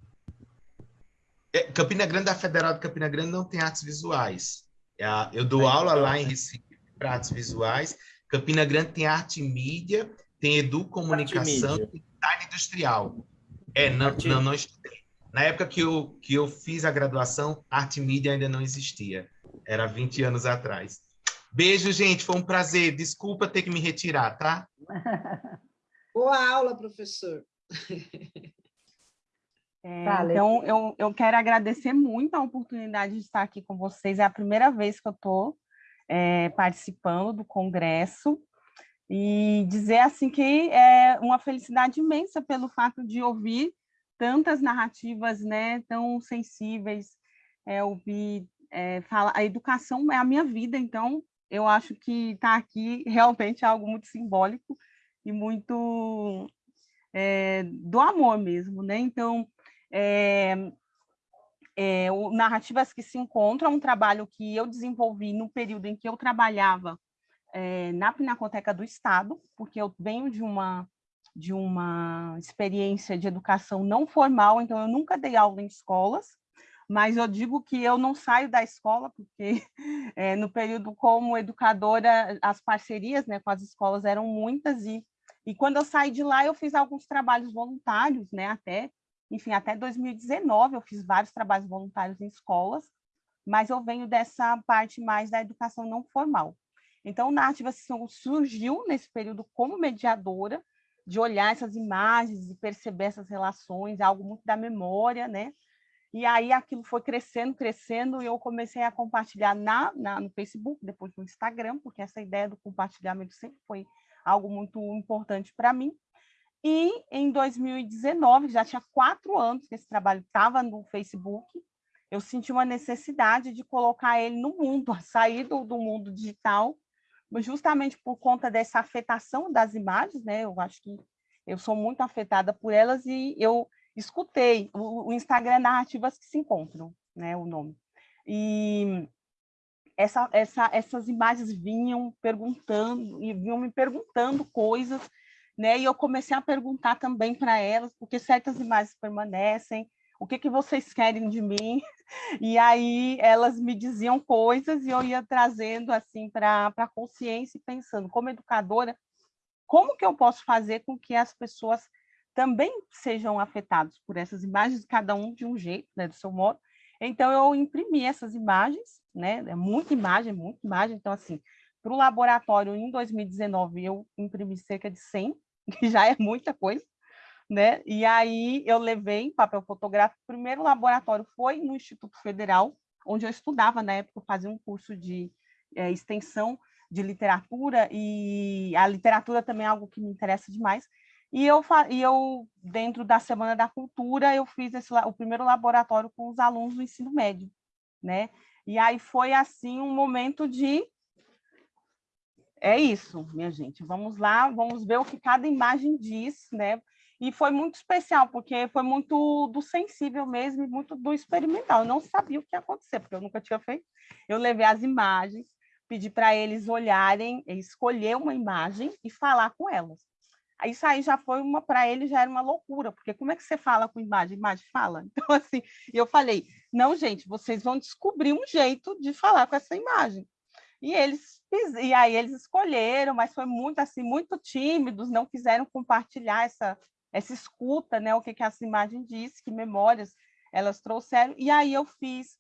É, Campina Grande, a Federal de Campina Grande não tem artes visuais. É eu dou aula lá em Recife para artes visuais. Campina Grande tem arte e mídia, tem educomunicação, tem design industrial. É, não, não, não estudei. Na época que eu, que eu fiz a graduação, arte mídia ainda não existia. Era 20 anos atrás. Beijo, gente. Foi um prazer. Desculpa ter que me retirar, tá? *laughs* Boa aula, professor. É, então, eu, eu quero agradecer muito a oportunidade de estar aqui com vocês. É a primeira vez que eu estou é, participando do congresso e dizer assim que é uma felicidade imensa pelo fato de ouvir tantas narrativas né, tão sensíveis, é, ouvir, é, a educação é a minha vida, então eu acho que estar tá aqui *laughs* realmente é algo muito simbólico e muito é, do amor mesmo, né? Então, é, é, o Narrativas que se encontram é um trabalho que eu desenvolvi no período em que eu trabalhava é, na Pinacoteca do Estado, porque eu venho de uma de uma experiência de educação não formal, então eu nunca dei aula em escolas, mas eu digo que eu não saio da escola, porque é, *laughs* no período como educadora, as parcerias né, com as escolas eram muitas, e, e quando eu saí de lá, eu fiz alguns trabalhos voluntários, né, até, enfim, até 2019 eu fiz vários trabalhos voluntários em escolas, mas eu venho dessa parte mais da educação não formal. Então, Narrativa surgiu nesse período como mediadora, de olhar essas imagens e perceber essas relações, algo muito da memória, né? E aí aquilo foi crescendo, crescendo, e eu comecei a compartilhar na, na, no Facebook, depois no Instagram, porque essa ideia do compartilhamento sempre foi algo muito importante para mim. E em 2019, já tinha quatro anos que esse trabalho estava no Facebook, eu senti uma necessidade de colocar ele no mundo, *laughs* sair do, do mundo digital justamente por conta dessa afetação das imagens, né? Eu acho que eu sou muito afetada por elas e eu escutei o, o Instagram Narrativas que se encontram, né? O nome. E essa, essa, essas imagens vinham perguntando e vinham me perguntando coisas, né? E eu comecei a perguntar também para elas, porque certas imagens permanecem, o que, que vocês querem de mim? E aí elas me diziam coisas e eu ia trazendo assim para a consciência e pensando, como educadora, como que eu posso fazer com que as pessoas também sejam afetadas por essas imagens, cada um de um jeito, né, do seu modo. Então eu imprimi essas imagens, né, é muita imagem, muita imagem, então assim, para o laboratório em 2019 eu imprimi cerca de 100, *laughs* que já é muita coisa, né? E aí eu levei papel fotográfico. O primeiro laboratório foi no Instituto Federal, onde eu estudava na época, fazia um curso de é, extensão de literatura, e a literatura também é algo que me interessa demais. E eu, e eu dentro da Semana da Cultura, eu fiz esse, o primeiro laboratório com os alunos do ensino médio, né? E aí foi, assim, um momento de... É isso, minha gente. Vamos lá, vamos ver o que cada imagem diz, né? E foi muito especial, porque foi muito do sensível mesmo e muito do experimental. Eu não sabia o que ia acontecer, porque eu nunca tinha feito. Eu levei as imagens, pedi para eles olharem, escolher uma imagem e falar com elas. Isso aí já foi uma, para eles já era uma loucura, porque como é que você fala com imagem? Imagem fala. *laughs* Então, assim, eu falei, não, gente, vocês vão descobrir um jeito de falar com essa imagem. E eles e aí eles escolheram, mas foi muito assim, muito tímidos, não quiseram compartilhar essa essa escuta, né, o que, que essa imagem diz, que memórias elas trouxeram, e aí eu fiz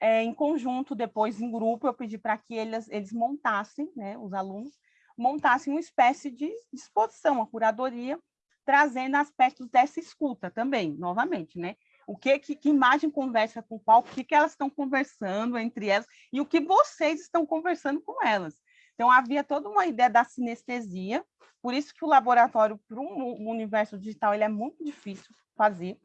é, em conjunto, depois em grupo, eu pedi para que eles, eles montassem, né, os alunos, montassem uma espécie de exposição, uma curadoria, trazendo aspectos dessa escuta também, novamente, né? O que, que, que imagem conversa com qual, o que, que elas estão conversando entre elas, e o que vocês estão conversando com elas. Então, havia toda uma ideia da sinestesia, por isso que o laboratório para um universo digital ele é muito difícil fazer,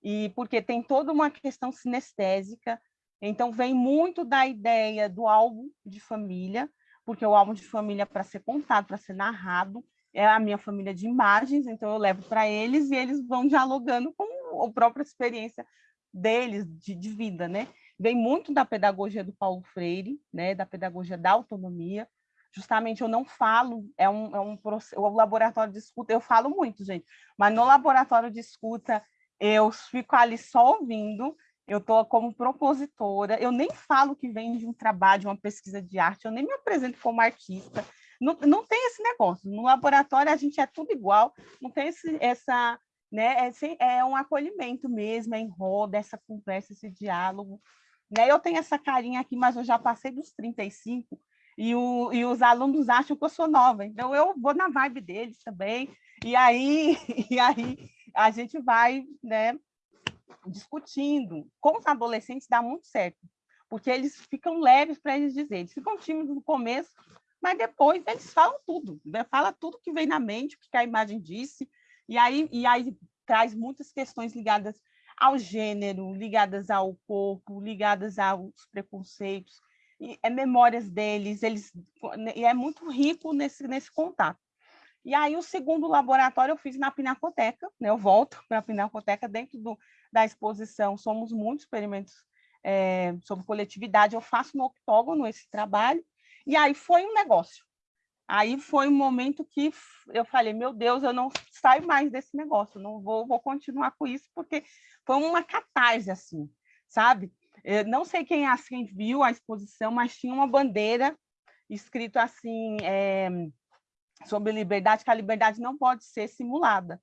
e porque tem toda uma questão sinestésica, então vem muito da ideia do álbum de família, porque o álbum de família para ser contado, para ser narrado, é a minha família de imagens, então eu levo para eles e eles vão dialogando com a própria experiência deles de, de vida, né? Vem muito da pedagogia do Paulo Freire, né? Da pedagogia da autonomia, justamente eu não falo, é um, é um o laboratório de escuta, eu falo muito, gente, mas no laboratório de escuta eu fico ali só ouvindo, eu estou como propositora, eu nem falo que vem de um trabalho, de uma pesquisa de arte, eu nem me apresento como artista, não, não tem esse negócio, no laboratório a gente é tudo igual, não tem esse, essa, né, é, é um acolhimento mesmo, é em roda, essa conversa, esse diálogo, né, eu tenho essa carinha aqui, mas eu já passei dos 35, e, o, e os alunos acham que eu sou nova, então eu vou na vibe deles também, e aí, *laughs* e aí a gente vai né, discutindo. Com os adolescentes dá muito certo, porque eles ficam leves para eles dizer, eles ficam tímidos no começo, mas depois eles falam tudo, né? fala tudo que vem na mente, o que a imagem disse, e aí, e aí traz muitas questões ligadas ao gênero, ligadas ao corpo, ligadas aos preconceitos, é memórias deles, eles e é muito rico nesse, nesse contato. E aí o segundo laboratório eu fiz na Pinacoteca, né? eu volto *laughs* para a Pinacoteca dentro do, da exposição Somos Muitos Experimentos é, sobre Coletividade, eu faço no octógono esse trabalho, e aí foi um negócio. Aí foi um momento que eu falei, meu Deus, eu não saio mais desse negócio, não vou, vou continuar com isso, porque foi uma catarse, assim sabe? Eu não sei quem assim viu a exposição, mas tinha uma bandeira escrito assim é, sobre liberdade, que a liberdade não pode ser simulada.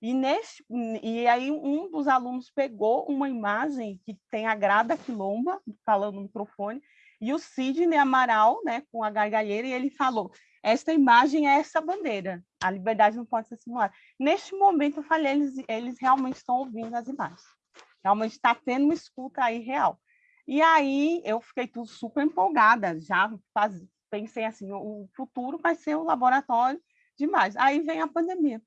E, neste, e aí um dos alunos pegou uma imagem que tem a Grada Quilomba, falando no microfone, e o Sidney Amaral, né, com a gargalheira, e ele falou, esta imagem é essa bandeira, a liberdade não pode ser simulada. Neste momento, eu falei, eles, eles realmente estão ouvindo as imagens, realmente está tendo uma escuta aí real. E aí eu fiquei tudo super empolgada, já faz, pensei assim, o futuro vai ser o laboratório demais. Aí vem a pandemia.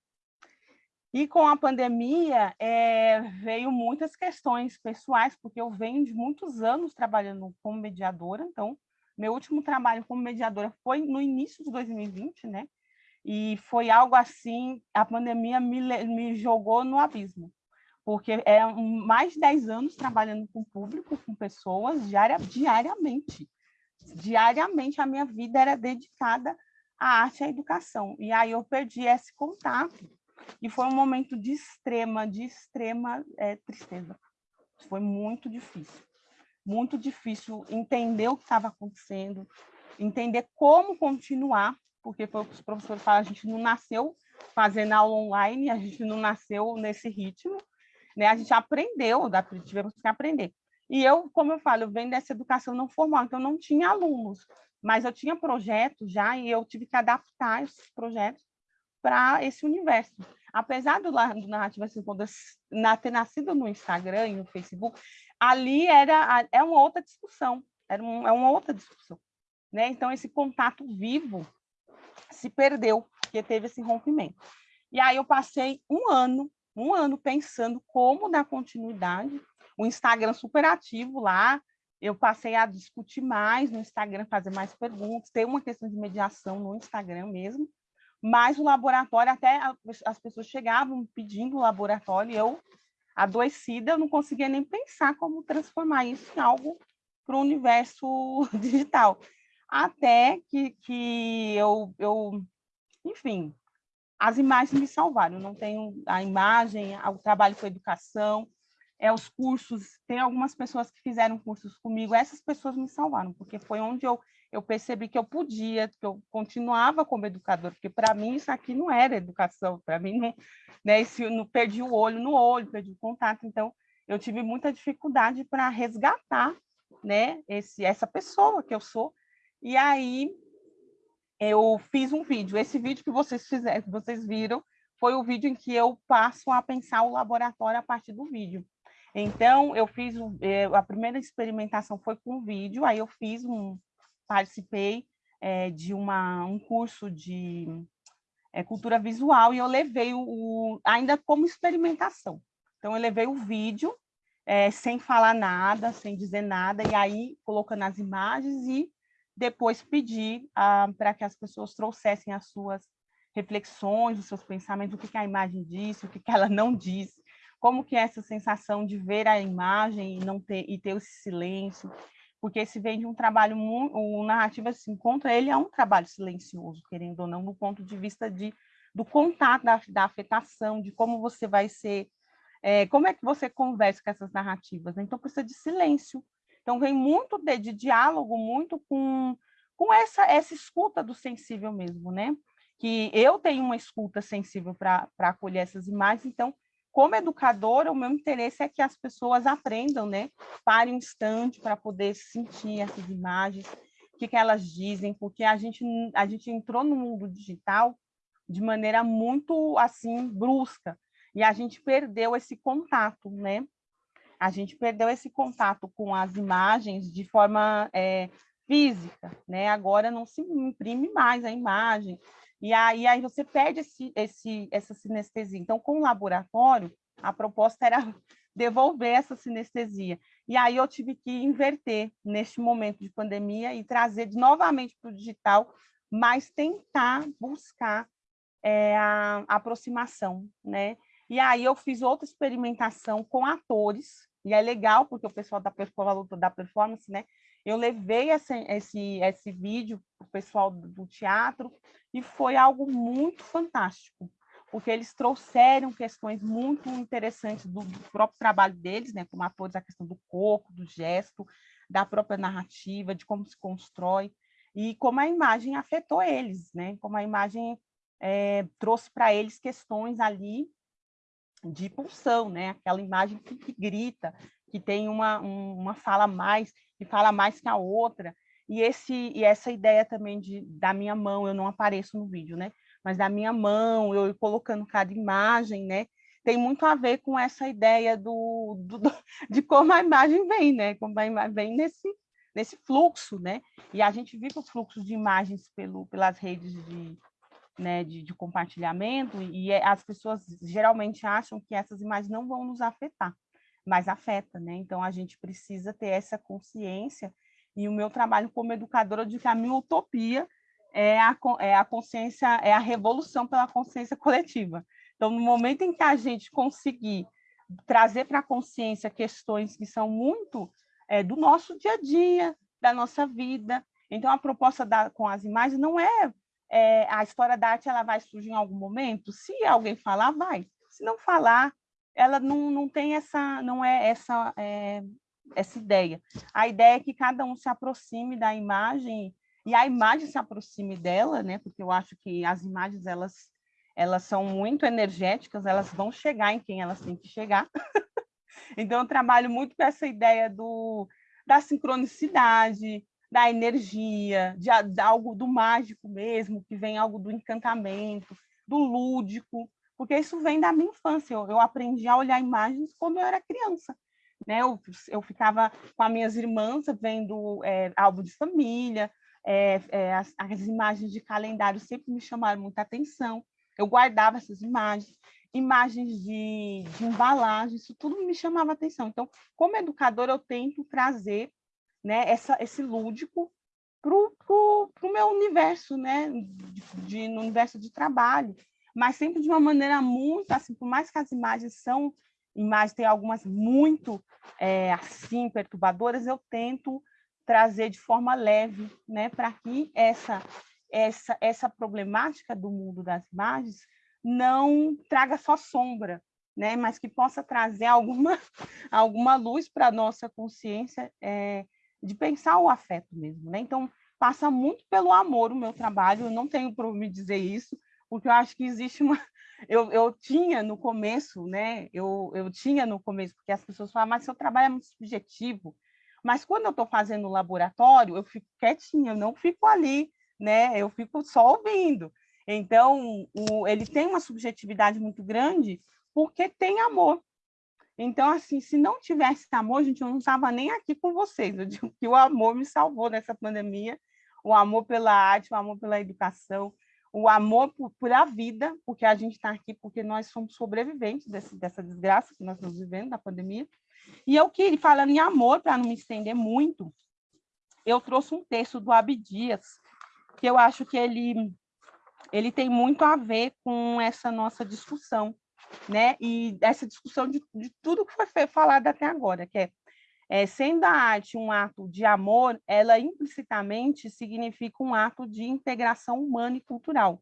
E com a pandemia é, veio muitas questões pessoais, porque eu venho de muitos anos trabalhando como mediadora, então meu último trabalho como mediadora foi no início de 2020, né? E foi algo assim, a pandemia me, me jogou no abismo, porque é mais de 10 anos trabalhando com público, com pessoas, diaria, diariamente. Diariamente a minha vida era dedicada à arte e à educação. E aí eu perdi esse contato e foi um momento de extrema, de extrema é, tristeza. Foi muito difícil. Muito difícil entender o que estava acontecendo, entender como continuar, porque foi o que os professores falaram, a gente não nasceu fazendo aula online, a gente não nasceu nesse ritmo, né? A gente aprendeu, tivemos que aprender. E eu, como eu falo, eu venho dessa educação não formal, então não tinha alunos, mas eu tinha projetos já e eu tive que adaptar esses projetos para esse universo. Apesar do, do Narrativa Segunda na, ter nascido no Instagram e no Facebook, ali era é uma outra discussão, era um, é uma outra discussão. Né? Então, esse contato vivo se perdeu, porque teve esse rompimento. E aí eu passei um ano, um ano pensando como dar continuidade, o Instagram super ativo lá, eu passei a discutir mais no Instagram, fazer mais perguntas, ter uma questão de mediação no Instagram mesmo, mas o laboratório, até as pessoas chegavam pedindo o laboratório, e eu, adoecida, eu não conseguia nem pensar como transformar isso em algo para o universo *laughs* digital. Até que, que eu, eu, enfim, as imagens me salvaram. Não tenho a imagem, o trabalho com educação, é os cursos. Tem algumas pessoas que fizeram cursos comigo, essas pessoas me salvaram, porque foi onde eu eu percebi que eu podia, que eu continuava como educador, porque para mim isso aqui não era educação, para mim não, né, esse, não perdi o olho no olho, perdi o contato, então eu tive muita dificuldade para resgatar, né, esse essa pessoa que eu sou. E aí eu fiz um vídeo. Esse vídeo que vocês fizeram, que vocês viram, foi o vídeo em que eu passo a pensar o laboratório a partir do vídeo. Então, eu fiz, eh, a primeira experimentação foi com vídeo, aí eu fiz um, participei é, de uma, um curso de é, cultura visual e eu levei o, o, ainda como experimentação. Então, eu levei o vídeo é, sem falar nada, sem dizer nada, e aí colocando as imagens e depois pedi ah, para que as pessoas trouxessem as suas reflexões, os seus pensamentos, o que, que a imagem disse, o que, que ela não disse, como que é essa sensação de ver a imagem e não ter e ter esse silêncio, porque esse vem de um trabalho, o Narrativa se encontra, ele é um trabalho silencioso, querendo ou não, do ponto de vista de, do contato, da, da afetação, de como você vai ser, é, como é que você conversa com essas narrativas, né? então precisa de silêncio, então vem muito de, de diálogo, muito com, com essa, essa escuta do sensível mesmo, né? Que eu tenho uma escuta sensível para acolher essas imagens, então como educadora, o meu interesse é que as pessoas aprendam, né? Parem um instante para poder sentir essas imagens, o que, que elas dizem, porque a gente, a gente entrou no mundo digital de maneira muito, assim, brusca, e a gente perdeu esse contato, né? A gente perdeu esse contato com as imagens de forma é, física, né? Agora não se imprime mais a imagem, e aí, aí você perde esse, esse, essa sinestesia. Então, com o laboratório, a proposta era *laughs* devolver essa sinestesia. E aí eu tive que inverter neste momento de pandemia e trazer novamente para o digital, mas tentar buscar é, a, aproximação, né? E aí eu fiz outra experimentação com atores, e é legal, porque o pessoal da, da performance, né? Eu levei esse, esse, esse vídeo para o pessoal do teatro e foi algo muito fantástico, porque eles trouxeram questões muito interessantes do, do próprio trabalho deles, né, como atores, a questão do corpo, do gesto, da própria narrativa, de como se constrói, e como a imagem afetou eles, né, como a imagem é, trouxe para eles questões ali de pulsão, né, aquela imagem que, que grita, que tem uma, um, uma fala mais, que fala mais que a outra, e, esse, e essa ideia também de, da minha mão, eu não apareço no vídeo, né? Mas da minha mão, eu colocando cada imagem, né? Tem muito a ver com essa ideia do, do, do *laughs* de como a imagem vem, né? Como a imagem vem nesse, nesse fluxo, né? E a gente vive o fluxo de imagens pelo, pelas redes de, né, de, de compartilhamento, e é, as pessoas geralmente acham que essas imagens não vão nos afetar, mas afeta, né? Então a gente precisa ter essa consciência e o meu trabalho como educadora de que a minha utopia é a, é a consciência, é a revolução pela consciência *laughs* coletiva. Então, no momento em que a gente conseguir trazer para a consciência questões que são muito é, do nosso dia a dia, da nossa vida. Então, a proposta da, com as imagens não é, é, a história da arte, ela vai surgir em algum momento. Se alguém falar, vai. Se não falar, ela não, não tem essa, não é essa é, essa ideia. A ideia é que cada um se aproxime da imagem e a imagem se aproxime dela, né? Porque eu acho que as imagens elas elas são muito energéticas, elas vão chegar em quem elas têm que chegar. *laughs* então eu trabalho muito com essa ideia do da sincronicidade, da energia, de, de algo do mágico mesmo, que vem algo do encantamento, do lúdico, porque isso vem da minha infância. Eu, eu aprendi a olhar imagens quando eu era criança. Né? Eu, eu ficava com as minhas irmãs vendo é, álbum de família, é, é, as, as, imagens de calendário sempre me chamaram muita atenção. Eu guardava essas imagens, imagens de, de embalagem, isso tudo me chamava atenção. Então, como educadora, eu tento trazer né, essa, esse lúdico para o meu universo, né, de, de, no universo de trabalho, mas sempre de uma maneira muito, assim, por mais que as imagens são imagens, tem algumas muito é, assim, perturbadoras, eu tento trazer de forma leve, né, para que essa, essa, essa problemática do mundo das imagens não traga só sombra, né, mas que possa trazer alguma, *laughs* alguma luz para a nossa consciência é, de pensar o afeto mesmo. Né? Então, passa muito pelo amor o meu trabalho, eu não tenho para me dizer isso, porque eu acho que existe uma, *laughs* eu, eu tinha no começo, né? Eu, eu tinha no começo, porque as pessoas falam, mas seu trabalho é muito subjetivo. Mas quando eu estou fazendo laboratório, eu fico quietinha, eu não fico ali, né? Eu fico só ouvindo. Então, o, ele tem uma subjetividade muito grande porque tem amor. Então, assim, se não tivesse amor, gente, eu não estava nem aqui com vocês. Eu digo que o amor me salvou nessa pandemia, o amor pela arte, o amor pela educação, o amor por, por a vida, porque a gente está aqui porque nós somos sobreviventes desse, dessa desgraça que nós estamos vivendo, da pandemia. E eu queria, falando em amor, para não me estender muito, eu trouxe um texto do Abdias, que eu acho que ele, ele tem muito a ver com essa nossa discussão, né? E essa discussão de, de tudo que foi falado até agora, que é é, sendo a arte um ato de amor, ela implicitamente significa um ato de integração humana e cultural,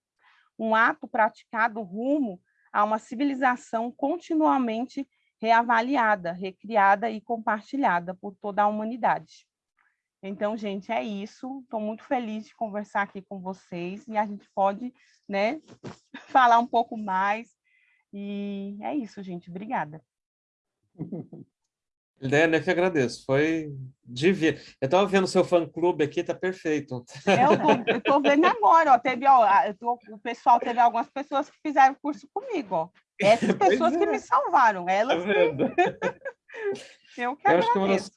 um ato praticado rumo a uma civilização continuamente reavaliada, recriada e compartilhada por toda a humanidade. Então, gente, é isso. Estou muito feliz de conversar aqui com vocês e a gente pode né, *laughs* falar um pouco mais. E é isso, gente. Obrigada. *laughs* Ideia, né, que agradeço. Foi divino. Eu estava vendo o seu fã-clube aqui, tá perfeito. Eu estou vendo agora, ó, teve, ó, tô, o pessoal, teve algumas pessoas que fizeram curso comigo, ó. *laughs* Essas pessoas é. que me salvaram, elas tá *laughs* Eu que eu acho que uma das,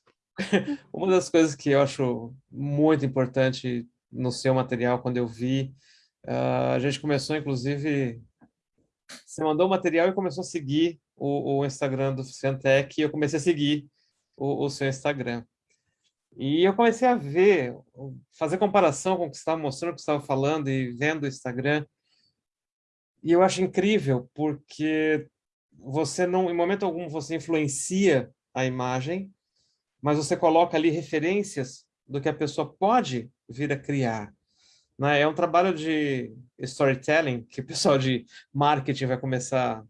uma das coisas que eu acho muito importante no seu material, quando eu vi, uh, a gente começou, inclusive, você mandou o material e começou a seguir o, o Instagram do Cientec e eu comecei a seguir o, o, seu Instagram. E eu comecei a ver, fazer comparação com o que você estava mostrando, o que você estava falando e vendo o Instagram. E eu acho incrível, porque você não, em momento algum, você influencia a imagem, mas você coloca ali referências do que a pessoa pode vir a criar. Né? É um trabalho de storytelling que o pessoal de marketing vai começar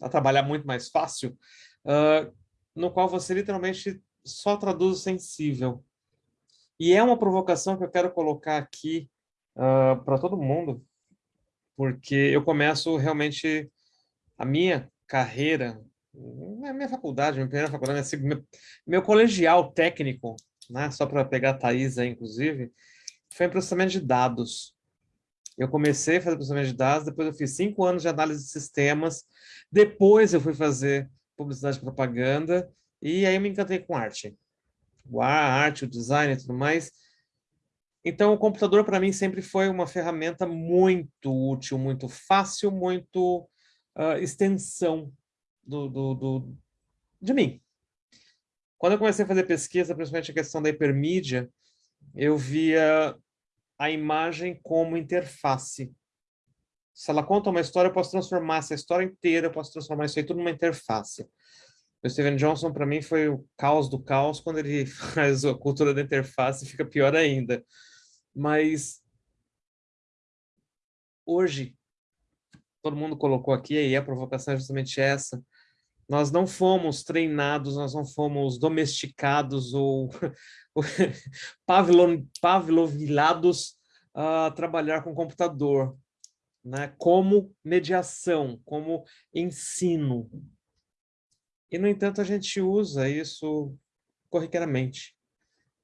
a trabalhar muito mais fácil, uh, no qual você literalmente só traduz o sensível. E é uma provocação que eu quero colocar aqui uh, para todo mundo, porque eu começo realmente a minha carreira, a minha faculdade, minha primeira faculdade, meu, meu colegial técnico, né, só para pegar a Thaís aí, inclusive, foi em processamento de dados. Eu comecei a fazer processamento de dados, depois eu fiz cinco anos de análise de sistemas, depois eu fui fazer publicidade e propaganda, e aí eu me encantei com arte. A arte, o design e tudo mais. Então, o computador, para mim, sempre foi uma ferramenta muito útil, muito fácil, muito uh, extensão do, do, do, de mim. Quando eu comecei a fazer pesquisa, principalmente a questão da hipermídia, eu via a imagem como interface. Se ela conta uma história, eu posso transformar essa história inteira, eu posso transformar isso aí tudo numa interface. O Steven Johnson, para mim, foi o caos do caos, quando ele *laughs* faz a cultura da interface, fica pior ainda. Mas, hoje, todo mundo colocou aqui, e a provocação é justamente essa, nós não fomos treinados, nós não fomos domesticados ou *laughs* pavlovilados a trabalhar com computador, né? como mediação, como ensino. E, no entanto, a gente usa isso corriqueiramente.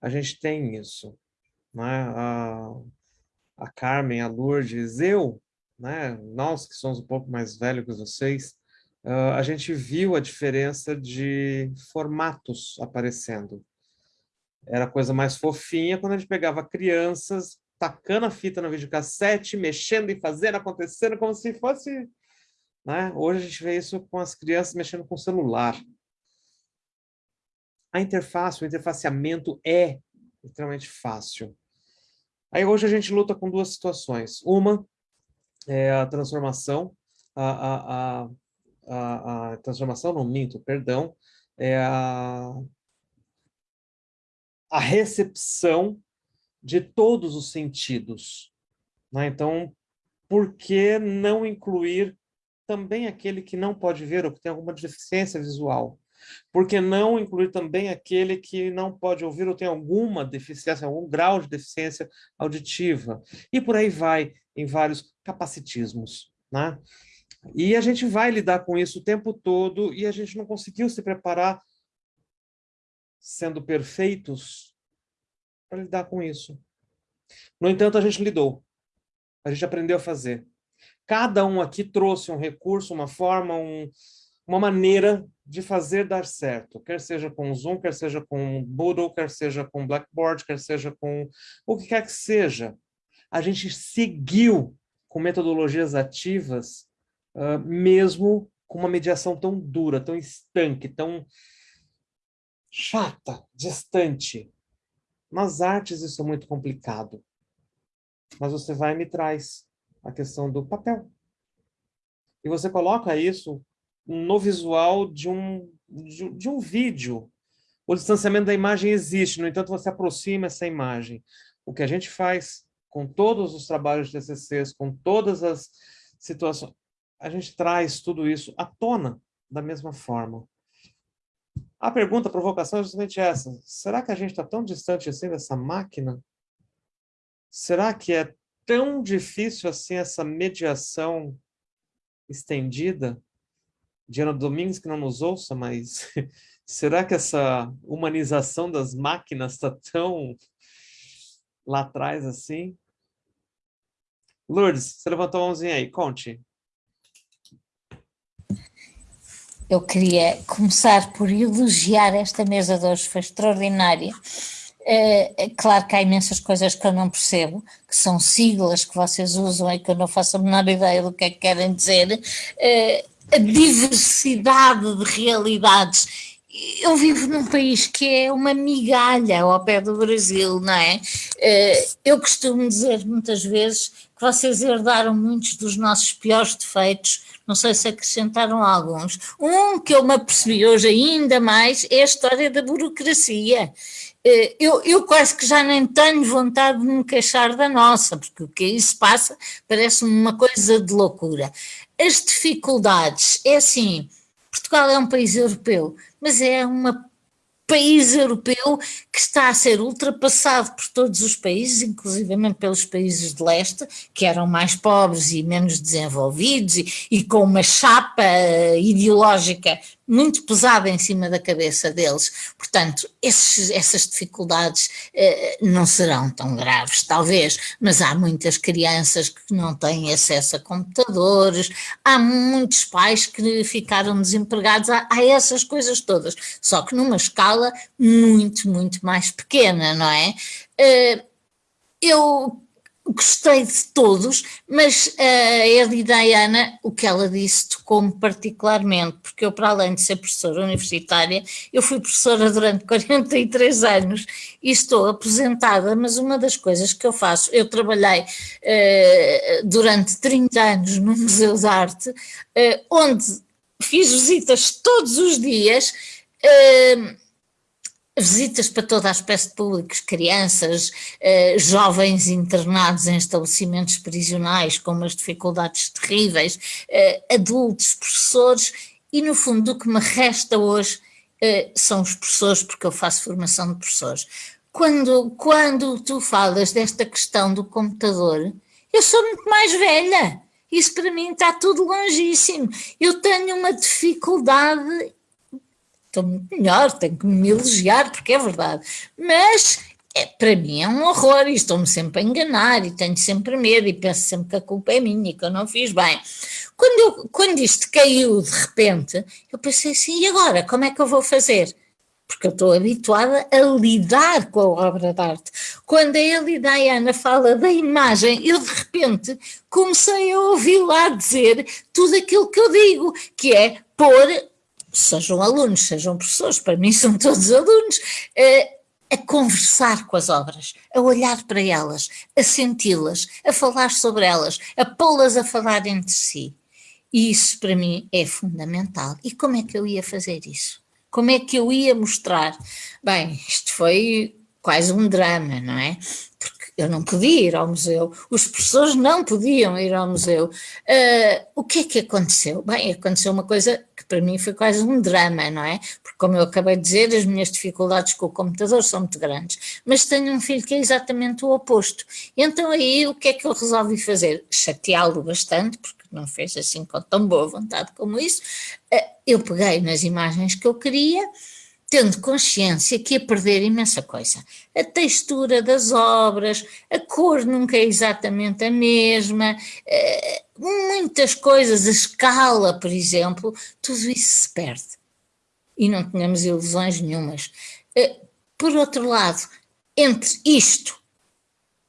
A gente tem isso. Né? A, a Carmen, a Lourdes, eu, né? nós que somos um pouco mais velhos que vocês, uh, a gente viu a diferença de formatos aparecendo. Era coisa mais fofinha quando a gente pegava crianças, tacando a fita no videocassete, mexendo e fazendo, acontecendo, como se fosse... Né? Hoje a gente vê isso com as crianças mexendo com o celular. A interface, o interfaceamento é extremamente fácil. Aí hoje a gente luta com duas situações. Uma é a transformação, a, a, a, a, a transformação, não minto, perdão, é a, a recepção de todos os sentidos. Né? Então, por que não incluir também aquele que não pode ver ou que tem alguma deficiência visual? Por que não incluir também aquele que não pode ouvir ou tem alguma deficiência, algum grau de deficiência auditiva? E por aí vai, em vários capacitismos. Né? E a gente vai lidar com isso o tempo todo e a gente não conseguiu se preparar sendo perfeitos para lidar com isso. No entanto, a gente lidou. A gente aprendeu a fazer. Cada um aqui trouxe um recurso, uma forma, um, uma maneira de fazer dar certo. Quer seja com Zoom, quer seja com Moodle, quer seja com Blackboard, quer seja com o que quer que seja. A gente seguiu com metodologias ativas uh, mesmo com uma mediação tão dura, tão estanque, tão chata, distante. Nas artes isso é muito complicado. Mas você vai e me traz a questão do papel. E você coloca isso no visual de um, de, de um vídeo. O distanciamento da imagem existe, no entanto você aproxima essa imagem. O que a gente faz com todos os trabalhos de TCCs, com todas as situações, a gente traz tudo isso à tona da mesma forma. A pergunta, a provocação é justamente essa. Será que a gente está tão distante assim dessa máquina? Será que é tão difícil assim essa mediação estendida? Diana Domingos que não nos ouça, mas *laughs* será que essa humanização das máquinas está tão lá atrás assim? Lourdes, você levantou a mãozinha aí, conte. Eu queria começar por elogiar esta mesa de hoje, foi extraordinária. É, claro que há imensas coisas que eu não percebo, que são siglas que vocês usam e que eu não faço a menor ideia do que é que querem dizer. É, a diversidade de realidades eu vivo num país que é uma migalha ao pé do Brasil, não é? Eh, eu costumo dizer muitas vezes que vocês herdaram muitos dos nossos piores defeitos, não sei se acrescentaram alguns. Um que eu me apercebi hoje ainda mais é a história da burocracia. Eh, eu, eu quase que já nem tenho vontade de me queixar da nossa, porque o que aí se passa parece-me uma coisa de loucura. As dificuldades, é assim, Portugal é um país europeu, mas é um país europeu que está a ser ultrapassado por todos os países, inclusivamente pelos países de leste, que eram mais pobres e menos desenvolvidos e, e com uma chapa ideológica muito pesada em cima da cabeça deles. Portanto, esses, essas dificuldades eh, não serão tão graves, talvez, mas há muitas crianças que não têm acesso a computadores, há muitos pais que ficaram desempregados, há, há essas coisas todas, só que numa escala muito, muito mais pequena, não é? Eh, eu gostei de todos, mas a Eli Diana, o que ela disse tocou-me particularmente, porque eu, para além de ser professora universitária, eu fui professora durante *laughs* 43 anos e estou aposentada, mas uma das coisas que eu faço, eu trabalhei uh, durante 30 anos no Museu de Arte, uh, onde fiz visitas todos os dias, uh, visitas para toda a espécie de públicos, crianças, eh, jovens internados em estabelecimentos prisionais com umas dificuldades terríveis, eh, adultos, professores, e no fundo o que me resta hoje eh, são os professores, porque eu faço formação de professores. Quando, quando tu falas desta questão do computador, eu sou muito mais velha. Isso para mim está tudo longíssimo. Eu tenho uma dificuldade estou muito melhor, tenho que me elogiar, porque é verdade. Mas é, para mim é um horror e estou-me sempre a enganar e tenho sempre medo e penso sempre que a culpa é minha, que eu não fiz bem. Quando, quando isto caiu de repente, eu pensei assim, e agora, como é que eu vou fazer? Porque eu estou habituada a lidar com a obra de arte. Quando a Eli Diana fala da imagem, eu de repente comecei a ouvir lá dizer tudo aquilo que eu digo, que é pôr sejam alunos, sejam professores, para mim são todos alunos, eh, a conversar com as obras, a olhar para elas, a senti-las, a falar sobre elas, a pô-las a falar entre si. E isso para mim é fundamental. E como é que eu ia fazer isso? Como é que eu ia mostrar? Bem, isto foi quase um drama, não é? Porque eu não podia ir ao museu, os professores não podiam ir ao museu. Uh, o que é que aconteceu? Bem, aconteceu uma coisa para mim foi quase um drama, não é? Porque, como eu acabei de dizer, as minhas dificuldades com o computador são muito grandes, mas tenho um filho que é exatamente o oposto. Então, aí, o que é que eu resolvi fazer? Chateá-lo bastante, porque não fez assim com tão boa vontade como isso. Uh, eu peguei nas imagens que eu queria tendo consciência que ia perder imensa coisa. A textura das obras, a cor nunca é exatamente a mesma, eh, muitas coisas, a escala, por exemplo, tudo isso se perde. E não tínhamos ilusões nenhumas. Eh, por outro lado, entre isto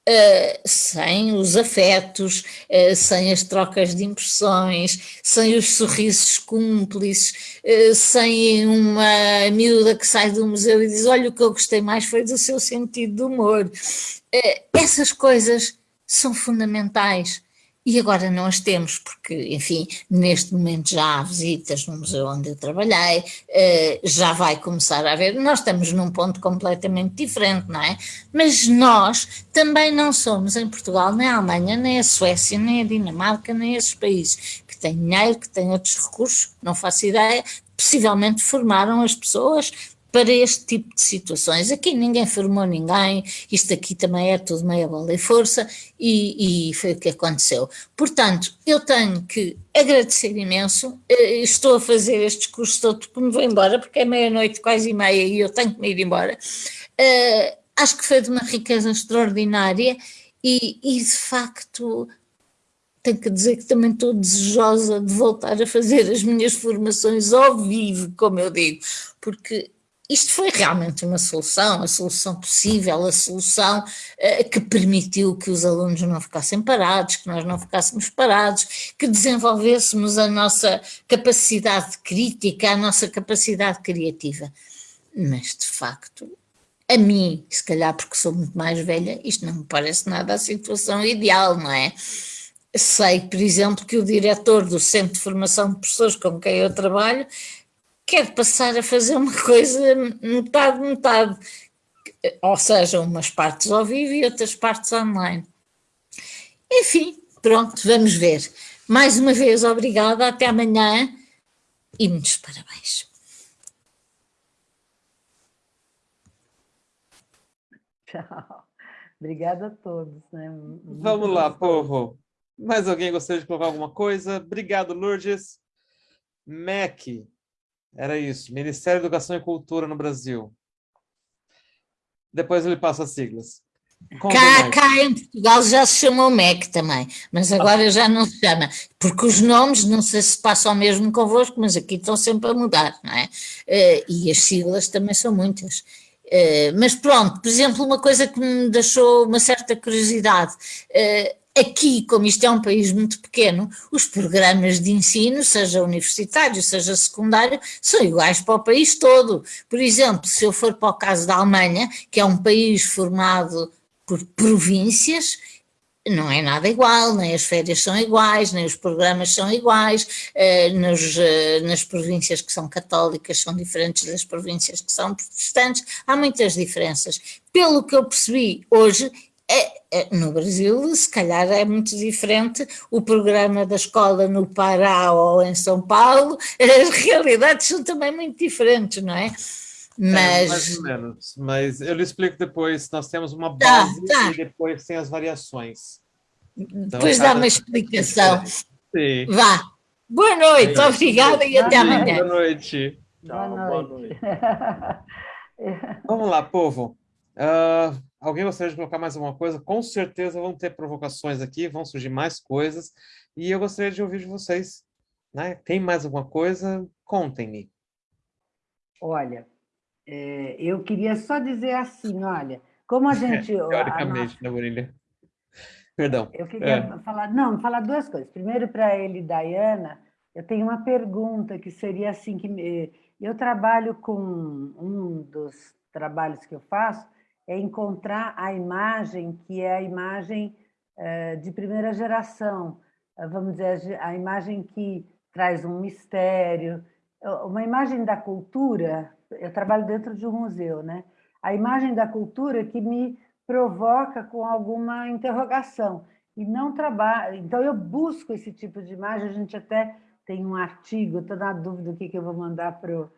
Uh, sem os afetos, uh, sem as trocas de impressões, sem os sorrisos cúmplices, uh, sem uma miúda que sai do museu e diz: Olha, o que eu gostei mais foi do seu sentido de humor. essas coisas são fundamentais e agora não as temos, porque, enfim, neste momento já há visitas no museu onde eu trabalhei, eh, já vai começar a haver, nós estamos num ponto completamente diferente, não é? Mas nós também não somos em Portugal, nem a Alemanha, nem a Suécia, nem a Dinamarca, nem esses países que têm dinheiro, que têm outros recursos, não faço ideia, possivelmente formaram as pessoas para este tipo de situações. Aqui ninguém formou ninguém, isto aqui também é tudo meia bola e força, e, e, foi o que aconteceu. Portanto, eu tenho que agradecer imenso, eh, estou a fazer este discurso todo porque me vou embora, porque é meia-noite, quase e meia, e eu tenho que me ir embora. Uh, acho que foi de uma riqueza extraordinária e, e de facto tenho que dizer que também estou desejosa de voltar a fazer as minhas formações ao vivo, como eu digo, porque isto foi realmente uma solução, a solução possível, a solução uh, que permitiu que os alunos não ficassem parados, que nós não ficássemos parados, que desenvolvêssemos a nossa capacidade crítica, a nossa capacidade criativa. Mas, de facto, a mim, se calhar porque sou muito mais velha, isto não me parece nada a situação ideal, não é? Sei, por exemplo, que o diretor do Centro de Formação de Professores com quem eu trabalho quer passar a fazer uma coisa metade, metade, ou seja, umas partes ao vivo e outras partes online. Enfim, pronto, vamos ver. Mais uma vez, obrigada, até amanhã e muitos parabéns. Tchau. Obrigada a todos. Né? Vamos lá, povo. Mais alguém gostaria de colocar alguma coisa? Obrigado, Lourdes. MEC, era isso, Ministério da Educação e Cultura no Brasil. Depois ele passa as siglas. Cá, cá, em Portugal já se chamou MEC também, mas agora já não se chama, porque os nomes, não sei se passam mesmo convosco, mas aqui estão sempre a mudar, não é? Eh, e as siglas também são muitas. Eh, mas pronto, por exemplo, uma coisa que me deixou uma certa curiosidade, eh, Aqui, como isto é um país muito pequeno, os programas de ensino, seja universitário, seja secundário, são iguais para o país todo. Por exemplo, se eu for para o caso da Alemanha, que é um país formado por províncias, não é nada igual, nem as férias são iguais, nem os programas são iguais, eh, nos, eh, nas províncias que são católicas são diferentes das províncias que são protestantes, há muitas diferenças. Pelo que eu percebi hoje, é, é, no Brasil, se calhar é muito diferente o programa da escola no Pará ou em São Paulo, *laughs* as realidades são também muito diferentes, não é? Mas... É, mais ou menos, mas eu lhe explico depois, nós temos uma tá, base tá, tá. e depois tem as variações. Então, depois dá uma explicação. Sim. Vá. Boa noite, é obrigada e até amanhã. Boa noite. Tchau, boa noite. Boa noite. *laughs* Vamos lá, povo. Uh, alguém gostaria de colocar mais alguma coisa? Com certeza vão ter provocações aqui, vão surgir mais coisas, e eu gostaria de ouvir de vocês. Né? Tem mais alguma coisa? Contem-me. Olha, é, eu queria só dizer assim, olha, como a gente... *laughs* Teoricamente, a nossa... né, Perdão. Eu queria é. falar, não, falar duas coisas. Primeiro, para ele e Dayana, eu tenho uma pergunta que seria assim, que eu trabalho com um dos trabalhos que eu faço, é encontrar a imagem que é a imagem eh, de primeira geração, eh, vamos dizer, a imagem que traz um mistério, uma imagem da cultura, eu trabalho dentro de um museu, né? A imagem da cultura que me provoca com alguma interrogação e não trabalho. Então eu busco esse tipo de imagem. A gente até tem um artigo. Estou na dúvida do que que eu vou mandar para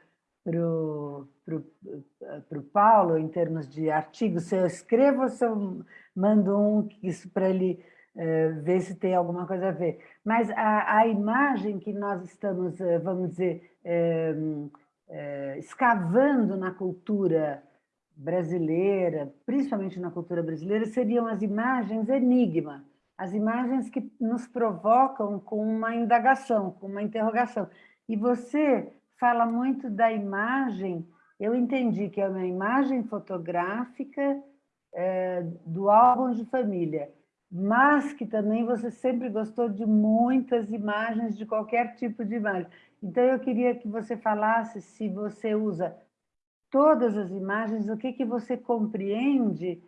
o para o Paulo, em termos de artigo, se eu escrevo ou se eu mando um isso para ele é, ver se tem alguma coisa a ver. Mas a, a imagem que nós estamos, eh, vamos dizer, escavando na cultura brasileira, principalmente na cultura brasileira, seriam as imagens enigma, as imagens que nos provocam com uma indagação, com uma interrogação. E você fala muito da imagem eu entendi que é uma imagem fotográfica é, do álbum de família, mas que também você sempre gostou de muitas imagens, de qualquer tipo de imagem. Então, eu queria que você falasse se você usa todas as imagens, o que, que você compreende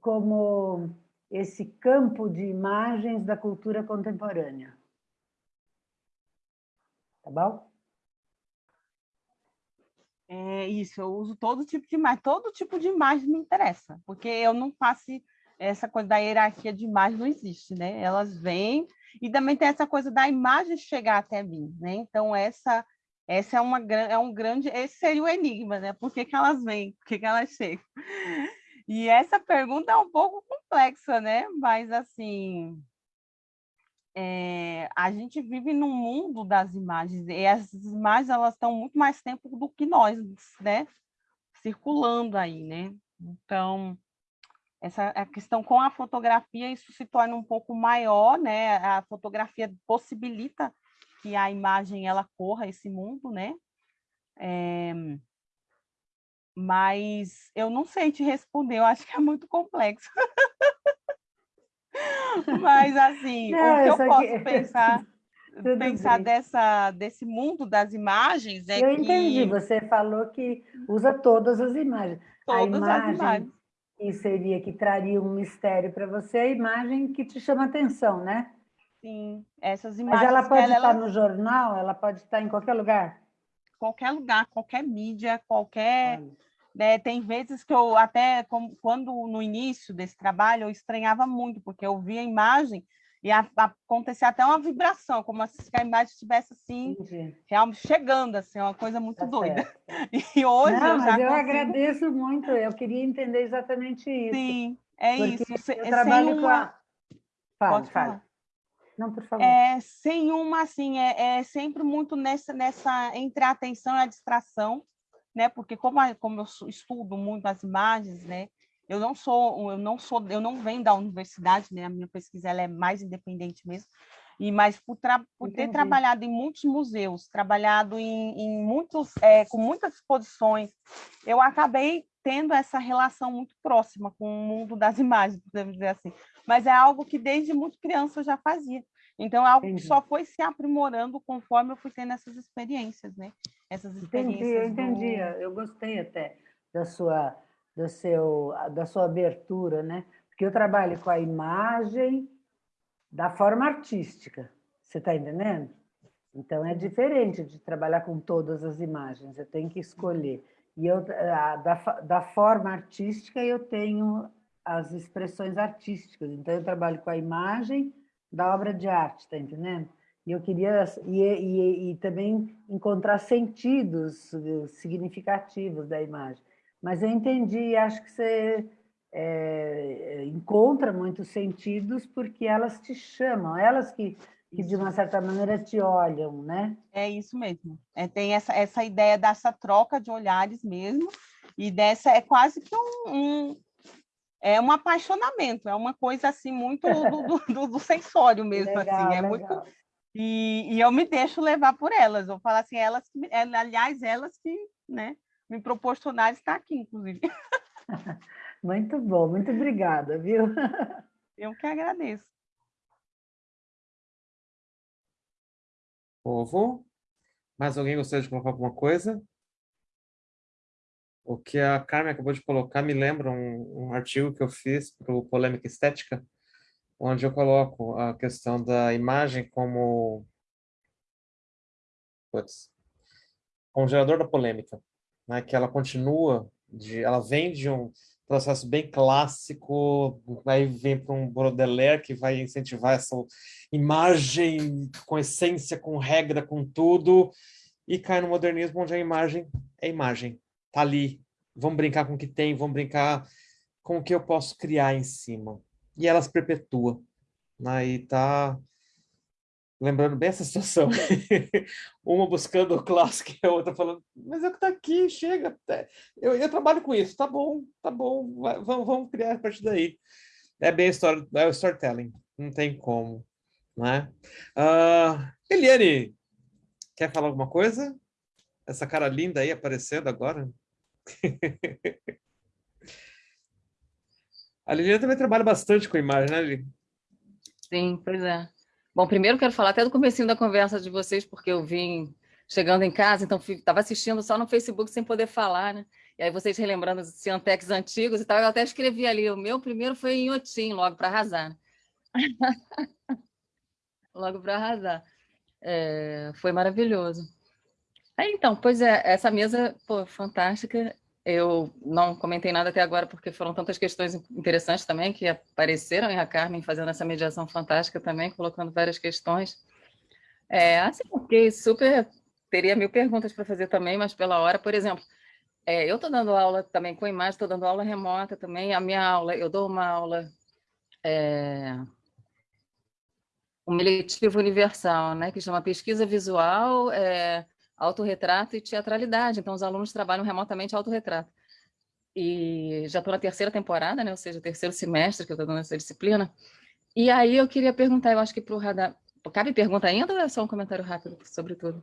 como esse campo de imagens da cultura contemporânea. Tá bom? É isso, eu uso todo tipo de imagem, todo tipo de imagem me interessa, porque eu não faço essa coisa da hierarquia de imagem não existe, né? Elas vêm e também tem essa coisa da imagem chegar até mim, né? Então essa essa é uma é um grande esse seria o enigma, né? Por que, que elas vêm? Por que, que elas chegam? E essa pergunta é um pouco complexa, né? Mas assim, é, a gente vive num mundo das imagens, e as imagens elas estão muito mais tempo do que nós, né? Circulando aí, né? Então, essa a questão com a fotografia, isso se torna um pouco maior, né? A fotografia possibilita que a imagem ela corra esse mundo, né? É, mas eu não sei te responder, eu acho que é muito complexo. *laughs* *laughs* mas, assim, não, o que eu posso aqui... pensar, *laughs* pensar dessa, desse mundo das imagens é eu que... Eu entendi, você falou que usa todas as imagens. Todas imagem... as imagens que seria que traria um mistério para você, a imagem que te chama atenção, né? Sim, essas imagens. Mas ela pode ela, estar ela... no jornal, ela pode estar em qualquer lugar? Qualquer lugar, qualquer mídia, qualquer. Né, tem vezes que eu até, quando no início desse trabalho, eu estranhava muito, porque eu via a imagem e a, a, acontecia até uma vibração, como se a imagem estivesse assim, realmente chegando, assim, uma coisa muito tá doida. Certo. *laughs* E hoje Não, eu já mas eu consigo... agradeço muito, eu queria entender exatamente isso. Sim, é isso. Eu trabalho uma... com a... Fala, Pode falar. Fala. Não, por favor. É, sem uma, assim, é, é sempre muito nessa, nessa, entre a atenção e a distração, né? Porque como, a, como eu estudo muito as imagens, né? Eu não sou, eu não sou, eu não venho da universidade, né? A minha pesquisa ela é mais independente mesmo. E mas por, tra por ter trabalhado em muitos museus, trabalhado em, em muitos, é, com muitas exposições, eu acabei tendo essa relação muito próxima com o mundo das *laughs* imagens, podemos dizer assim. Mas é algo que desde muito criança eu já fazia. Então, é algo entendi. que só foi se aprimorando conforme eu fui tendo essas experiências, né? Essas experiências. Entendi, eu entendi. Do... Eu gostei até da sua do seu, da sua abertura, né? Porque eu trabalho com a imagem da forma artística, você está entendendo? Então, é diferente de trabalhar com todas as imagens, eu tenho que escolher. E eu, da, da forma artística, eu tenho as expressões artísticas. Então, eu trabalho com a imagem da obra de arte, está entendendo? E eu queria e, e, e, também encontrar sentidos eh, significativos da imagem. Mas eu entendi, acho que você é, encontra muitos sentidos porque elas te chamam, elas que, que de uma certa maneira te olham, né? É isso mesmo. É, tem essa, essa ideia dessa troca de olhares mesmo, e dessa é quase que um, um é um apaixonamento, é uma coisa assim muito do, do, do *laughs* sensório mesmo, legal, assim, é legal. muito e, e, eu me deixo levar por elas. Eu falo assim, elas, aliás, elas que, né, me proporcionar estar aqui, inclusive. *laughs* Muito bom, muito obrigada, viu? Eu que agradeço. Povo, mais alguém gostaria de colocar alguma coisa? O que a Carmen acabou de colocar me lembra um, um artigo que eu fiz para o Polêmica Estética, onde eu coloco a questão da imagem como putz, como gerador da polêmica né, que ela continua, de, ela vem de um processo bem clássico, aí vem para um Baudelaire que vai incentivar essa imagem com essência, com regra, com tudo, e cai no modernismo onde a imagem é imagem, tá ali, vamos brincar com o que tem, vamos brincar com o que eu posso criar em cima. E ela se perpetua. Né? E tá lembrando bem essa situação. *laughs* Uma buscando o clássico e a outra falando, mas é o que está aqui, chega. Eu, eu, trabalho com isso, tá bom, tá bom, vai, vamos, vamos criar a partir daí. É bem a história, é o storytelling, não tem como. Né? Uh, Eliane, quer falar alguma coisa? Essa cara linda aí aparecendo agora. *laughs* a Liliane também trabalha bastante com imagem, né, Lili? Sim, pois é. Bom, primeiro quero falar até do comecinho da conversa de vocês, porque eu vim chegando em casa, então estava assistindo só no Facebook sem poder falar, né? E aí vocês relembrando os Ciantecs antigos e tal, eu até escrevi ali, o meu primeiro foi em Otim, logo para arrasar. *laughs* Logo para arrasar. É, foi maravilhoso. Aí, então, pois é, essa mesa, pô, fantástica. Eu não comentei nada até agora porque foram tantas questões interessantes também que apareceram e a Carmen fazendo essa mediação fantástica também, colocando várias questões. É, assim, fiquei super... Teria mil perguntas para fazer também, mas pela hora, por exemplo, é, eu estou dando aula também com imagem, estou dando aula remota também. A minha aula, eu dou uma aula... É, um eletivo universal, né, que chama Pesquisa Visual, é, autorretrato e teatralidade. Então, os alunos trabalham remotamente autorretrato. E já estou na terceira temporada, né? ou seja, terceiro semestre que eu estou dando essa disciplina. E aí eu queria perguntar, eu acho que para o Radar... Cabe pergunta ainda ou é só um comentário rápido sobre tudo?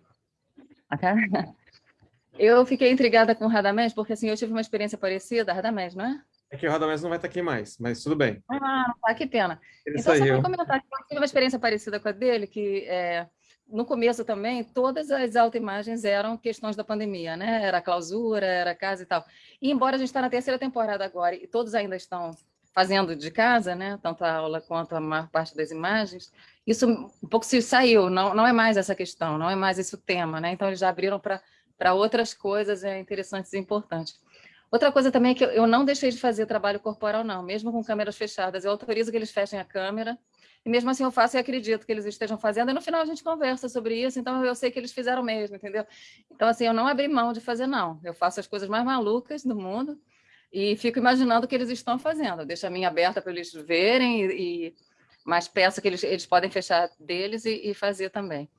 Eu fiquei intrigada com o Radamés, porque assim, eu tive uma experiência parecida, Radamés, não é? É que o Radamés não vai estar aqui mais, mas tudo bem. Ah, tá, que pena. Ele então, só saiu. para comentar, eu tive uma experiência parecida com a dele, que é, no começo também, todas as autoimagens eram questões da pandemia, né? Era clausura, era casa e tal. E embora a gente está na terceira temporada agora e todos ainda estão fazendo de casa, né? Tanto a aula quanto a maior parte das imagens, isso um pouco se saiu, não, não é mais essa questão, não é mais esse o tema, né? Então eles já abriram para outras coisas é, interessantes e importantes. Outra coisa também é que eu, não deixei de fazer trabalho corporal, não, mesmo com câmeras fechadas. Eu autorizo que eles fechem a câmera, e mesmo assim eu faço e acredito que eles estejam fazendo, e no final a gente conversa sobre isso, então eu sei que eles fizeram mesmo, entendeu? Então, assim, eu não abri mão de fazer, não. Eu faço as coisas mais malucas do mundo e fico imaginando o que eles estão fazendo. Deixo a minha aberta para eles verem, e, e, mas peço que eles, eles podem fechar deles e, e fazer também.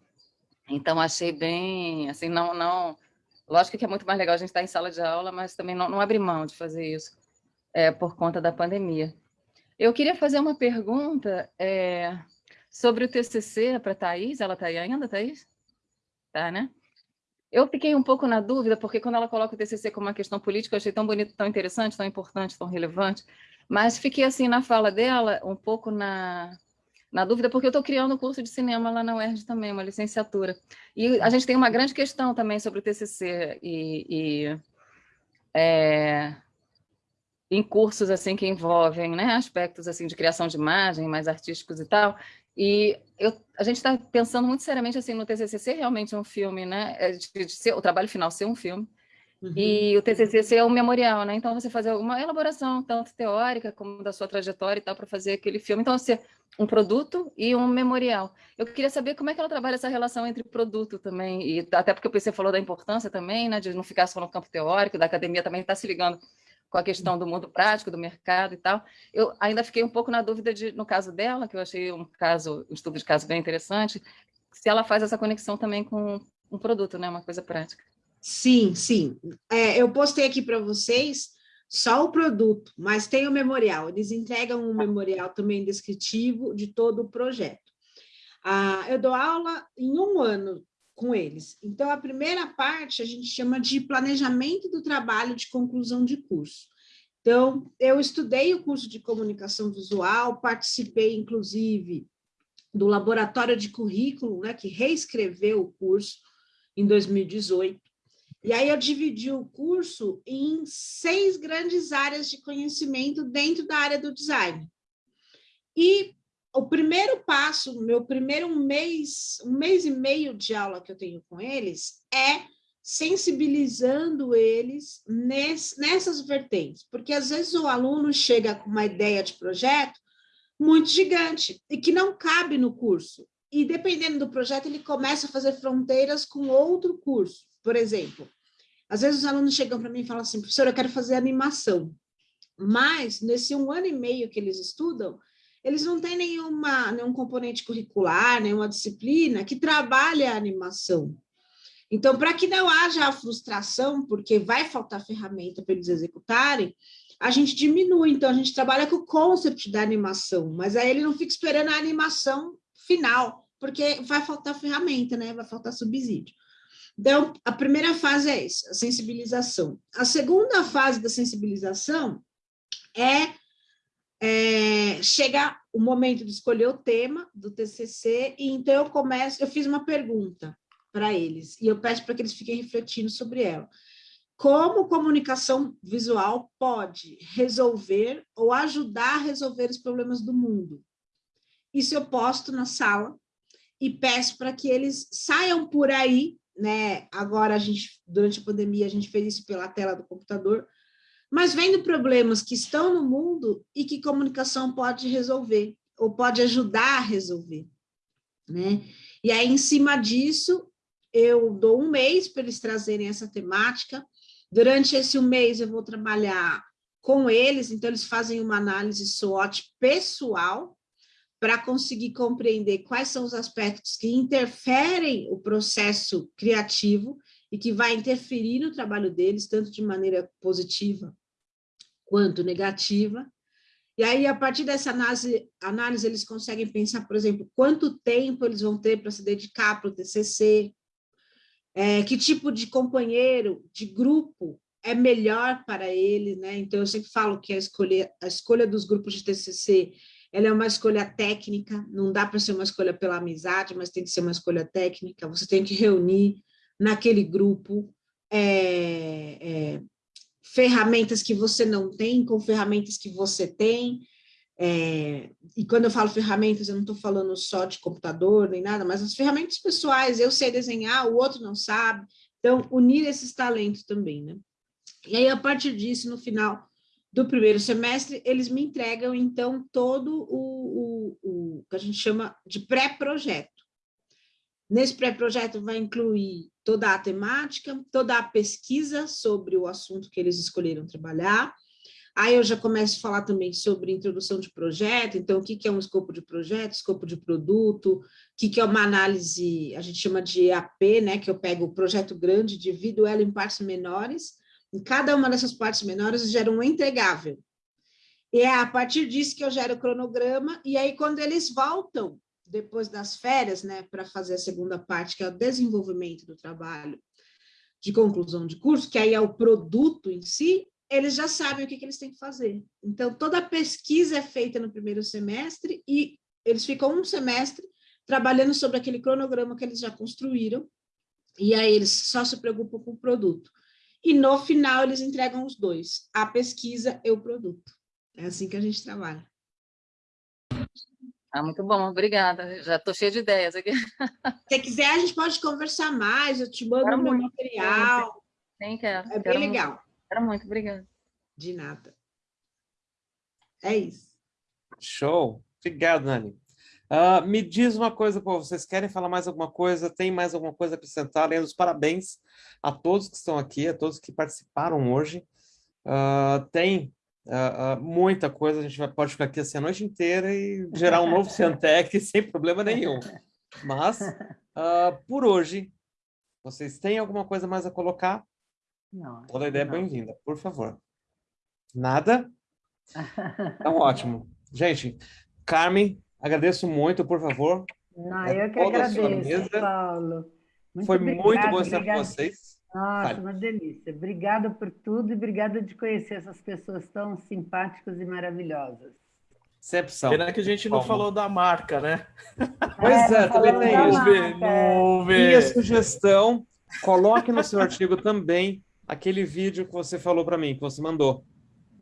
Então, achei bem, assim, não, não Lógico que é muito mais legal a gente estar em sala de aula, mas também não, não abrir mão de fazer isso é, por conta da pandemia. Eu queria fazer uma pergunta é, sobre o TCC para a Thais. Ela está aí ainda, Thais? Tá, né? Eu fiquei um pouco na dúvida, porque quando ela coloca o TCC como uma questão política, eu achei tão bonito, tão interessante, tão importante, tão relevante, mas fiquei assim na fala dela, um pouco na, na dúvida, porque eu estou criando um curso de cinema lá na UERJ também, uma licenciatura. E a gente tem uma grande questão também sobre o TCC e, e é, em cursos assim que envolvem né, aspectos assim de criação de imagem, mais artísticos e tal. E eu, a gente está pensando muito seriamente assim no TCC ser realmente um filme, né? É, de, de ser, o trabalho final ser um filme. Uhum. E o TCC é um memorial, né? Então, você fazer uma elaboração, tanto teórica como da sua trajetória e tal, para fazer aquele filme. Então, ser um produto e um memorial. Eu queria saber como é que ela trabalha essa relação entre produto também, e até porque o PC falou da importância também, né, de não ficar só no campo teórico, da academia também está se ligando com a questão do mundo prático, do mercado e tal. Eu ainda fiquei um pouco na dúvida de, no caso dela, que eu achei um caso, um estudo de caso bem interessante, se ela faz essa conexão também com um produto, né, uma coisa prática. Sim, sim. É, eu postei aqui para vocês só o produto, mas tem o memorial. Eles entregam um memorial também descritivo de todo o projeto. Ah, eu dou aula em um ano com eles. Então, a primeira parte a gente chama de planejamento do trabalho de conclusão de curso. Então, eu estudei o curso de comunicação visual, participei, inclusive, do laboratório de currículo, né, que reescreveu o curso em 2018. E aí eu dividi o curso em seis grandes áreas de conhecimento dentro da área do design. E o primeiro passo, meu primeiro mês, um mês e meio de aula que eu tenho com eles, é sensibilizando eles nessas vertentes, porque às vezes o aluno chega com uma ideia de projeto muito gigante e que não cabe no curso. E dependendo do projeto, ele começa a fazer fronteiras com outro curso. Por exemplo, às vezes os alunos chegam para mim e falam assim, professor, eu quero fazer animação. Mas, nesse um ano e meio que eles estudam, eles não têm nenhuma, nenhum componente curricular, nenhuma disciplina que trabalhe a animação. Então, para que não haja a frustração, porque vai faltar ferramenta para eles executarem, a gente diminui. Então, a gente trabalha com o concept da animação, mas aí ele não fica esperando a animação final, porque vai faltar ferramenta, né? Vai faltar subsídio. Então, a primeira fase é essa, a sensibilização. A segunda fase da sensibilização é, é chegar o momento de escolher o tema do TCC, e então eu começo, eu fiz uma pergunta para eles, e eu peço para que eles fiquem refletindo sobre ela. Como comunicação visual pode resolver ou ajudar a resolver os problemas do mundo? Isso eu posto na sala e peço para que eles saiam por aí né? Agora a gente, durante a pandemia, a gente fez isso pela tela do computador, mas vendo problemas que estão no mundo e que comunicação pode resolver, ou pode ajudar a resolver, né? E aí, em cima disso, eu dou um mês para eles trazerem essa temática. Durante esse um mês, eu vou trabalhar com eles, então eles fazem uma análise SWOT pessoal, para conseguir compreender quais são os aspectos que interferem o processo criativo e que vai interferir no trabalho deles, tanto de maneira positiva quanto negativa. E aí, a partir dessa análise, análise eles conseguem pensar, por exemplo, quanto tempo eles vão ter para se dedicar para o TCC, é, que tipo de companheiro, de grupo é melhor para ele, né? Então, eu sempre falo que a escolha, a escolha dos grupos de TCC ela é uma escolha técnica, não dá para ser uma escolha pela amizade, mas tem que ser uma escolha técnica, você tem que reunir naquele grupo é, é, ferramentas que você não tem com ferramentas que você tem, é, e quando eu falo ferramentas, eu não estou falando só de computador nem nada, mas as ferramentas pessoais, eu sei desenhar, o outro não sabe, então unir esses talentos também, né? E aí, a partir disso, no final do primeiro semestre, eles me entregam, então, todo o, o, o que a gente chama de pré-projeto. Nesse pré-projeto vai incluir toda a temática, toda a pesquisa sobre o assunto que eles escolheram trabalhar. Aí eu já começo a falar também sobre introdução de projeto, então o que é um escopo de projeto, escopo de produto, o que é uma análise, a gente chama de EAP, né, que eu pego o projeto grande, divido ela em partes menores, em cada uma dessas partes menores eu gero um entregável. E é a partir disso que eu gero o cronograma, e aí quando eles voltam, depois das férias, né, para fazer a segunda parte, que é o desenvolvimento do trabalho de conclusão de curso, que aí é o produto em si, eles já sabem o que, que eles têm que fazer. Então, toda a pesquisa é feita no primeiro semestre e eles ficam um semestre trabalhando sobre aquele cronograma que eles já construíram, e aí eles só se preocupam com o produto e no final eles entregam os dois, a pesquisa e o produto. É assim que a gente trabalha. Ah, muito bom, obrigada. Já estou cheia de ideias aqui. Se quiser, a gente pode conversar mais, eu te mando quero meu muito, material. Sim, quero. É bem quero legal. Muito, quero muito, obrigada. De nada. É isso. Show. Obrigado, Nani. Uh, me diz uma coisa, pô, vocês querem falar mais alguma coisa? Tem mais alguma coisa a acrescentar? Além dos parabéns a todos que estão aqui, a todos que participaram hoje. Uh, tem uh, muita coisa, a gente vai, pode ficar aqui assim a noite inteira e gerar um novo Ciantec *laughs* sem problema nenhum. Mas, por hoje, vocês têm alguma coisa mais a colocar? Não. Toda ideia é bem-vinda, por favor. Nada? Então, *laughs* ótimo. Gente, Carmen, Agradeço muito, por favor. Não, eu que agradeço, Paulo. Muito Foi obrigado, muito bom estar com vocês. Nossa, uma delícia. Obrigada por tudo e obrigada de conhecer essas pessoas tão simpáticas e maravilhosas. Sempre são. Pena que a gente não falou da marca, né? Pois é, é também tem isso. Minha sugestão, coloque no seu artigo também aquele vídeo que você falou para mim, que você mandou.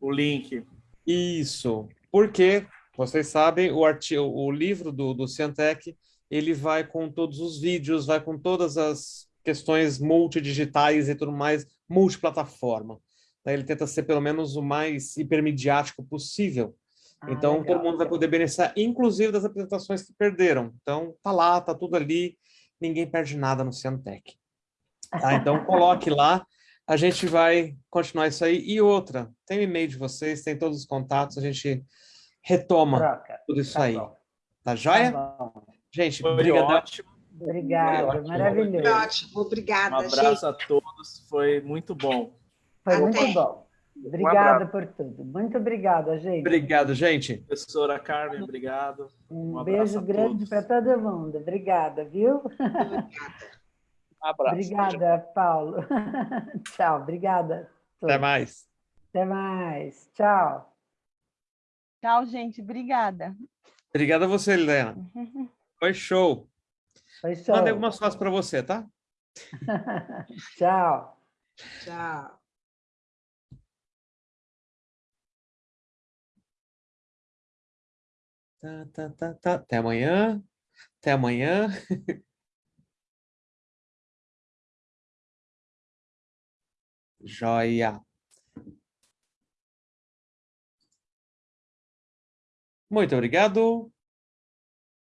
O link. Isso. Porque vocês sabem, o, artigo, o livro do, do Ciantec, ele vai com todos os vídeos, vai com todas as questões multidigitais e tudo mais, multiplataforma. Ele tenta ser pelo menos o mais hipermediático possível. Ah, então, legal, todo mundo vai poder beneficiar, inclusive das apresentações que perderam. Então, tá lá, tá tudo ali, ninguém perde nada no Ciantec. Tá? Então, *laughs* coloque lá, a gente vai continuar isso aí. E outra, tem o e-mail de vocês, tem todos os contatos, a gente retoma Troca. tudo isso tá aí. Bom. Tá joia? Tá gente, obrigado. Obrigada, maravilhoso. Ótimo, obrigada. Um abraço gente. a todos, foi muito bom. Foi Até. muito bom. Obrigada um por tudo. Muito obrigada, gente. Obrigado, gente. Professora Carmen, obrigado. Um, um beijo grande para todo mundo. Obrigada, viu? Obrigada. *laughs* Um abraço. Obrigada, Paulo. *laughs* Tchau, obrigada. Até mais. Até mais. Tchau. Tchau, gente. Obrigada. Obrigada a você, Helena. Foi *laughs* show. Foi show. Mandei algumas fotos para você, tá? *laughs* Tchau. Tchau. Tá, tá, tá, tá. Até amanhã. Até amanhã. *laughs* Joia. Muito obrigado.